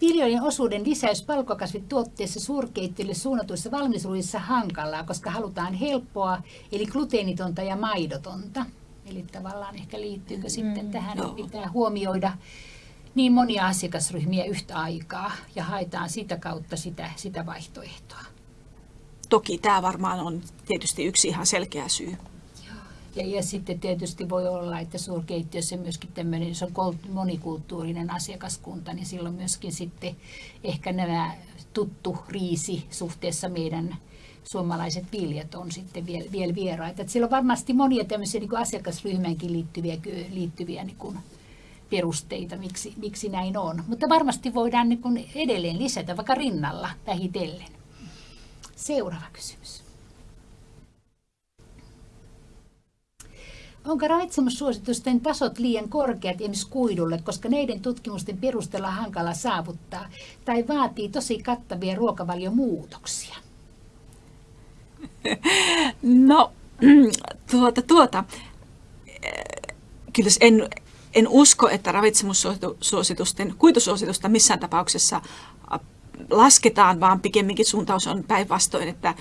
Viljojen osuuden lisäys palkokasvituotteissa suurkeittiöille suunnatuissa valmisruuissa hankalaa, koska halutaan helppoa, eli gluteenitonta ja maidotonta. Eli tavallaan ehkä liittyykö mm, sitten tähän, että pitää huomioida niin monia asiakasryhmiä yhtä aikaa ja haetaan sitä kautta sitä, sitä vaihtoehtoa. Toki tämä varmaan on tietysti yksi ihan selkeä syy. Ja, ja sitten tietysti voi olla, että suurkeittiössä myöskin tämmöinen, se on monikulttuurinen asiakaskunta, niin silloin myöskin sitten ehkä nämä tuttu riisi suhteessa meidän suomalaiset viljat on sitten vielä, vielä vieraita. Että siellä on varmasti monia tämmöisiä niin asiakasryhmäänkin liittyviä, liittyviä niin kuin perusteita, miksi, miksi näin on. Mutta varmasti voidaan niin kuin edelleen lisätä vaikka rinnalla vähitellen. Seuraava kysymys. Onko ravitsemussuositusten tasot liian korkeat esimerkiksi kuidulle, koska neiden tutkimusten perusteella hankala saavuttaa, tai vaatii tosi kattavia ruokavaliomuutoksia? No, tuota, tuota. Kyllä en, en usko, että ravitsemussuositusten, kuitusuositusta missään tapauksessa lasketaan, vaan pikemminkin suuntaus on päinvastoin, että,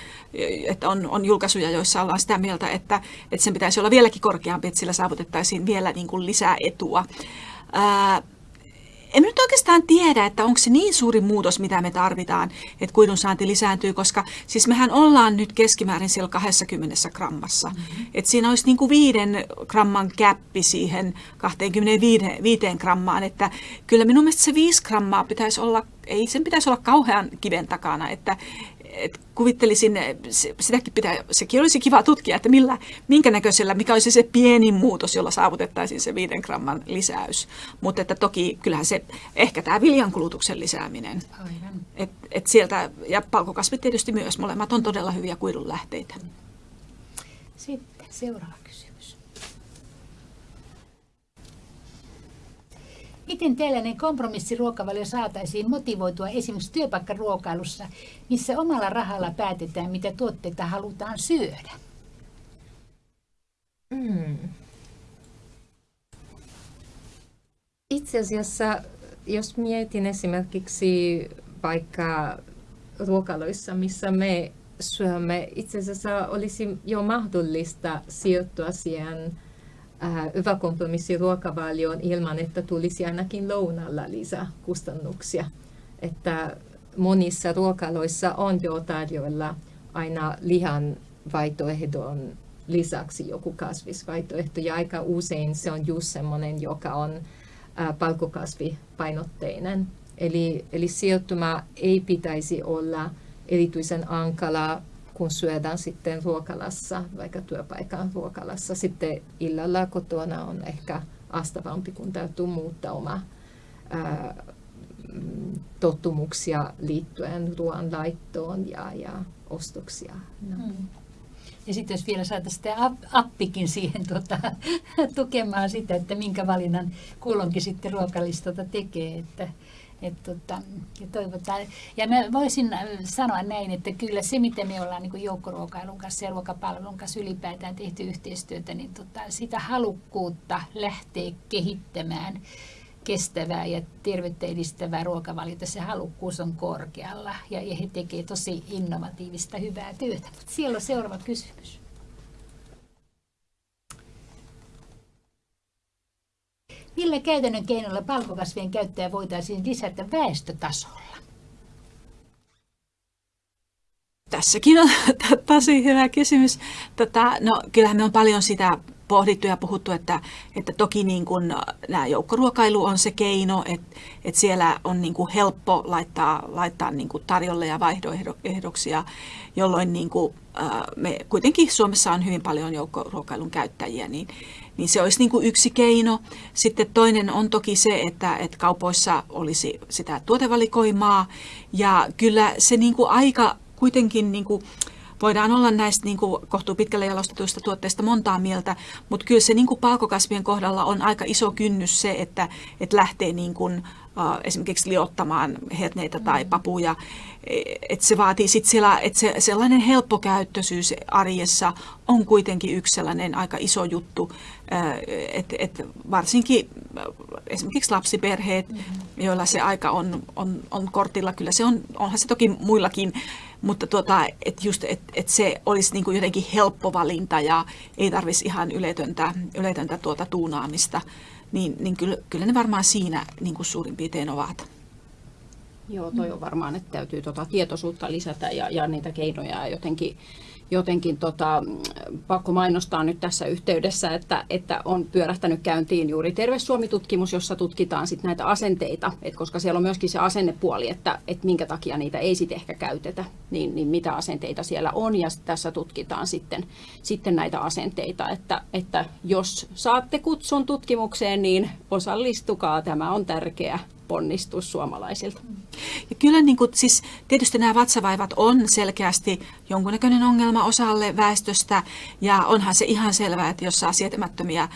että on, on julkaisuja, joissa ollaan sitä mieltä, että, että sen pitäisi olla vieläkin korkeampi, että sillä saavutettaisiin vielä niin kuin lisää etua. Ää, en nyt oikeastaan tiedä, että onko se niin suuri muutos, mitä me tarvitaan, että kuidun saanti lisääntyy, koska siis mehän ollaan nyt keskimäärin siellä 20 grammassa. Mm-hmm. Et siinä olisi niin kuin viiden gramman käppi siihen 25 grammaan, että kyllä minun mielestä se 5 grammaa pitäisi olla, ei sen pitäisi olla kauhean kiven takana, että, et kuvittelisin, sitäkin pitää, sekin olisi kiva tutkia, että millä, minkä näköisellä, mikä olisi se pieni muutos, jolla saavutettaisiin se 5 gramman lisäys. Mutta että toki kyllähän se, ehkä tämä viljankulutuksen lisääminen. Aivan. Et, et sieltä, ja palkokasvit tietysti myös, molemmat on todella hyviä kuidun lähteitä. Sitten seuraava Miten tällainen kompromissiruokavalio saataisiin motivoitua esimerkiksi työpaikkaruokailussa, missä omalla rahalla päätetään, mitä tuotteita halutaan syödä? Mm. Itse asiassa, jos mietin esimerkiksi vaikka ruokaloissa, missä me syömme, itse asiassa olisi jo mahdollista sijoittua siihen äh, hyvä kompromissi ruokavalioon ilman, että tulisi ainakin lounalla lisäkustannuksia. Että monissa ruokaloissa on jo tarjolla aina lihan vaihtoehdon lisäksi joku kasvisvaihtoehto ja aika usein se on just semmoinen, joka on äh, palkokasvipainotteinen. Eli, eli sijoittuma ei pitäisi olla erityisen ankala kun syödään sitten ruokalassa, vaikka työpaikan ruokalassa. Sitten illalla kotona on ehkä astavampi, kun täytyy muuttaa oma ää, tottumuksia liittyen ruoanlaittoon ja, ja ostoksia. No. Hmm. Ja sitten jos vielä saataisiin appikin siihen tuota, tukemaan sitä, että minkä valinnan kulloinkin sitten ruokalistalta tekee. Että, et tota, ja, toivotaan. ja mä voisin äh, sanoa näin, että kyllä se, miten me ollaan niin joukkoruokailun kanssa ja ruokapalvelun kanssa ylipäätään tehty yhteistyötä, niin tota, sitä halukkuutta lähteä kehittämään kestävää ja terveyttä edistävää ruokavaliota, se halukkuus on korkealla ja, he tekevät tosi innovatiivista, hyvää työtä. Mutta siellä on seuraava kysymys. Millä käytännön keinoilla palkokasvien käyttöä voitaisiin lisätä väestötasolla? Tässäkin on tosi hyvä kysymys. Tota, no, kyllähän me on paljon sitä pohdittu ja puhuttu, että, että toki niin kuin nämä joukkoruokailu on se keino, että, että siellä on niin kuin helppo laittaa, laittaa niin kuin tarjolle ja vaihdoehdoksia, jolloin niin kuin, me kuitenkin Suomessa on hyvin paljon joukkoruokailun käyttäjiä, niin, niin se olisi niin kuin yksi keino. Sitten toinen on toki se, että, että kaupoissa olisi sitä tuotevalikoimaa ja kyllä se niin kuin aika kuitenkin niin kuin voidaan olla näistä niin kuin kohtuu pitkälle jalostetuista tuotteista montaa mieltä, mutta kyllä se niin kuin palkokasvien kohdalla on aika iso kynnys se, että, että lähtee niin kuin, esimerkiksi liottamaan herneitä tai papuja. Että se vaatii sitten siellä, että se, sellainen helppokäyttöisyys arjessa on kuitenkin yksi sellainen aika iso juttu, että et varsinkin esimerkiksi lapsiperheet, mm-hmm. joilla se aika on, on, on kortilla, kyllä se on, onhan se toki muillakin, mutta tuota, että just, et, et se olisi niin kuin jotenkin helppo valinta ja ei tarvitsisi ihan yletöntä, yletöntä tuota tuunaamista niin, niin kyllä, kyllä ne varmaan siinä niin kuin suurin piirtein ovat. Joo, toi on varmaan, että täytyy tuota tietoisuutta lisätä ja, ja niitä keinoja jotenkin jotenkin tota, pakko mainostaa nyt tässä yhteydessä, että, että on pyörähtänyt käyntiin juuri Terve Suomi-tutkimus, jossa tutkitaan sit näitä asenteita, et koska siellä on myöskin se asennepuoli, että, että minkä takia niitä ei sitten ehkä käytetä, niin, niin mitä asenteita siellä on, ja tässä tutkitaan sitten, sitten näitä asenteita, että, että jos saatte kutsun tutkimukseen, niin osallistukaa, tämä on tärkeä ponnistus suomalaisilta. Ja kyllä niin kuin, siis, tietysti nämä vatsavaivat on selkeästi jonkunnäköinen ongelma osalle väestöstä ja onhan se ihan selvää, että jos saa sietämättömiä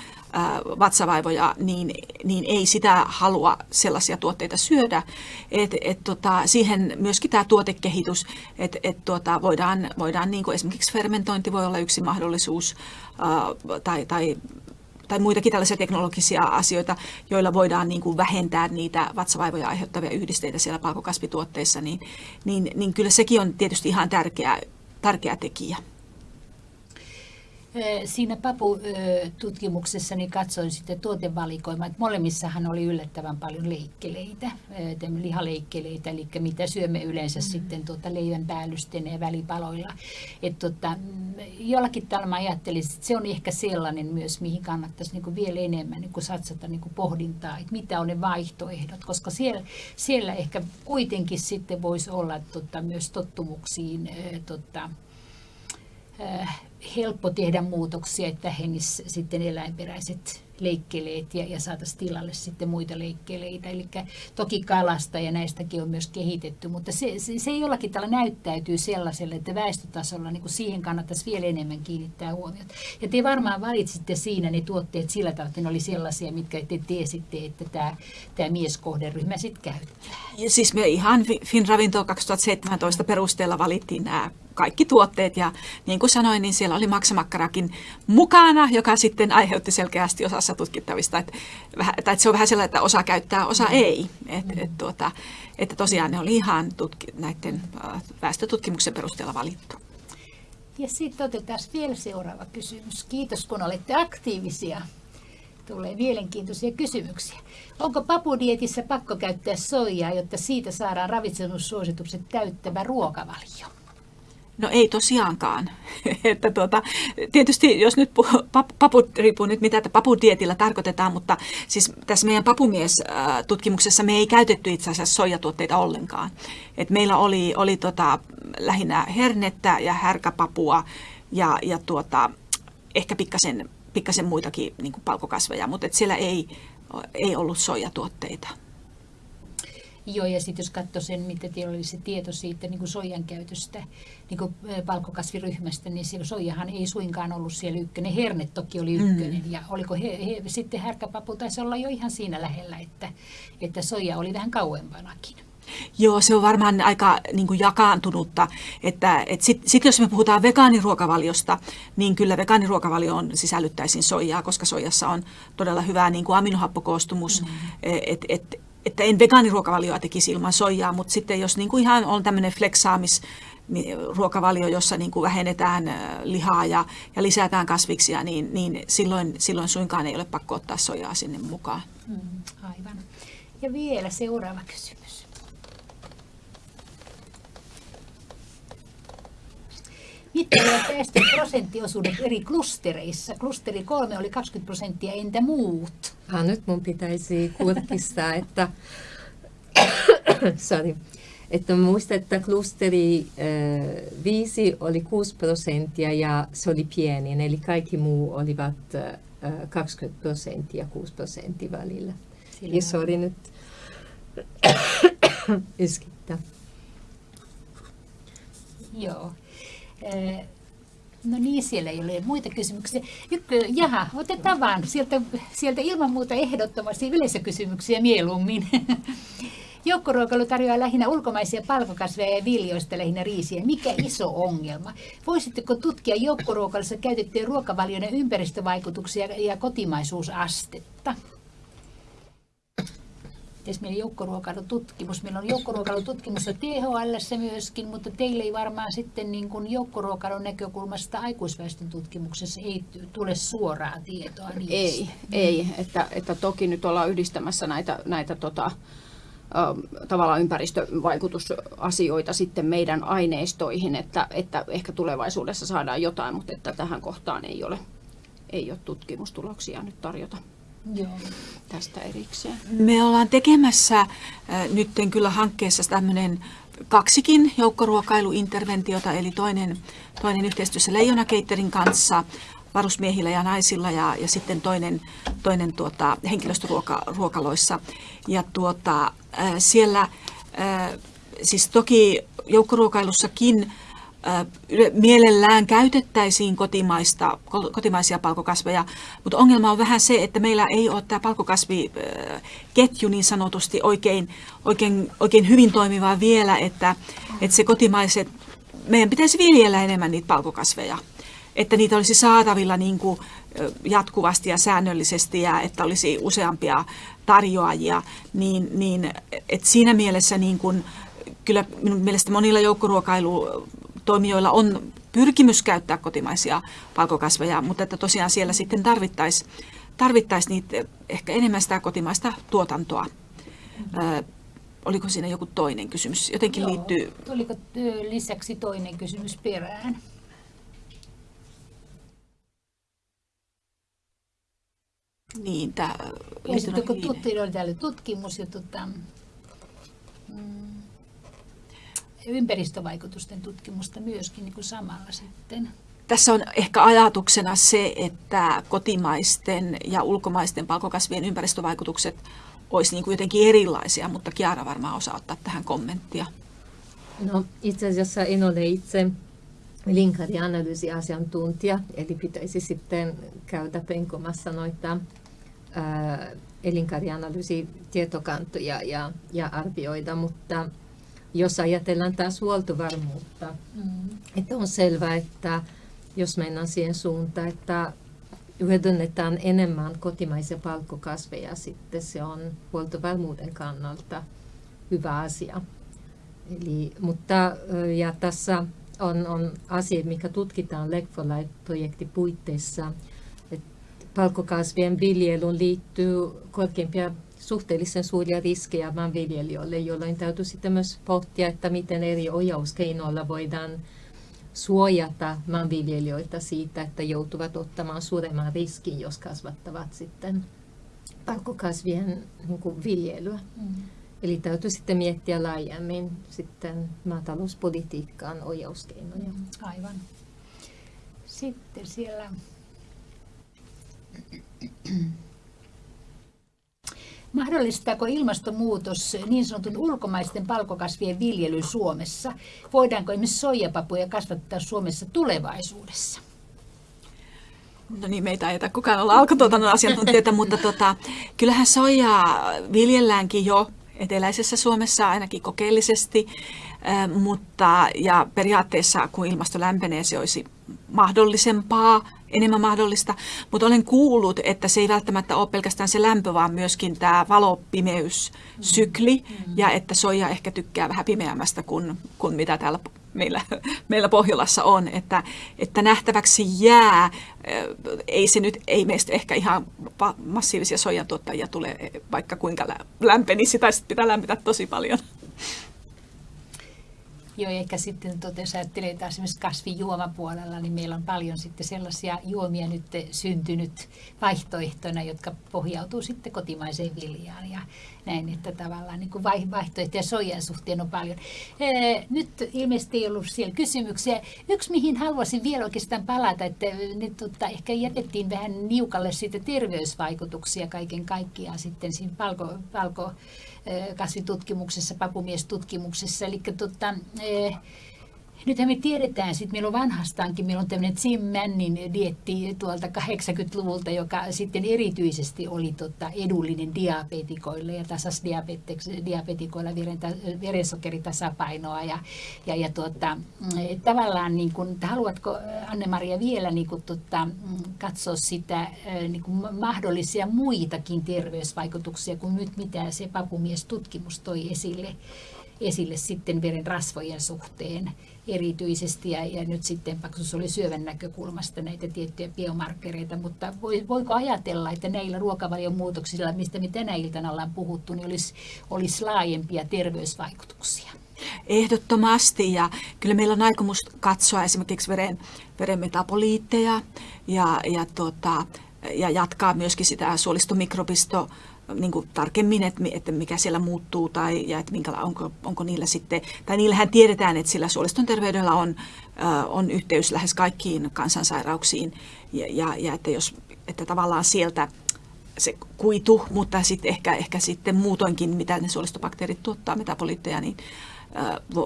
vatsavaivoja, niin, niin ei sitä halua sellaisia tuotteita syödä. Et, et, tota, siihen myöskin tämä tuotekehitys, että et, tota, voidaan, voidaan niin kuin esimerkiksi fermentointi voi olla yksi mahdollisuus ää, tai, tai tai muitakin tällaisia teknologisia asioita, joilla voidaan niin kuin vähentää niitä vatsavaivoja aiheuttavia yhdisteitä siellä palkokasvituotteissa, niin, niin, niin kyllä sekin on tietysti ihan tärkeä, tärkeä tekijä. Siinä PAPU-tutkimuksessa niin katsoin sitten tuotevalikoimaa, että molemmissahan oli yllättävän paljon leikkeleitä, lihaleikkeleitä, eli mitä syömme yleensä mm. sitten tuota leivän päällysten ja välipaloilla. Että tota, jollakin tavalla mä ajattelin, että se on ehkä sellainen myös, mihin kannattaisi niin kuin vielä enemmän niin kuin satsata niin kuin pohdintaa, että mitä on ne vaihtoehdot, koska siellä, siellä ehkä kuitenkin sitten voisi olla tota, myös tottumuksiin tota, helppo tehdä muutoksia, että hengissä sitten eläinperäiset leikkeleet ja, ja saataisiin tilalle sitten muita leikkeleitä. Eli toki kalasta ja näistäkin on myös kehitetty, mutta se, se, se jollakin tavalla näyttäytyy sellaiselle, että väestötasolla niin kuin siihen kannattaisi vielä enemmän kiinnittää huomiota. Ja te varmaan valitsitte siinä ne tuotteet sillä tavalla, että ne oli sellaisia, mitkä te tiesitte, että tämä, tämä mieskohderyhmä sitten käyttää. Ja siis me ihan Finravinto 2017 perusteella valittiin nämä kaikki tuotteet ja niin kuin sanoin, niin siellä oli maksamakkarakin mukana, joka sitten aiheutti selkeästi osassa tutkittavista, että, että se on vähän sellainen, että osa käyttää, osa mm. ei. Et, et, tuota, että tosiaan ne oli ihan tutki, näiden väestötutkimuksen perusteella valittu. Ja sitten otetaan vielä seuraava kysymys. Kiitos kun olette aktiivisia. Tulee mielenkiintoisia kysymyksiä. Onko papudietissä pakko käyttää soijaa, jotta siitä saadaan ravitsemussuositukset täyttävä ruokavalio? No ei tosiaankaan. että tuota, tietysti jos nyt paput, riippuu nyt mitä papudietillä tarkoitetaan, mutta siis tässä meidän papumies-tutkimuksessa me ei käytetty itse asiassa soijatuotteita ollenkaan. Et meillä oli, oli tota, lähinnä hernettä ja härkäpapua ja, ja tuota, ehkä pikkasen, pikkasen muitakin niin palkokasveja, mutta et siellä ei, ei ollut soijatuotteita. Joo, ja sitten jos katsoo sen, mitä teillä oli se tieto siitä niin kuin soijan käytöstä niin kuin valkokasviryhmästä, niin se soijahan ei suinkaan ollut siellä ykkönen. Herne toki oli ykkönen, mm. ja oliko he, he, sitten härkäpapu taisi olla jo ihan siinä lähellä, että, että soija oli vähän kauempanakin. Joo, se on varmaan aika niin kuin jakaantunutta. Että, et Sitten sit jos me puhutaan vegaaniruokavaliosta, niin kyllä vegaaniruokavalioon sisällyttäisiin soijaa, koska soijassa on todella hyvä niin kuin aminohappokoostumus. Mm. Et, et, että en vegaaniruokavalioa tekisi ilman soijaa, mutta sitten jos niin kuin ihan on tämmöinen fleksaamis, ruokavalio, jossa niin kuin vähennetään lihaa ja, ja lisätään kasviksia, niin, niin silloin, silloin suinkaan ei ole pakko ottaa sojaa sinne mukaan. Mm, aivan. Ja vielä seuraava kysymys. Mitkä ovat päästöjen prosenttiosuudet eri klustereissa? Klusteri kolme oli 20 prosenttia, entä muut? Ah, nyt mun pitäisi kurkistaa, että, sorry, että muista, että klusteri äh, 5 oli 6 prosenttia ja se oli pieni, eli kaikki muu olivat äh, 20 prosenttia 6 prosenttia välillä. Sillä ja sorry nyt yskittää. Joo. No niin, siellä ei ole muita kysymyksiä. Jykkä, jaha, otetaan vaan sieltä, sieltä ilman muuta ehdottomasti yleisökysymyksiä mieluummin. Joukkoruokailu tarjoaa lähinnä ulkomaisia palkokasveja ja viljoista lähinnä riisiä. Mikä iso ongelma? Voisitteko tutkia joukkoruokailussa käytettyjen ruokavalioiden ympäristövaikutuksia ja kotimaisuusastetta? Mites meillä joukkoruokailututkimus? Meillä on joukkoruokailututkimus THL myöskin, mutta teille ei varmaan sitten niin kuin joukkoruokailun näkökulmasta aikuisväestön tutkimuksessa ei tule suoraa tietoa niistä. Ei, ei. Että, että toki nyt ollaan yhdistämässä näitä, näitä tota, tavallaan ympäristövaikutusasioita sitten meidän aineistoihin, että, että ehkä tulevaisuudessa saadaan jotain, mutta että tähän kohtaan ei ole, ei ole tutkimustuloksia nyt tarjota. Joo. tästä erikseen. Me ollaan tekemässä äh, kyllä hankkeessa tämmöinen kaksikin joukkoruokailuinterventiota, eli toinen, toinen yhteistyössä Leijona Keitterin kanssa varusmiehillä ja naisilla ja, ja sitten toinen, toinen tuota, henkilöstöruokaloissa. Ja tuota, äh, siellä äh, siis toki joukkoruokailussakin mielellään käytettäisiin kotimaista, kotimaisia palkokasveja, mutta ongelma on vähän se, että meillä ei ole tämä palkokasviketju niin sanotusti oikein, oikein, oikein hyvin toimiva vielä, että, että se kotimaiset, meidän pitäisi viljellä enemmän niitä palkokasveja, että niitä olisi saatavilla niin kuin jatkuvasti ja säännöllisesti ja että olisi useampia tarjoajia, niin, niin että siinä mielessä niin kuin, kyllä minun mielestä monilla joukkoruokailu toimijoilla on pyrkimys käyttää kotimaisia palkokasveja, mutta että tosiaan siellä sitten tarvittaisiin tarvittais niitä ehkä enemmän sitä kotimaista tuotantoa. Ö, oliko siinä joku toinen kysymys? Jotenkin Joo. liittyy... Oliko lisäksi toinen kysymys perään? Niin, tämä... Sitten kun oli täällä tutkimus ja tota, mm, ympäristövaikutusten tutkimusta myöskin niin kuin samalla sitten. Tässä on ehkä ajatuksena se, että kotimaisten ja ulkomaisten palkokasvien ympäristövaikutukset olisi niin kuin jotenkin erilaisia, mutta Kiara varmaan osaa ottaa tähän kommenttia. No itse asiassa en ole itse linkarianalyysiasiantuntija, eli pitäisi sitten käydä penkomassa noita elinkarianalyysi-tietokantoja ja, ja arvioida, mutta jos ajatellaan taas huoltovarmuutta, mm. että on selvää, että jos mennään siihen suuntaan, että hyödynnetään enemmän kotimaisia palkkokasveja, sitten se on huoltovarmuuden kannalta hyvä asia. Eli, mutta ja tässä on, on asia, mikä tutkitaan Legfolite-projektin puitteissa, palkkokasvien viljelyyn liittyy korkeimpia suhteellisen suuria riskejä maanviljelijöille, jolloin täytyy sitten myös pohtia, että miten eri ohjauskeinoilla voidaan suojata maanviljelijöitä siitä, että joutuvat ottamaan suuremman riskin, jos kasvattavat sitten palkkokasvien niin viljelyä. Mm. Eli täytyy sitten miettiä laajemmin sitten maatalouspolitiikkaan ohjauskeinoja. Mm, aivan. Sitten siellä Mahdollistaako ilmastonmuutos niin sanotun ulkomaisten palkokasvien viljely Suomessa? Voidaanko esimerkiksi soijapapuja kasvattaa Suomessa tulevaisuudessa? No niin, meitä ei kukaan olla alkutuotannon asiantuntijoita, mutta tota, kyllähän soijaa viljelläänkin jo eteläisessä Suomessa ainakin kokeellisesti, mutta ja periaatteessa kun ilmasto lämpenee, se olisi mahdollisempaa enemmän mahdollista, mutta olen kuullut, että se ei välttämättä ole pelkästään se lämpö, vaan myöskin tämä valopimeyssykli, mm-hmm. ja että soija ehkä tykkää vähän pimeämmästä kuin, kuin mitä täällä meillä, meillä Pohjolassa on, että, että nähtäväksi jää, ei se nyt, ei meistä ehkä ihan massiivisia soijan tuottajia tule, vaikka kuinka lämpenisi, tai pitää lämpetä tosi paljon. Joo, ehkä sitten jos ajattelee taas esimerkiksi kasvijuomapuolella, niin meillä on paljon sitten sellaisia juomia nyt syntynyt vaihtoehtoina, jotka pohjautuu sitten kotimaiseen viljaan ja näin, että tavallaan niin kuin vaihtoehtoja soijan suhteen on paljon. Nyt ilmeisesti ei ollut siellä kysymyksiä. Yksi, mihin haluaisin vielä oikeastaan palata, että nyt tota, ehkä jätettiin vähän niukalle siitä terveysvaikutuksia kaiken kaikkiaan sitten siinä palko, palko kasvitutkimuksessa, papumiestutkimuksessa. Eli tota, nythän me tiedetään, sit meillä on vanhastaankin, meillä on tämmöinen Jim Mannin dietti tuolta 80-luvulta, joka sitten erityisesti oli tota edullinen diabetikoille ja tasas diabetikoilla veren, verensokeritasapainoa. Ja, ja, ja tuota, tavallaan, niin kun, haluatko Anne-Maria vielä niin kun, tota, katsoa sitä niin kun mahdollisia muitakin terveysvaikutuksia kuin nyt mitä se papumies-tutkimus toi esille? Esille sitten veren rasvojen suhteen erityisesti ja, ja nyt sitten paksus oli syövän näkökulmasta näitä tiettyjä biomarkkereita, mutta voi, voiko ajatella, että näillä ruokavalion muutoksilla, mistä me tänä iltana ollaan puhuttu, niin olisi, olisi laajempia terveysvaikutuksia? Ehdottomasti ja kyllä meillä on aikomus katsoa esimerkiksi veren, veren metaboliitteja ja, ja, tota, ja jatkaa myöskin sitä suolistomikrobisto niin kuin tarkemmin, että, että mikä siellä muuttuu tai ja että minkä, onko, onko niillä sitten, tai niillähän tiedetään, että sillä suoliston terveydellä on, on yhteys lähes kaikkiin kansansairauksiin ja, ja, ja että, jos, että tavallaan sieltä se kuitu, mutta sitten ehkä, ehkä sitten muutoinkin, mitä ne suolistobakteerit tuottaa, metaboliitteja, niin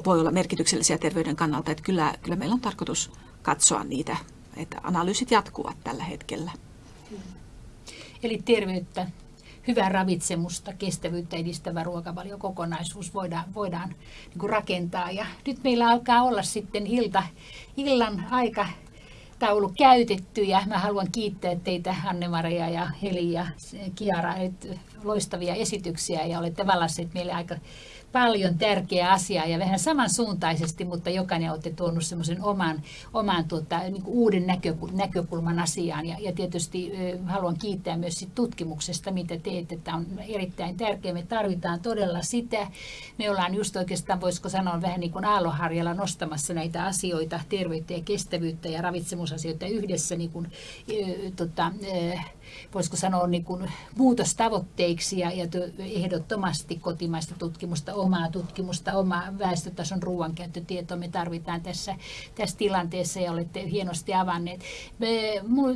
voi olla merkityksellisiä terveyden kannalta. Että kyllä, kyllä meillä on tarkoitus katsoa niitä, että analyysit jatkuvat tällä hetkellä. Eli terveyttä hyvää ravitsemusta, kestävyyttä edistävä ruokavaliokokonaisuus voidaan, voidaan niin kuin rakentaa. Ja nyt meillä alkaa olla sitten ilta, illan aika taulu käytetty ja mä haluan kiittää teitä Anne-Maria ja Heli ja Kiara, loistavia esityksiä ja olette vallasseet meille aika paljon tärkeää asiaa ja vähän samansuuntaisesti, mutta jokainen olette tuonut semmoisen oman, oman tuota, niin uuden näkökulman asiaan. Ja, ja tietysti haluan kiittää myös sit tutkimuksesta, mitä teette. Tämä on erittäin tärkeää. Me tarvitaan todella sitä. Me ollaan just oikeastaan, voisiko sanoa, vähän niin kuin aalloharjalla nostamassa näitä asioita, terveyttä ja kestävyyttä ja ravitsemusasioita yhdessä niin kuin, tota, voisiko sanoa niin kuin muutostavoitteiksi ja, ja ehdottomasti kotimaista tutkimusta, omaa tutkimusta, omaa väestötason ruoankäyttötietoa me tarvitaan tässä, tässä tilanteessa ja olette hienosti avanneet. Me,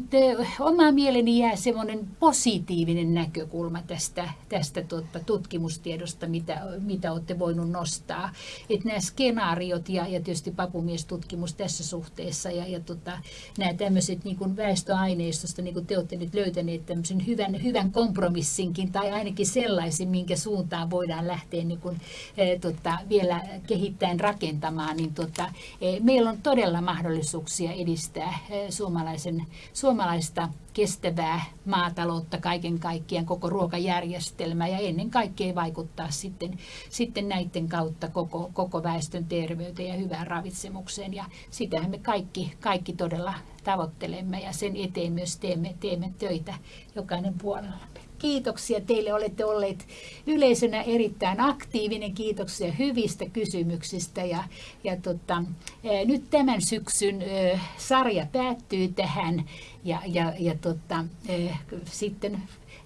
te, oma mieleni jää semmoinen positiivinen näkökulma tästä, tästä tuota, tutkimustiedosta, mitä, mitä olette voinut nostaa. Että nämä skenaariot ja, ja tietysti papumiestutkimus tässä suhteessa ja, ja tota, nämä tämmöiset niin väestöaineistosta, niin kuin te olette nyt löytäneet, löytäneet tämmöisen hyvän, hyvän kompromissinkin tai ainakin sellaisin, minkä suuntaan voidaan lähteä niin kuin, e, tota, vielä kehittäen rakentamaan, niin tota, e, meillä on todella mahdollisuuksia edistää e, suomalaisen, suomalaista kestävää maataloutta kaiken kaikkiaan, koko ruokajärjestelmää ja ennen kaikkea vaikuttaa sitten, sitten näiden kautta koko, koko väestön terveyteen ja hyvään ravitsemukseen. Ja sitähän me kaikki, kaikki todella tavoittelemme ja sen eteen myös teemme, teemme töitä jokainen puolella. Kiitoksia teille, olette olleet yleisönä erittäin aktiivinen. Kiitoksia hyvistä kysymyksistä. Ja, ja tota, nyt tämän syksyn sarja päättyy tähän ja, ja, ja tota, sitten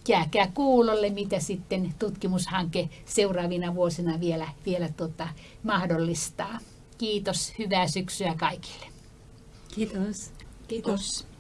jääkää kuulolle, mitä sitten tutkimushanke seuraavina vuosina vielä, vielä tota, mahdollistaa. Kiitos, hyvää syksyä kaikille. Kiitos. Kiitos.